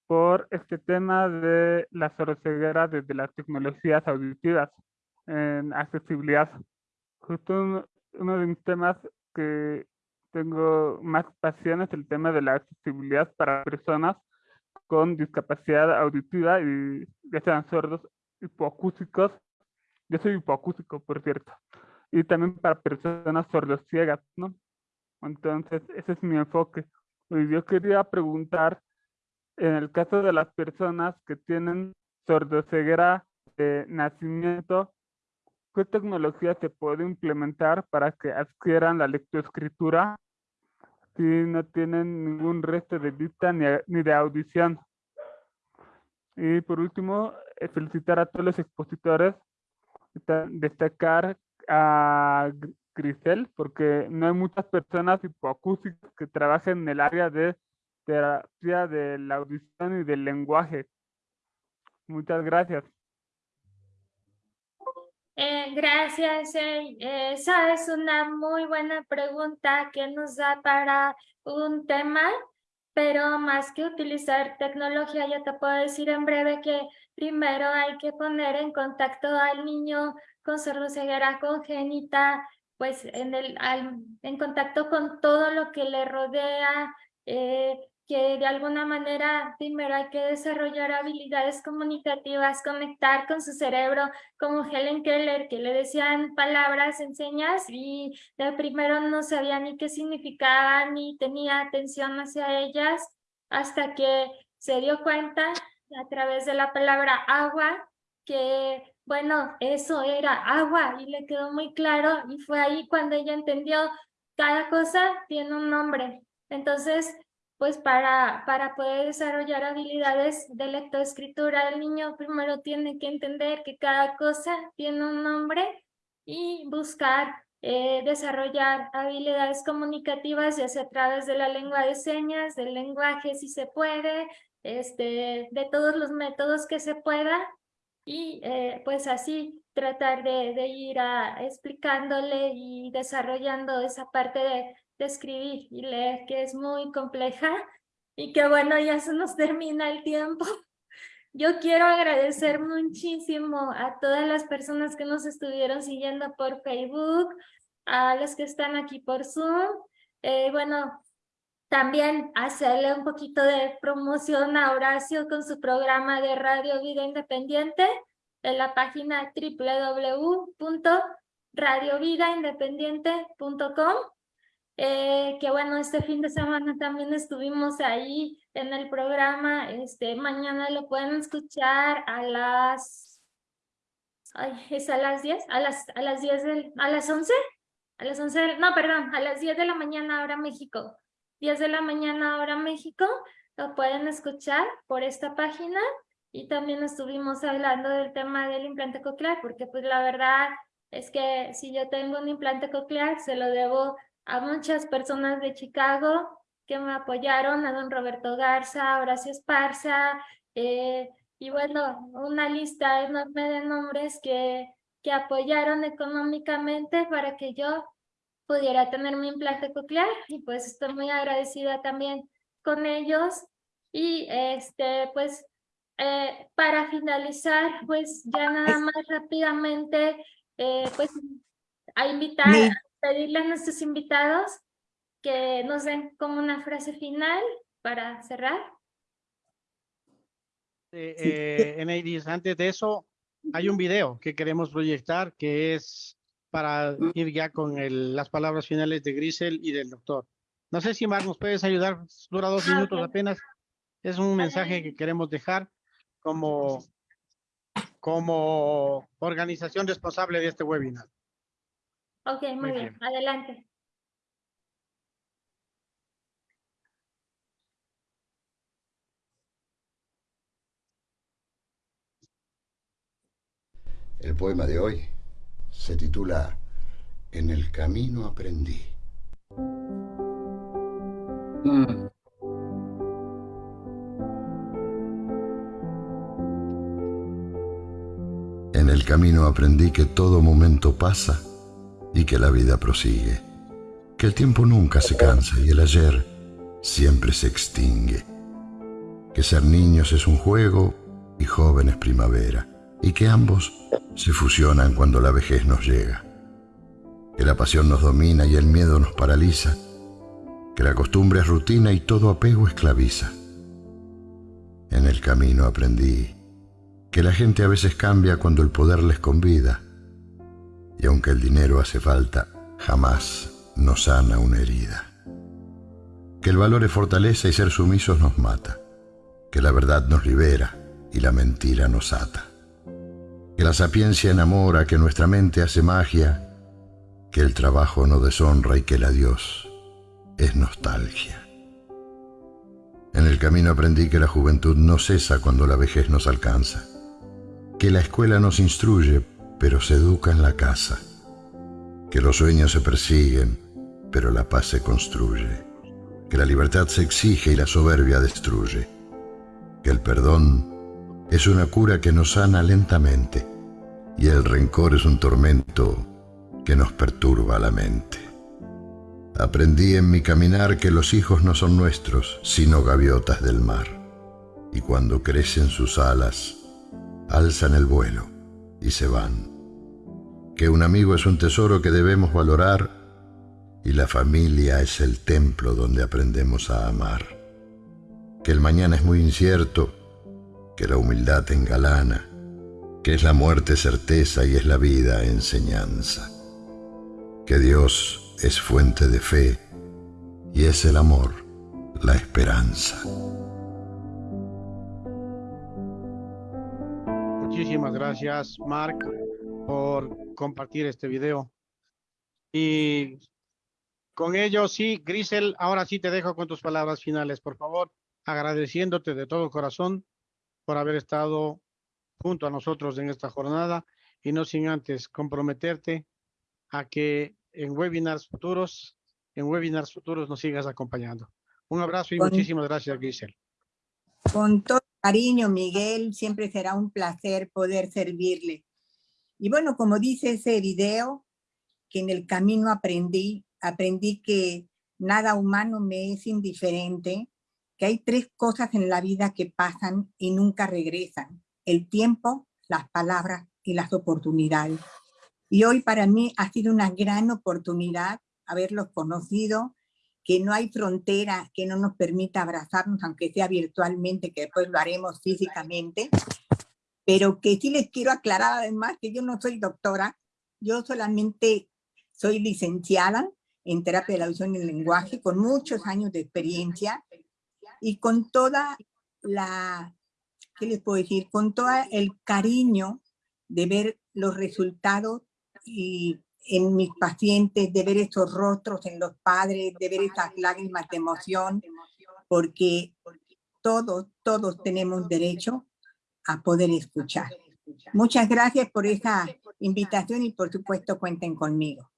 por este tema de la sordceguera desde las tecnologías auditivas en accesibilidad. Justo uno de mis temas que tengo más pasión es el tema de la accesibilidad para personas con discapacidad auditiva y ya sean sordos, hipoacúsicos. Yo soy hipoacúsico, por cierto. Y también para personas sordociegas, ¿no? Entonces, ese es mi enfoque. Y yo quería preguntar, en el caso de las personas que tienen sordoceguera de nacimiento, ¿qué tecnología se puede implementar para que adquieran la lectoescritura si no tienen ningún resto de vista ni, ni de audición? Y por último, felicitar a todos los expositores, destacar a Grisel, porque no hay muchas personas hipoacústicas que trabajen en el área de terapia de la audición y del lenguaje. Muchas gracias. Eh, gracias. eh, esa es una muy buena pregunta que nos da para un tema, pero más que utilizar tecnología, yo te puedo decir en breve que primero hay que poner en contacto al niño con sordoceguera congénita, pues en, el, en contacto con todo lo que le rodea, eh, que de alguna manera primero hay que desarrollar habilidades comunicativas, conectar con su cerebro, como Helen Keller, que le decían palabras en señas y de primero no sabía ni qué significaban ni tenía atención hacia ellas, hasta que se dio cuenta a través de la palabra agua, que bueno, eso era agua y le quedó muy claro y fue ahí cuando ella entendió cada cosa tiene un nombre. Entonces, pues para, para poder desarrollar habilidades de lectoescritura, el niño primero tiene que entender que cada cosa tiene un nombre y buscar eh, desarrollar habilidades comunicativas, ya sea a través de la lengua de señas, del lenguaje si se puede, este, de todos los métodos que se pueda, y eh, pues así tratar de, de ir a, explicándole y desarrollando esa parte de, de escribir y leer que es muy compleja y que bueno, ya se nos termina el tiempo. Yo quiero agradecer muchísimo a todas las personas que nos estuvieron siguiendo por Facebook, a los que están aquí por Zoom. Eh, bueno, también hacerle un poquito de promoción a Horacio con su programa de Radio Vida Independiente en la página www.radiovidaindependiente.com eh, que bueno, este fin de semana también estuvimos ahí en el programa, este, mañana lo pueden escuchar a las, ay, es a las 10, a las, a las 10 del, a las 11, a las 11, no, perdón, a las 10 de la mañana ahora México, 10 de la mañana ahora México, lo pueden escuchar por esta página y también estuvimos hablando del tema del implante coclear, porque pues la verdad es que si yo tengo un implante coclear, se lo debo a muchas personas de Chicago que me apoyaron, a don Roberto Garza, Horacio Esparza, eh, y bueno, una lista enorme de nombres que, que apoyaron económicamente para que yo pudiera tener mi implante coclear y pues estoy muy agradecida también con ellos. Y este pues eh, para finalizar pues ya nada más rápidamente eh, pues a invitar pedirle a nuestros invitados que nos den como una frase final para cerrar. Eh, eh, Eneidis, antes de eso, hay un video que queremos proyectar que es para ir ya con el, las palabras finales de Grisel y del doctor. No sé si Mar nos puedes ayudar, dura dos Ah, minutos apenas. Es un mensaje que queremos dejar como, como organización responsable de este webinar. Ok, muy, Muy bien. bien. adelante. El poema de hoy se titula En el camino aprendí. En el camino aprendí que todo momento pasa y que la vida prosigue, que el tiempo nunca se cansa y el ayer siempre se extingue, que ser niños es un juego y joven es primavera, y que ambos se fusionan cuando la vejez nos llega, que la pasión nos domina y el miedo nos paraliza, que la costumbre es rutina y todo apego esclaviza. En el camino aprendí que la gente a veces cambia cuando el poder les convida, y aunque el dinero hace falta, jamás nos sana una herida. Que el valor es fortaleza y ser sumisos nos mata, que la verdad nos libera y la mentira nos ata, que la sapiencia enamora, que nuestra mente hace magia, que el trabajo no deshonra y que el adiós es nostalgia. En el camino aprendí que la juventud no cesa cuando la vejez nos alcanza que la escuela nos instruye, pero se educa en la casa, que los sueños se persiguen, pero la paz se construye, que la libertad se exige y la soberbia destruye, que el perdón es una cura que nos sana lentamente y el rencor es un tormento que nos perturba la mente. Aprendí en mi caminar que los hijos no son nuestros, sino gaviotas del mar, y cuando crecen sus alas, alzan el vuelo y se van. Que un amigo es un tesoro que debemos valorar y la familia es el templo donde aprendemos a amar. Que el mañana es muy incierto, que la humildad engalana, que es la muerte certeza y es la vida enseñanza. Que Dios es fuente de fe y es el amor la esperanza. Muchísimas gracias, Mark, por compartir este video. Y con ello, sí, Grisel, ahora sí te dejo con tus palabras finales, por favor, agradeciéndote de todo corazón por haber estado junto a nosotros en esta jornada y no sin antes comprometerte a que en webinars futuros, en webinars futuros nos sigas acompañando. Un abrazo y muchísimas gracias, Grisel. Con todo cariño, Miguel, siempre será un placer poder servirle. Y bueno, como dice ese video, que en el camino aprendí, aprendí que nada humano me es indiferente, que hay tres cosas en la vida que pasan y nunca regresan, el tiempo, las palabras y las oportunidades. Y hoy para mí ha sido una gran oportunidad haberlos conocido, que no hay frontera que no nos permita abrazarnos, aunque sea virtualmente, que después lo haremos físicamente, pero que sí les quiero aclarar además que yo no soy doctora, yo solamente soy licenciada en terapia de la visión y el lenguaje, con muchos años de experiencia y con toda la, ¿qué les puedo decir? Con todo el cariño de ver los resultados y en mis pacientes, de ver esos rostros en los padres, de ver esas lágrimas de emoción, porque todos, todos tenemos derecho a poder escuchar. Muchas gracias por esa invitación y por supuesto cuenten conmigo.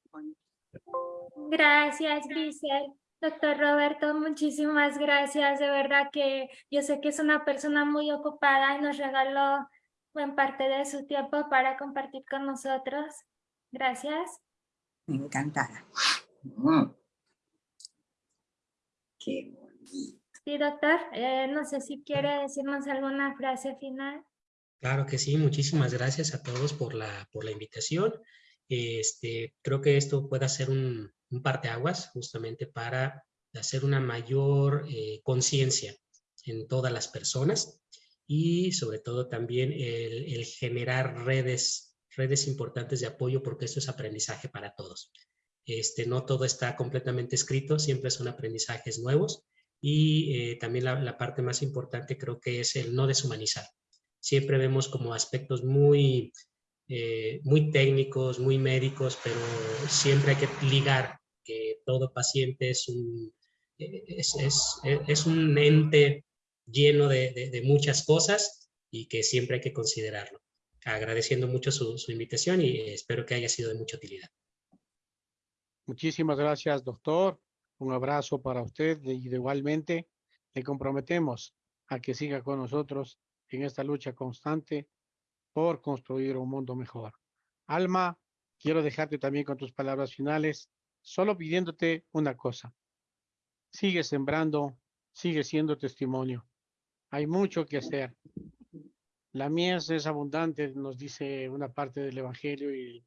Gracias, Grisel. Doctor Roberto, muchísimas gracias. De verdad que yo sé que es una persona muy ocupada y nos regaló buen parte de su tiempo para compartir con nosotros. Gracias. Me encantará. Qué bonito. Sí, doctor, eh, no sé si quiere decirnos alguna frase final. Claro que sí, muchísimas gracias a todos por la, por la invitación. Este, creo que esto puede ser un, un parteaguas justamente para hacer una mayor eh, conciencia en todas las personas y sobre todo también el, el generar redes redes importantes de apoyo porque esto es aprendizaje para todos. Este, no todo está completamente escrito, siempre son aprendizajes nuevos y eh, también la, parte más importante creo que es el no deshumanizar. Siempre vemos como aspectos muy, eh, muy técnicos, muy médicos, pero siempre hay que ligar que todo paciente es un, es, es, es un ente lleno de, de, de muchas cosas y que siempre hay que considerarlo agradeciendo mucho su, invitación y espero que haya sido de mucha utilidad. Muchísimas gracias, doctor. Un abrazo para usted y igualmente le comprometemos a que siga con nosotros en esta lucha constante por construir un mundo mejor. Alma, quiero dejarte también con tus palabras finales, solo pidiéndote una cosa. Sigue sembrando, sigue siendo testimonio. Hay mucho que hacer. La mies es abundante, nos dice una parte del Evangelio y,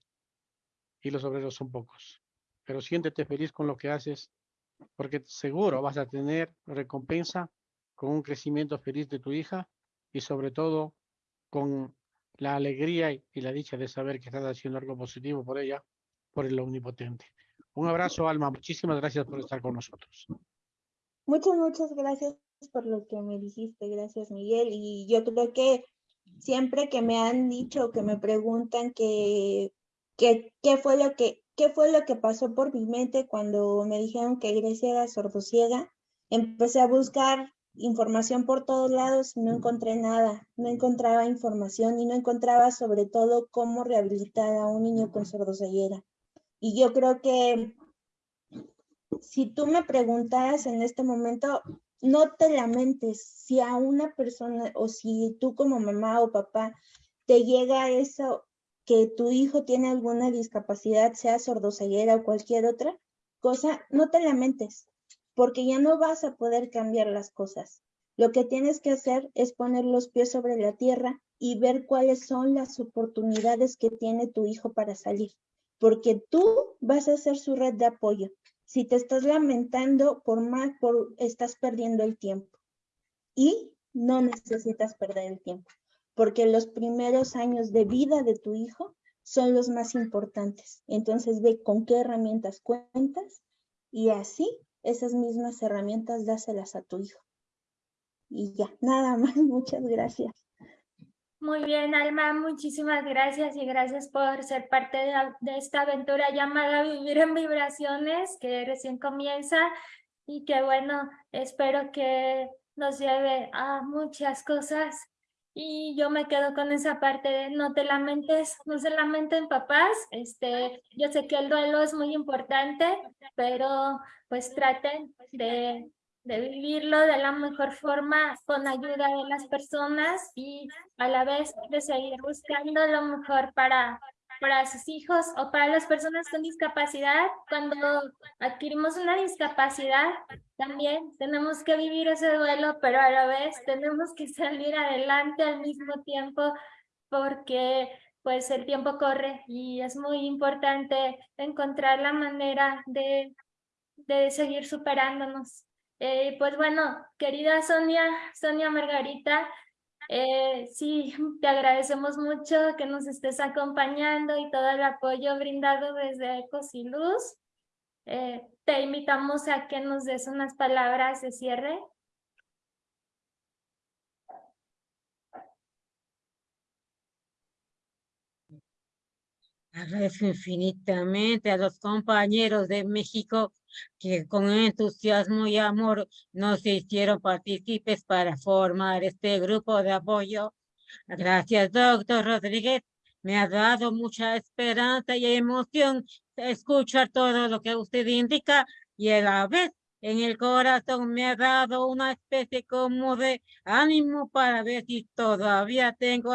y los obreros son pocos. Pero siéntete feliz con lo que haces, porque seguro vas a tener recompensa con un crecimiento feliz de tu hija y sobre todo con la alegría y la dicha de saber que estás haciendo algo positivo por ella, por el omnipotente. Un abrazo, Alma. Muchísimas gracias por estar con nosotros. Muchas, muchas gracias por lo que me dijiste. Gracias, Miguel. Y yo creo que siempre que me han dicho, que me preguntan que, que, qué fue lo que qué fue lo que pasó por mi mente cuando me dijeron que Grecia era sordociega, empecé a buscar información por todos lados y no encontré nada, no encontraba información y no encontraba sobre todo cómo rehabilitar a un niño con sordoceguera. Y yo creo que si tú me preguntaras en este momento, no te lamentes si a una persona o si tú como mamá o papá te llega eso que tu hijo tiene alguna discapacidad, sea sordoceguera o cualquier otra cosa, no te lamentes, porque ya no vas a poder cambiar las cosas. Lo que tienes que hacer es poner los pies sobre la tierra y ver cuáles son las oportunidades que tiene tu hijo para salir porque tú vas a ser su red de apoyo. Si te estás lamentando por más, por, estás perdiendo el tiempo. Y no necesitas perder el tiempo, porque los primeros años de vida de tu hijo son los más importantes. Entonces ve con qué herramientas cuentas y así esas mismas herramientas dáselas a tu hijo. Y ya, nada más, muchas gracias. Muy bien, Alma, muchísimas gracias y gracias por ser parte de, esta aventura llamada Vivir en Vibraciones, que recién comienza y que bueno, espero que nos lleve a muchas cosas. Y yo me quedo con esa parte de no te lamentes, no se lamenten papás. Este, yo sé que el duelo es muy importante, pero pues traten de de vivirlo de la mejor forma con ayuda de las personas y a la vez de seguir buscando lo mejor para, para sus hijos o para las personas con discapacidad. Cuando adquirimos una discapacidad, también tenemos que vivir ese duelo, pero a la vez tenemos que salir adelante al mismo tiempo porque pues el tiempo corre y es muy importante encontrar la manera de, de seguir superándonos. Eh, pues bueno, querida Sonia, Sonia Margarita, eh, sí, te agradecemos mucho que nos estés acompañando y todo el apoyo brindado desde Ecos y Luz. Eh, te invitamos a que nos des unas palabras de cierre. Agradezco infinitamente a los compañeros de México que con entusiasmo y amor nos hicieron partícipes para formar este grupo de apoyo. Gracias, doctor Rodríguez. Me ha dado mucha esperanza y emoción escuchar todo lo que usted indica y a la vez en el corazón me ha dado una especie como de ánimo para ver si todavía tengo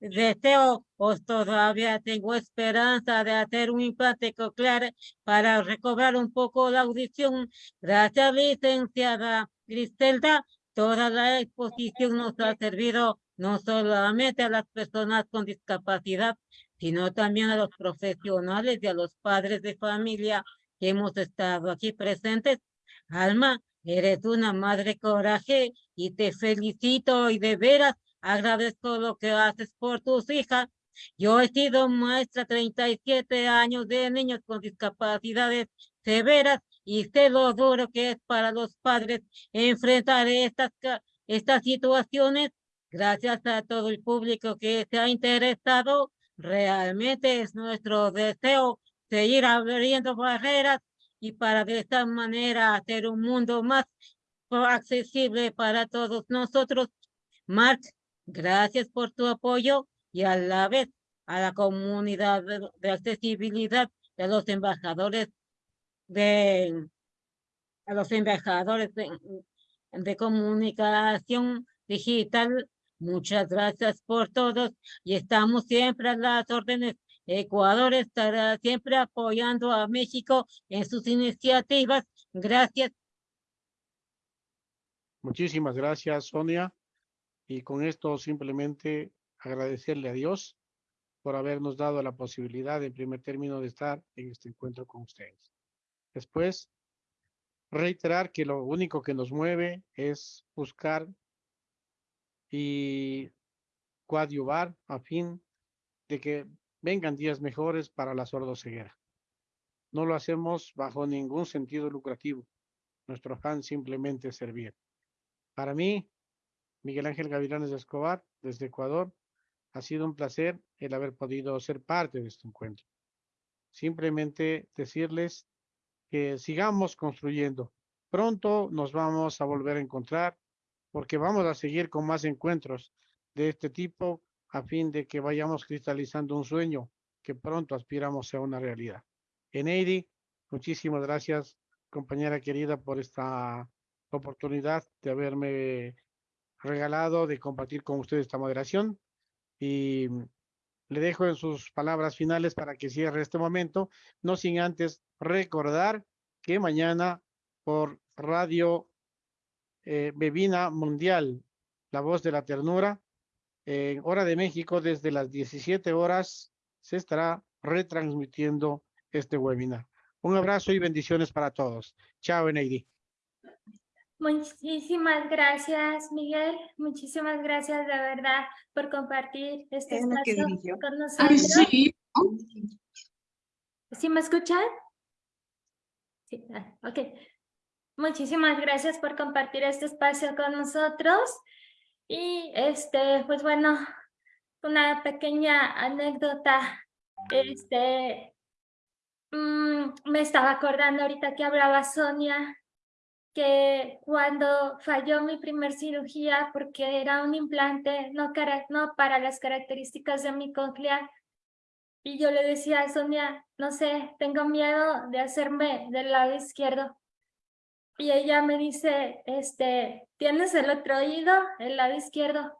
deseo o todavía tengo esperanza de hacer un implante coclear para recobrar un poco la audición. Gracias, licenciada Griselda. Toda la exposición nos ha servido no solamente a las personas con discapacidad, sino también a los profesionales y a los padres de familia que hemos estado aquí presentes Alma, eres una madre coraje y te felicito y de veras agradezco lo que haces por tus hijas. Yo he sido maestra 37 años de niños con discapacidades severas y sé lo duro que es para los padres enfrentar estas, estas situaciones. Gracias a todo el público que se ha interesado, realmente es nuestro deseo seguir abriendo barreras y para de esta manera hacer un mundo más accesible para todos nosotros. Mark, gracias por tu apoyo y a la vez a la comunidad de, accesibilidad de los embajadores de a los embajadores de, de comunicación digital Muchas gracias por todos y estamos siempre a las órdenes. Ecuador estará siempre apoyando a México en sus iniciativas. Gracias. Muchísimas gracias, Sonia. Y con esto simplemente agradecerle a Dios por habernos dado la posibilidad, en primer término, de estar en este encuentro con ustedes. Después, reiterar que lo único que nos mueve es buscar y coadyuvar a fin de que vengan días mejores para la sordoceguera. No lo hacemos bajo ningún sentido lucrativo. Nuestro afán simplemente es servir. Para mí, Miguel Ángel Gavilanes Escobar, desde Ecuador, ha sido un placer el haber podido ser parte de este encuentro. Simplemente decirles que sigamos construyendo. Pronto nos vamos a volver a encontrar porque vamos a seguir con más encuentros de este tipo a fin de que vayamos cristalizando un sueño que pronto aspiramos a una realidad. Eneidi, muchísimas gracias, compañera querida, por esta oportunidad de haberme regalado de compartir con ustedes esta moderación y le dejo en sus palabras finales para que cierre este momento, no sin antes recordar que mañana por Radio eh, Bebina Mundial, La Voz de la Ternura, en Hora de México, desde las 17 horas, se estará retransmitiendo este webinar. Un abrazo y bendiciones para todos. Chao, Eneidi. Muchísimas gracias, Miguel. Muchísimas gracias de verdad por compartir este espacio con nosotros. sí. ¿Sí me escuchan? Sí, ah, ok. Muchísimas gracias por compartir este espacio con nosotros. Y este, pues bueno, una pequeña anécdota. Este, mm, me estaba acordando ahorita que hablaba Sonia que cuando falló mi primer cirugía porque era un implante no, para las características de mi cóclea y yo le decía a Sonia, no sé, tengo miedo de hacerme del lado izquierdo. Y ella me dice, este, ¿tienes el otro oído, el lado izquierdo?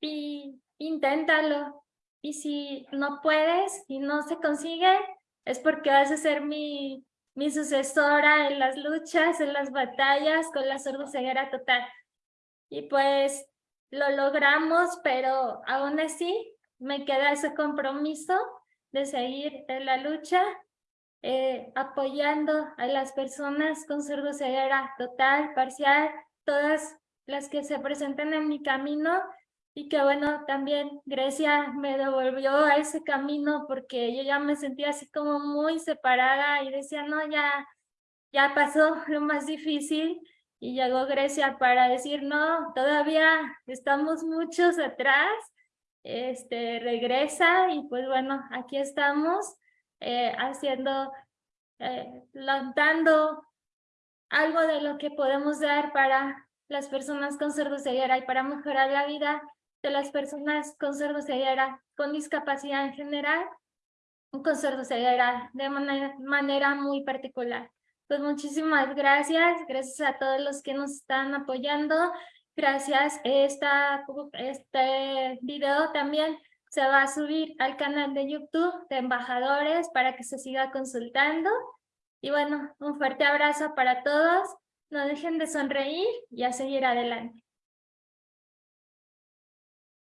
Y inténtalo. Y si no puedes y no se consigue, es porque vas a ser mi mi sucesora en las luchas, en las batallas con la sordoceguera total. Y pues lo logramos, pero aún así me queda ese compromiso de seguir en la lucha, eh, apoyando a las personas con sordoceguera total, parcial, todas las que se presenten en mi camino. Y que bueno, también Grecia me devolvió a ese camino porque yo ya me sentía así como muy separada y decía, no, ya, ya pasó lo más difícil y llegó Grecia para decir, no, todavía estamos muchos atrás, este, regresa y pues bueno, aquí estamos eh, haciendo, eh, lanzando algo de lo que podemos dar para las personas con sordoceguera y para mejorar la vida de las personas con sordoceguera, con discapacidad en general, con sordoceguera de manera, manera muy particular. Pues muchísimas gracias, gracias a todos los que nos están apoyando, gracias, esta, este video también se va a subir al canal de YouTube de Embajadores para que se siga consultando. Y bueno, un fuerte abrazo para todos, no dejen de sonreír y a seguir adelante.